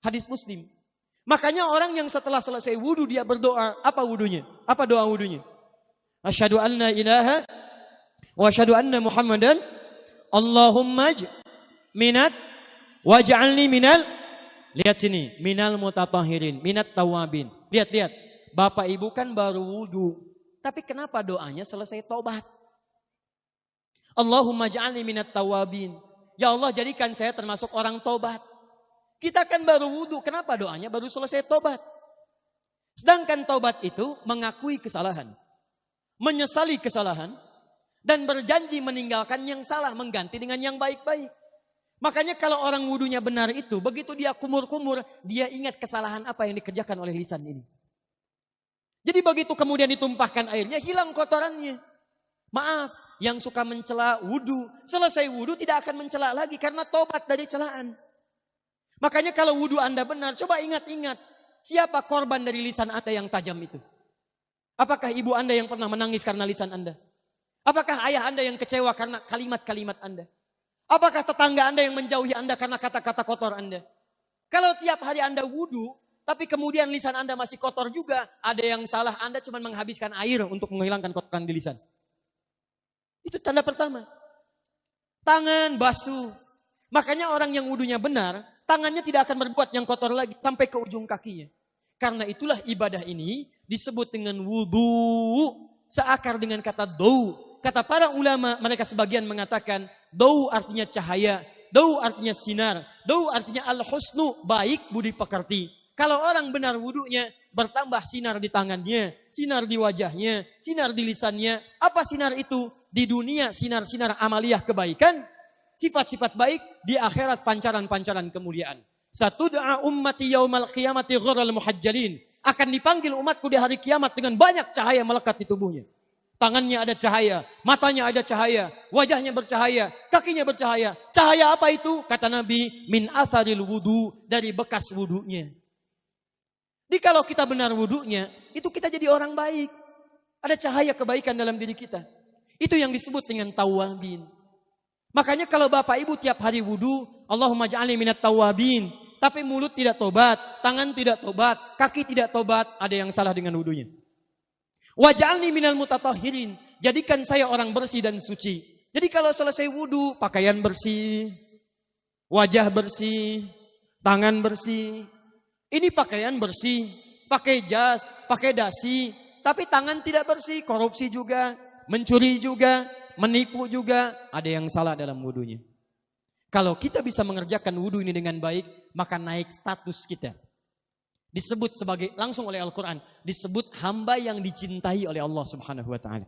Hadis muslim. Makanya orang yang setelah selesai wudhu dia berdoa. Apa wudhunya? Apa doa wudhunya? Asyhadu anna ilaha wa asyhadu anna muhammadan Allahumma minat waj'alni minal. Lihat sini minal mutatahirin minat tawabin. Lihat lihat. Bapak Ibu kan baru wudhu tapi kenapa doanya selesai tobat Allahumma ja'alni minat tawabin. Ya Allah jadikan saya termasuk orang tobat kita kan baru wudhu, kenapa doanya baru selesai tobat? Sedangkan tobat itu mengakui kesalahan, menyesali kesalahan, dan berjanji meninggalkan yang salah, mengganti dengan yang baik-baik. Makanya kalau orang wudhunya benar itu, begitu dia kumur-kumur, dia ingat kesalahan apa yang dikerjakan oleh lisan ini. Jadi begitu kemudian ditumpahkan airnya, hilang kotorannya. Maaf, yang suka mencela wudhu, selesai wudhu tidak akan mencela lagi karena tobat dari celaan. Makanya kalau wudhu Anda benar, coba ingat-ingat. Siapa korban dari lisan Anda yang tajam itu? Apakah ibu Anda yang pernah menangis karena lisan Anda? Apakah ayah Anda yang kecewa karena kalimat-kalimat Anda? Apakah tetangga Anda yang menjauhi Anda karena kata-kata kotor Anda? Kalau tiap hari Anda wudhu, tapi kemudian lisan Anda masih kotor juga, ada yang salah Anda cuma menghabiskan air untuk menghilangkan kotoran di lisan. Itu tanda pertama. Tangan basuh. Makanya orang yang wudhunya benar, tangannya tidak akan berbuat yang kotor lagi sampai ke ujung kakinya. Karena itulah ibadah ini disebut dengan wudhu. Seakar dengan kata dou. Kata para ulama, mereka sebagian mengatakan dou artinya cahaya. Dou artinya sinar. Dou artinya al-husnu, baik budi pekerti. Kalau orang benar wudhunya, bertambah sinar di tangannya, sinar di wajahnya, sinar di lisannya. Apa sinar itu? Di dunia sinar-sinar amaliyah kebaikan, sifat-sifat baik di akhirat pancaran-pancaran kemuliaan. Satu doa ummati yaumal qiyamati ghural muhajjalin. Akan dipanggil umatku di hari kiamat dengan banyak cahaya melekat di tubuhnya. Tangannya ada cahaya, matanya ada cahaya, wajahnya bercahaya, kakinya bercahaya. Cahaya apa itu? Kata Nabi, min atharil wudu, dari bekas wudunya. Jadi kalau kita benar wudunya, itu kita jadi orang baik. Ada cahaya kebaikan dalam diri kita. Itu yang disebut dengan tawabin. Makanya kalau bapak ibu tiap hari wudhu, Allahumma ja'alni minat tawabin. Tapi mulut tidak tobat, tangan tidak tobat, kaki tidak tobat, ada yang salah dengan wudhunya. Waj'alni minal mutatahirin. Jadikan saya orang bersih dan suci. Jadi kalau selesai wudhu, pakaian bersih, wajah bersih, tangan bersih. Ini pakaian bersih, pakai jas, pakai dasi, tapi tangan tidak bersih, korupsi juga, mencuri juga, menipu juga, ada yang salah dalam wudhunya. Kalau kita bisa mengerjakan wudhu ini dengan baik, maka naik status kita. Disebut sebagai langsung oleh Al-Quran, disebut hamba yang dicintai oleh Allah Subhanahu Wa Taala.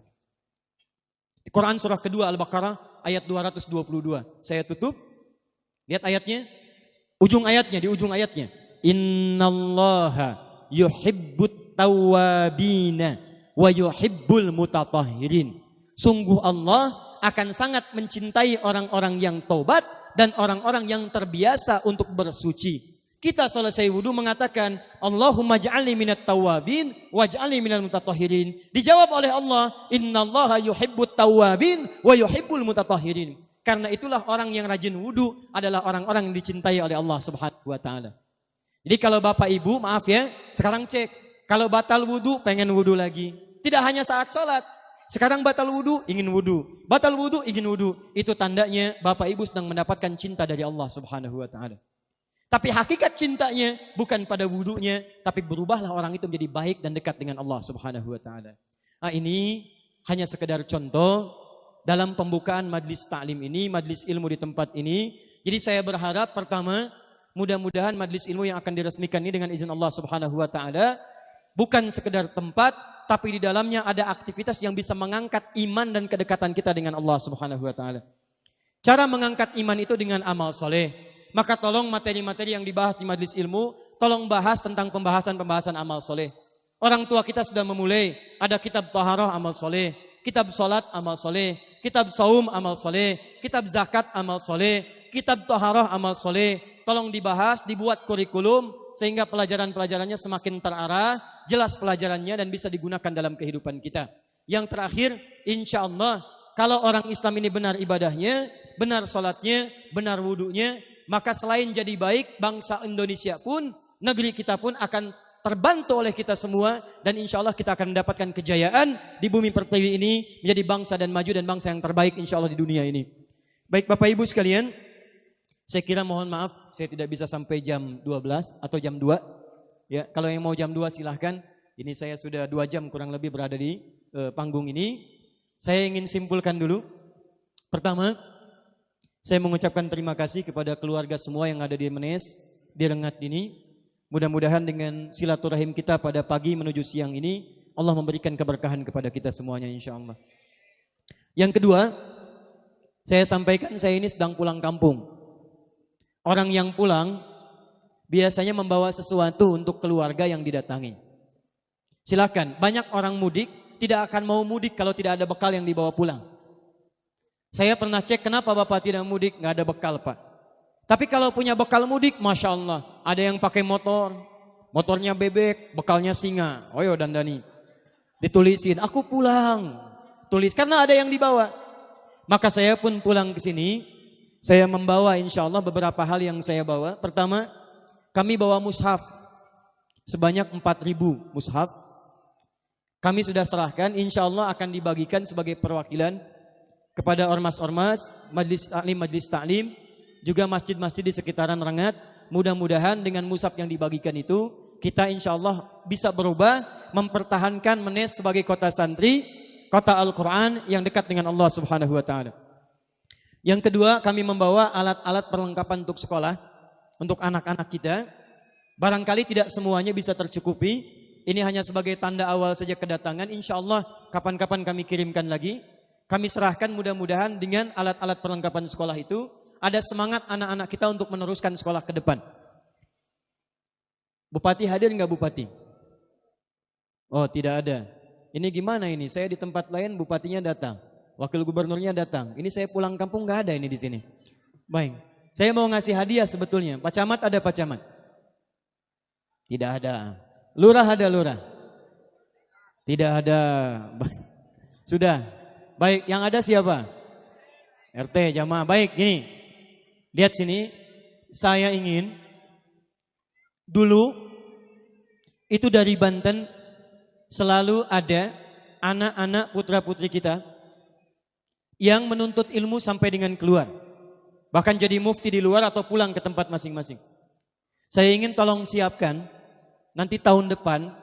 Quran surah kedua Al-Baqarah ayat 222. Saya tutup. Lihat ayatnya. Ujung ayatnya, di ujung ayatnya. Innallaha yuhibbut tawabina wa yuhibbul mutatahhirin. Sungguh Allah akan sangat mencintai orang-orang yang tobat dan orang-orang yang terbiasa untuk bersuci. Kita selesai wudhu mengatakan Allahumma ja'alni minat tawabin waj'alni minal mutatahhirin. Dijawab oleh Allah, innallaha yuhibbut tawabin wa yuhibbul mutatahhirin. Karena itulah orang yang rajin wudhu adalah orang-orang yang dicintai oleh Allah Subhanahu wa taala. Jadi kalau Bapak Ibu, maaf ya, sekarang cek. Kalau batal wudhu, pengen wudhu lagi. Tidak hanya saat sholat. Sekarang batal wudhu, ingin wudhu. Batal wudhu, ingin wudhu. Itu tandanya Bapak Ibu sedang mendapatkan cinta dari Allah subhanahu wa ta'ala. Tapi hakikat cintanya bukan pada wudhunya, tapi berubahlah orang itu menjadi baik dan dekat dengan Allah subhanahu wa ta'ala. Nah ini hanya sekedar contoh dalam pembukaan majlis taklim ini, majlis ilmu di tempat ini. Jadi saya berharap pertama, Mudah-mudahan majlis ilmu yang akan diresmikan ini dengan izin Allah Subhanahu wa taala bukan sekedar tempat tapi di dalamnya ada aktivitas yang bisa mengangkat iman dan kedekatan kita dengan Allah Subhanahu wa taala. Cara mengangkat iman itu dengan amal soleh. Maka tolong materi-materi yang dibahas di majlis ilmu, tolong bahas tentang pembahasan-pembahasan amal soleh. Orang tua kita sudah memulai, ada kitab taharah amal soleh, kitab solat amal soleh, kitab saum amal soleh, kitab zakat amal soleh, kitab taharah amal soleh, tolong dibahas, dibuat kurikulum sehingga pelajaran-pelajarannya semakin terarah, jelas pelajarannya dan bisa digunakan dalam kehidupan kita. Yang terakhir, insya Allah kalau orang Islam ini benar ibadahnya, benar sholatnya, benar wudhunya, maka selain jadi baik, bangsa Indonesia pun, negeri kita pun akan terbantu oleh kita semua dan insya Allah kita akan mendapatkan kejayaan di bumi pertiwi ini menjadi bangsa dan maju dan bangsa yang terbaik insya Allah di dunia ini. Baik Bapak Ibu sekalian, saya kira mohon maaf, saya tidak bisa sampai jam 12 atau jam 2. Ya, kalau yang mau jam 2 silahkan. Ini saya sudah dua jam kurang lebih berada di uh, panggung ini. Saya ingin simpulkan dulu. Pertama, saya mengucapkan terima kasih kepada keluarga semua yang ada di Menes, di Rengat ini. Mudah-mudahan dengan silaturahim kita pada pagi menuju siang ini, Allah memberikan keberkahan kepada kita semuanya insya Allah. Yang kedua, saya sampaikan saya ini sedang pulang kampung. Orang yang pulang biasanya membawa sesuatu untuk keluarga yang didatangi. Silakan, banyak orang mudik tidak akan mau mudik kalau tidak ada bekal yang dibawa pulang. Saya pernah cek kenapa bapak tidak mudik, nggak ada bekal pak. Tapi kalau punya bekal mudik, masya Allah, ada yang pakai motor, motornya bebek, bekalnya singa. Oh dan Dani, ditulisin, aku pulang, tulis karena ada yang dibawa. Maka saya pun pulang ke sini, saya membawa insya Allah beberapa hal yang saya bawa. Pertama, kami bawa mushaf sebanyak 4.000 mushaf. Kami sudah serahkan, insya Allah akan dibagikan sebagai perwakilan kepada ormas-ormas, majlis taklim, majlis taklim, juga masjid-masjid di sekitaran Rengat. Mudah-mudahan dengan mushaf yang dibagikan itu, kita insya Allah bisa berubah, mempertahankan Menes sebagai kota santri, kota Al-Quran yang dekat dengan Allah Subhanahu Wa Taala. Yang kedua, kami membawa alat-alat perlengkapan untuk sekolah untuk anak-anak kita. Barangkali tidak semuanya bisa tercukupi. Ini hanya sebagai tanda awal saja kedatangan. Insya Allah kapan-kapan kami kirimkan lagi. Kami serahkan mudah-mudahan dengan alat-alat perlengkapan sekolah itu ada semangat anak-anak kita untuk meneruskan sekolah ke depan. Bupati hadir nggak Bupati? Oh tidak ada. Ini gimana ini? Saya di tempat lain bupatinya datang wakil gubernurnya datang. Ini saya pulang kampung nggak ada ini di sini. Baik. Saya mau ngasih hadiah sebetulnya. Pak Camat ada Pak Camat? Tidak ada. Lurah ada lurah? Tidak ada. Sudah. Baik, yang ada siapa? RT jamaah. Baik, ini. Lihat sini. Saya ingin dulu itu dari Banten selalu ada anak-anak putra-putri kita yang menuntut ilmu sampai dengan keluar. Bahkan jadi mufti di luar atau pulang ke tempat masing-masing. Saya ingin tolong siapkan nanti tahun depan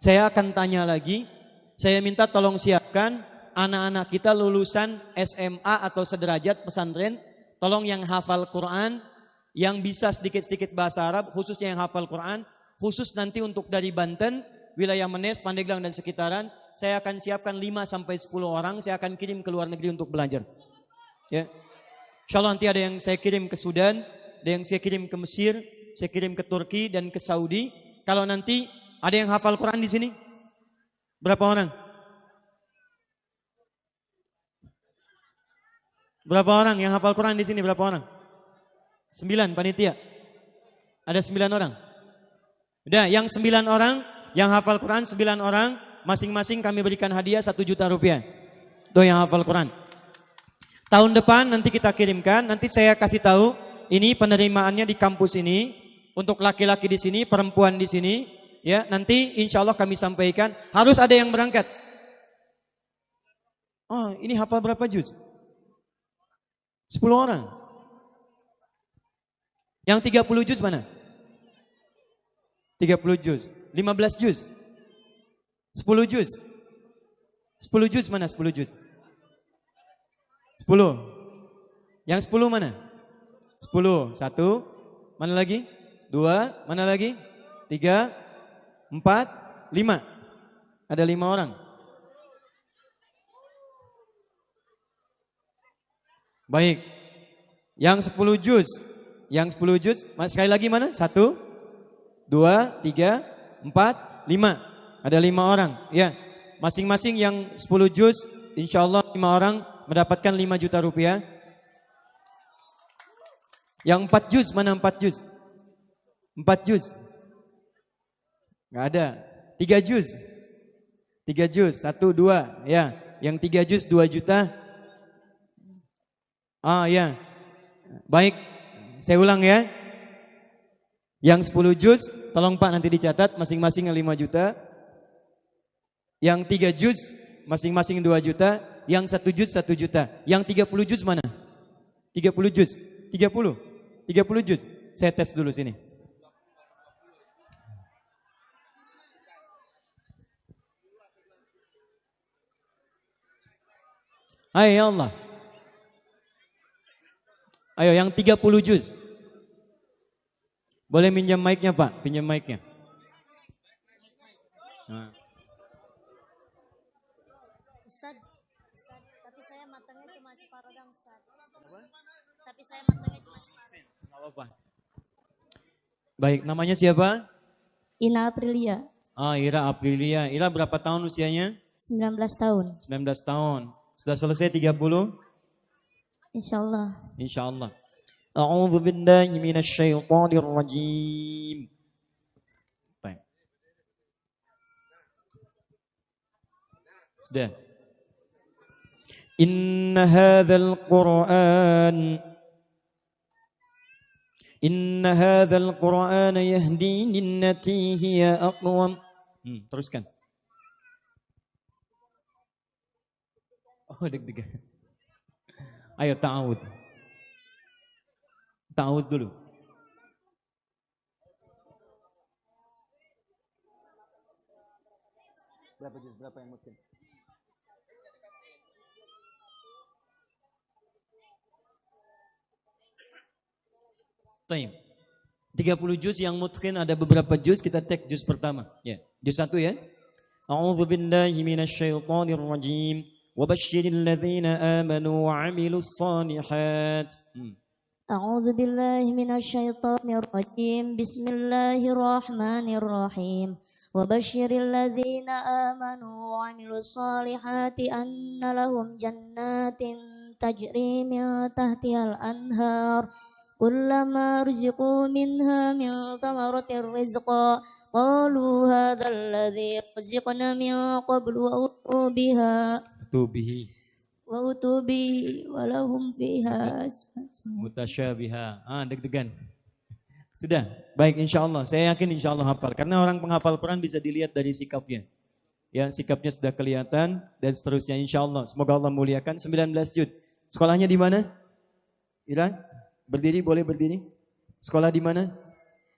saya akan tanya lagi, saya minta tolong siapkan anak-anak kita lulusan SMA atau sederajat pesantren, tolong yang hafal Quran, yang bisa sedikit-sedikit bahasa Arab, khususnya yang hafal Quran, khusus nanti untuk dari Banten, wilayah Menes, Pandeglang dan sekitaran, saya akan siapkan 5 sampai 10 orang, saya akan kirim ke luar negeri untuk belajar. Ya. Insya Allah nanti ada yang saya kirim ke Sudan, ada yang saya kirim ke Mesir, saya kirim ke Turki dan ke Saudi. Kalau nanti ada yang hafal Quran di sini? Berapa orang? Berapa orang yang hafal Quran di sini? Berapa orang? Sembilan panitia. Ada sembilan orang. Udah, yang sembilan orang yang hafal Quran sembilan orang, masing-masing kami berikan hadiah satu juta rupiah. Tuh yang hafal Quran. Tahun depan nanti kita kirimkan, nanti saya kasih tahu ini penerimaannya di kampus ini untuk laki-laki di sini, perempuan di sini, Ya, nanti insya Allah kami sampaikan harus ada yang berangkat. Oh, ini hafal berapa juz? 10 orang. Yang 30 juz mana? 30 juz. 15 juz. 10 juz. 10 juz mana 10 juz? 10. Yang 10 mana? 10. Satu. Mana lagi? Dua. Mana lagi? Tiga empat, lima. Ada lima orang. Baik. Yang sepuluh juz. Yang sepuluh juz. Sekali lagi mana? Satu, dua, tiga, empat, lima. Ada lima orang. Ya. Masing-masing yang sepuluh juz. Insya Allah lima orang mendapatkan lima juta rupiah. Yang empat juz. Mana empat juz? Empat juz. Nggak ada. Tiga juz. Tiga juz. Satu, dua. Ya. Yang tiga juz dua juta. Ah ya. Baik. Saya ulang ya. Yang sepuluh juz. Tolong Pak nanti dicatat. Masing-masing yang lima juta. Yang tiga juz. Masing-masing dua juta. Yang satu juz satu juta. Yang tiga puluh juz mana? Tiga puluh juz. Tiga puluh. Tiga puluh juz. Saya tes dulu sini. Ayo ya Allah. Ayo yang 30 juz. Boleh minjam mic-nya Pak, pinjam mic-nya. Nah. Ustaz, Ustaz, tapi saya matangnya cuma separuh dong Ustaz. Apa? Tapi saya matangnya cuma separuh. Enggak apa-apa. Baik, namanya siapa? Ina Aprilia. Ah, Ira Aprilia. Ira berapa tahun usianya? 19 tahun. 19 tahun. Sudah selesai 30? Insyaallah. Insyaallah. A'udzu billahi minasy syaithanir rajim. Baik. Sudah. Inna hadzal Qur'an Inna hadzal Qur'an yahdi lillati hiya aqwam. Hmm, teruskan. Oh deg-degan. Ayo ta'awud. Ta'awud dulu. Berapa juz? Berapa yang mungkin? Taim. 30 juz yang mungkin ada beberapa juz kita tek juz pertama. Ya, juz satu ya. A'udzu billahi minasyaitonir rajim. وبشر الذين آمنوا وعملوا الصالحات أعوذ بالله من الشيطان الرجيم بسم الله الرحمن الرحيم وبشر الذين آمنوا وعملوا الصالحات أن لهم جنات تجري من تحتها الأنهار كلما رزقوا منها من ثمرة رزقا قالوا هذا الذي رزقنا من قبل وأتوا بها bihi wa utubi walahum fiha mutasyabiha ah deg-degan sudah baik insya Allah saya yakin insya Allah hafal karena orang penghafal Quran bisa dilihat dari sikapnya ya sikapnya sudah kelihatan dan seterusnya insya Allah semoga Allah muliakan 19 jud sekolahnya di mana Ira Berdiri boleh berdiri. Sekolah di mana?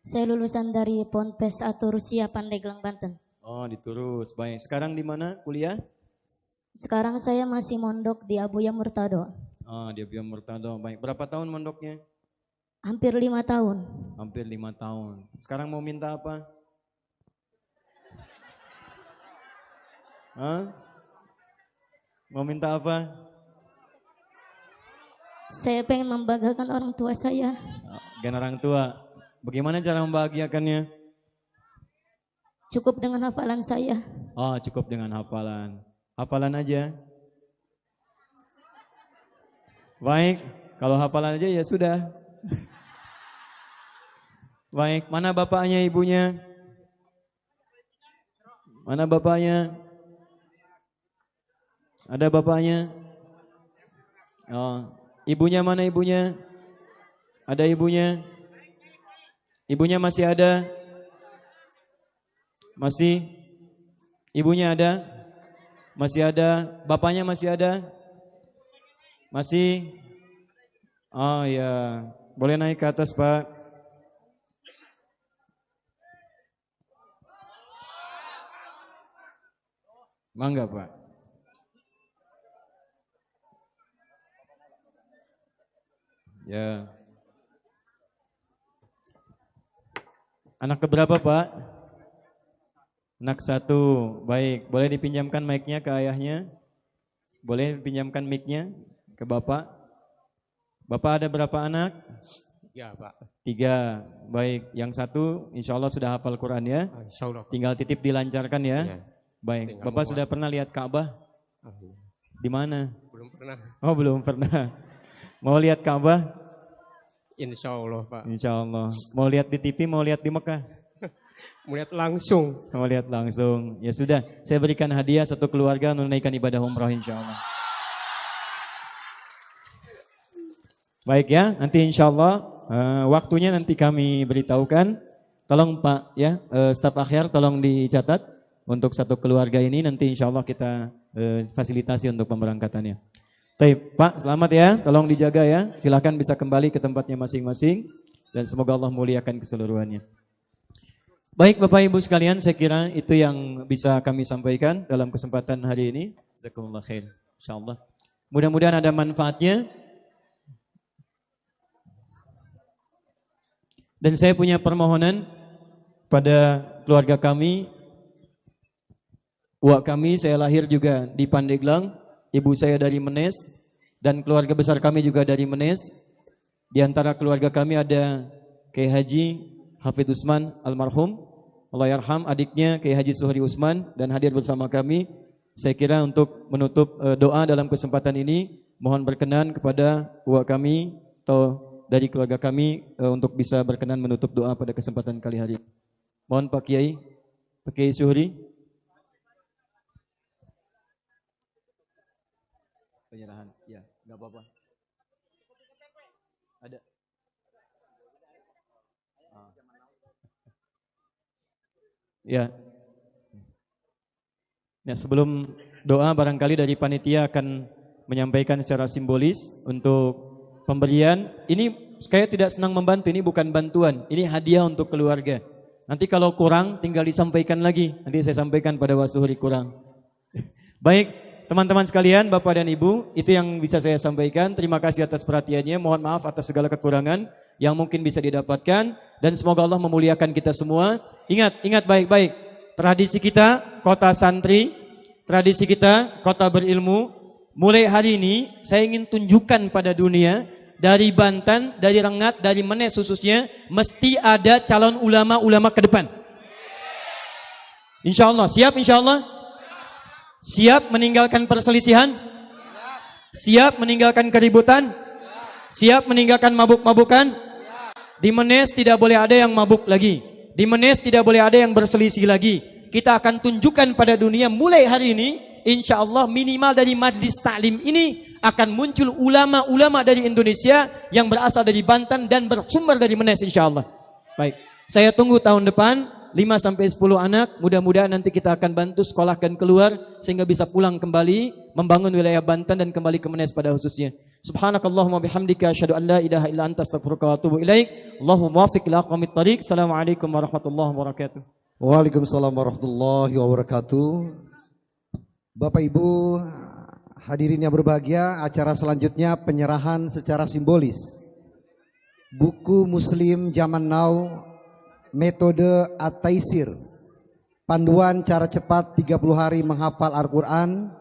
Saya lulusan dari Ponpes atau Rusia Pandeglang Banten. Oh, di Turus. Baik. Sekarang di mana kuliah? Sekarang saya masih mondok di Abuya Murtado. Oh, di Abiyan Murtado. Baik. Berapa tahun mondoknya? Hampir lima tahun. Hampir lima tahun. Sekarang mau minta apa? Hah? Mau minta apa? Saya pengen membanggakan orang tua saya. Gen orang tua. Bagaimana cara membahagiakannya? Cukup dengan hafalan saya. Oh, cukup dengan hafalan. Hafalan aja. Baik, kalau hafalan aja ya sudah. Baik, mana bapaknya, ibunya? Mana bapaknya? Ada bapaknya? Oh, ibunya mana ibunya? Ada ibunya? Ibunya masih ada? Masih? Ibunya ada? Masih ada? Bapaknya masih ada? Masih? Oh ya, boleh naik ke atas Pak. Mangga Pak. Ya. Anak keberapa Pak? Anak satu. Baik, boleh dipinjamkan mic-nya ke ayahnya? Boleh dipinjamkan mic-nya ke Bapak? Bapak ada berapa anak? Ya Pak, Tiga. Baik, yang satu insya Allah sudah hafal Quran ya. Ah, insya Allah Pak. Tinggal titip dilancarkan ya. Ya. Baik, Tinggal Bapak sudah pernah lihat Ka'bah? Di mana? Belum pernah. Oh belum pernah. Mau lihat Ka'bah? Insya Allah Pak. Insya Allah. Mau lihat di TV, mau lihat di Mekah? Melihat langsung. Mau lihat langsung. Ya sudah, saya berikan hadiah satu keluarga menunaikan ibadah umrah insya Allah. Baik ya, nanti insya Allah eh, waktunya nanti kami beritahukan. Tolong Pak ya, eh, staf akhir tolong dicatat untuk satu keluarga ini nanti insya Allah kita eh, fasilitasi untuk pemberangkatannya. Baik, Pak, selamat ya. Tolong dijaga ya. Silahkan bisa kembali ke tempatnya masing-masing dan semoga Allah muliakan keseluruhannya. Baik Bapak Ibu sekalian, saya kira itu yang bisa kami sampaikan dalam kesempatan hari ini. Jazakumullah khair, insyaallah. Mudah-mudahan ada manfaatnya. Dan saya punya permohonan pada keluarga kami. Wak kami, saya lahir juga di Pandeglang. Ibu saya dari Menes. Dan keluarga besar kami juga dari Menes. Di antara keluarga kami ada Kiai Haji Hafid Usman almarhum. Allah yarham adiknya Kiai Haji Suhri Usman dan hadir bersama kami. Saya kira untuk menutup eh, doa dalam kesempatan ini mohon berkenan kepada uak kami atau dari keluarga kami eh, untuk bisa berkenan menutup doa pada kesempatan kali hari. Mohon Pak Kiai, Pak Kiai Suhri. Penyerahan, ya, nggak apa-apa. Ada. Ah. Ya. Nah, sebelum doa barangkali dari panitia akan menyampaikan secara simbolis untuk pemberian. Ini saya tidak senang membantu, ini bukan bantuan, ini hadiah untuk keluarga. Nanti kalau kurang tinggal disampaikan lagi. Nanti saya sampaikan pada wasuhri kurang. Baik, teman-teman sekalian, Bapak dan Ibu, itu yang bisa saya sampaikan. Terima kasih atas perhatiannya. Mohon maaf atas segala kekurangan yang mungkin bisa didapatkan dan semoga Allah memuliakan kita semua. Ingat, ingat baik-baik. Tradisi kita kota santri, tradisi kita kota berilmu. Mulai hari ini saya ingin tunjukkan pada dunia dari Banten, dari Rengat, dari Menes khususnya mesti ada calon ulama-ulama ke depan. Insya Allah, siap insya Allah? Siap meninggalkan perselisihan? Siap meninggalkan keributan? Siap meninggalkan mabuk-mabukan? Di Menes tidak boleh ada yang mabuk lagi. Di Menes tidak boleh ada yang berselisih lagi. Kita akan tunjukkan pada dunia mulai hari ini, insya Allah minimal dari majlis taklim ini akan muncul ulama-ulama dari Indonesia yang berasal dari Banten dan bersumber dari Menes insya Allah. Baik, saya tunggu tahun depan 5 sampai 10 anak, mudah-mudahan nanti kita akan bantu sekolahkan keluar sehingga bisa pulang kembali membangun wilayah Banten dan kembali ke Menes pada khususnya. Subhanakallahumma bihamdika asyhadu an la ilaha illa anta astaghfiruka wa atubu ilaik. Allahumma wafiq ila aqwamit thariq. Assalamualaikum warahmatullahi wabarakatuh. Waalaikumsalam warahmatullahi wabarakatuh. Bapak Ibu hadirin yang berbahagia, acara selanjutnya penyerahan secara simbolis. Buku Muslim Zaman Now Metode At-Taisir. Panduan cara cepat 30 hari menghafal Al-Qur'an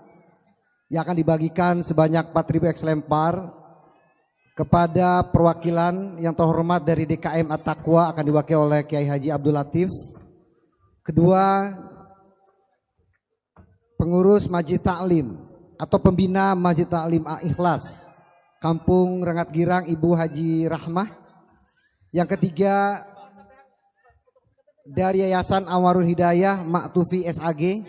yang akan dibagikan sebanyak 4000 eks lempar kepada perwakilan yang terhormat dari DKM At-Taqwa akan diwakili oleh Kiai Haji Abdul Latif. Kedua, pengurus Masjid Taklim atau pembina Masjid Taklim Ikhlas Kampung Rengat Girang Ibu Haji Rahmah. Yang ketiga, dari Yayasan Amarul Hidayah Maktufi SAG.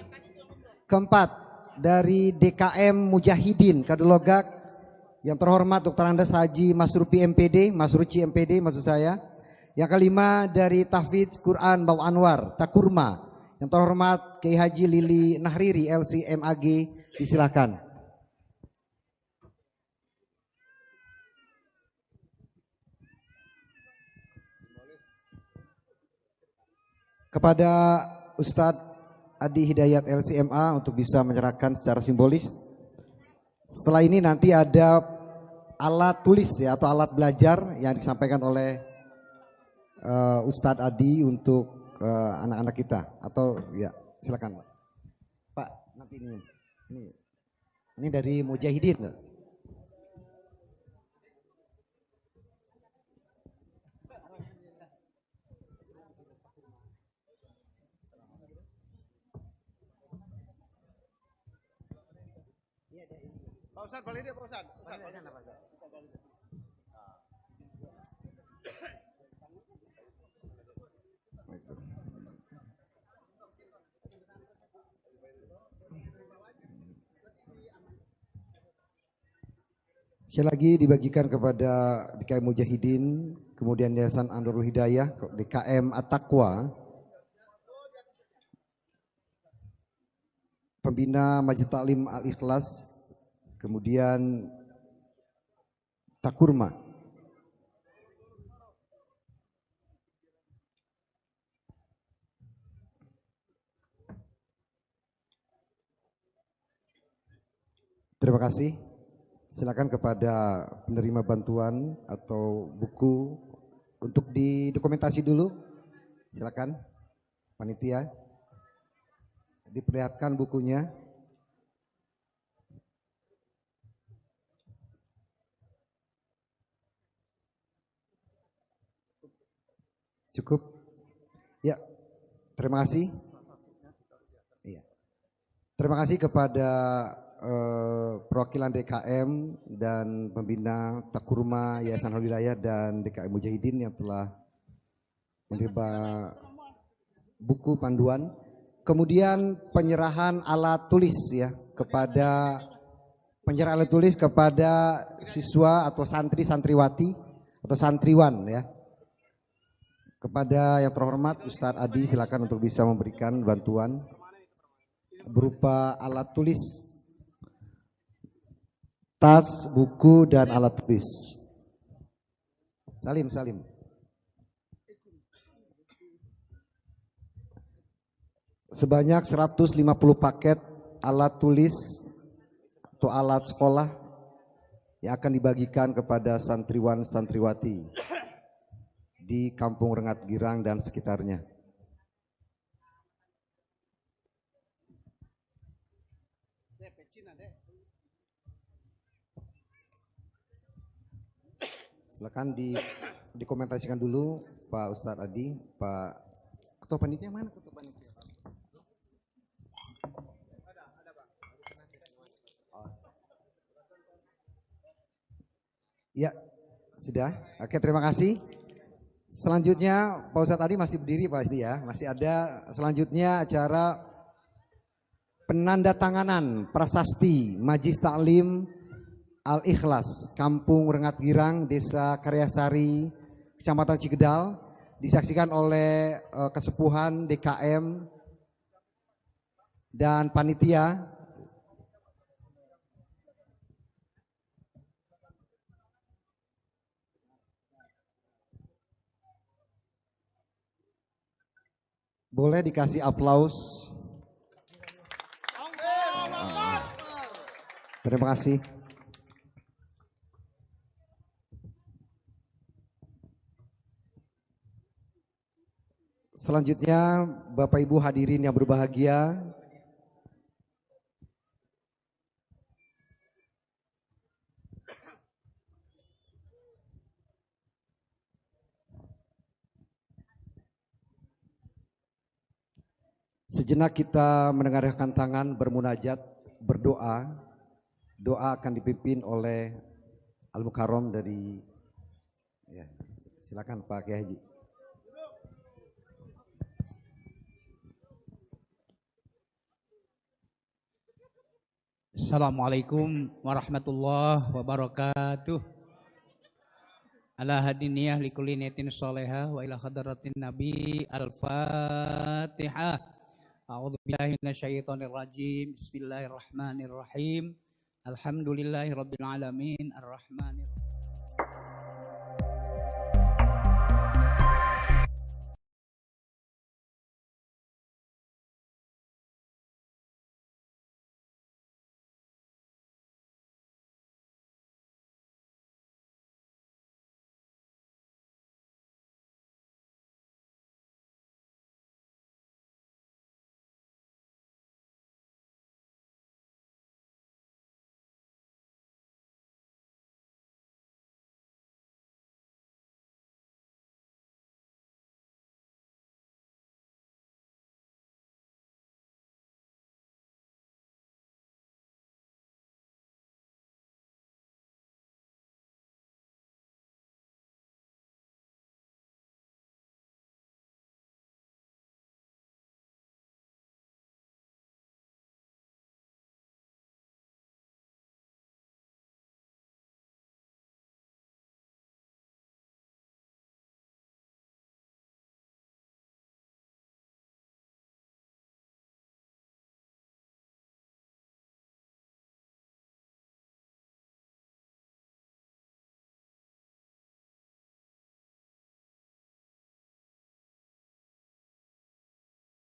Keempat, dari DKM Mujahidin Kadulogak yang terhormat Dr. Andes Haji Masrupi MPD, Masruci MPD maksud saya. Yang kelima dari Tahfidz Quran Bau Anwar, Takurma. Yang terhormat Kiai Haji Lili Nahriri LCMAG, disilakan. Kepada Ustadz Adi Hidayat LCMA untuk bisa menyerahkan secara simbolis. Setelah ini nanti ada alat tulis ya atau alat belajar yang disampaikan oleh uh, Ustadz Adi untuk eh, anak-anak uh, kita atau ya silakan Pak. Pak nanti ini ini ini dari Mujahidin. Pak Sekali lagi dibagikan kepada DKM Mujahidin, kemudian Yayasan Andorul Hidayah, DKM At-Taqwa, pembina Majid Taklim Al-Ikhlas, kemudian Takurma. Terima kasih. Silakan kepada penerima bantuan atau buku untuk didokumentasi dulu. Silakan panitia. Diperlihatkan bukunya. Cukup. Ya, terima kasih. Iya. Terima kasih kepada eh, perwakilan DKM dan pembina Takurma Yayasan Wilayah dan DKM Mujahidin yang telah menerima buku panduan. Kemudian penyerahan alat tulis ya kepada penyerahan alat tulis kepada siswa atau santri santriwati atau santriwan ya kepada yang terhormat Ustadz Adi silakan untuk bisa memberikan bantuan berupa alat tulis, tas, buku, dan alat tulis. Salim, salim. Sebanyak 150 paket alat tulis atau alat sekolah yang akan dibagikan kepada santriwan santriwati di Kampung Rengat Girang dan sekitarnya. Silakan di dikomentasikan dulu Pak Ustadz Adi, Pak Ketua Panitia mana Ketua Panitia? Ya, sudah. Oke, terima kasih. Selanjutnya Pak Ustadz tadi masih berdiri Pak Adi ya. Masih ada selanjutnya acara penandatanganan prasasti Majlis Taklim Al-Ikhlas Kampung Rengat Girang Desa Karyasari Kecamatan Cigedal disaksikan oleh uh, kesepuhan DKM dan panitia Boleh dikasih aplaus. Terima kasih. Selanjutnya Bapak Ibu hadirin yang berbahagia, Sejenak kita mendengarkan tangan bermunajat, berdoa. Doa akan dipimpin oleh Al Mukarram dari ya, silakan Pak Kiai Haji. Assalamualaikum warahmatullahi wabarakatuh. Ala hadiniyah likulli niyatin sholihah wa ila hadratin nabi al-fatihah. A'udzu billahi minasyaitonir rajim. Bismillahirrahmanirrahim. Alhamdulillahi rabbil alamin arrahmanir rahim.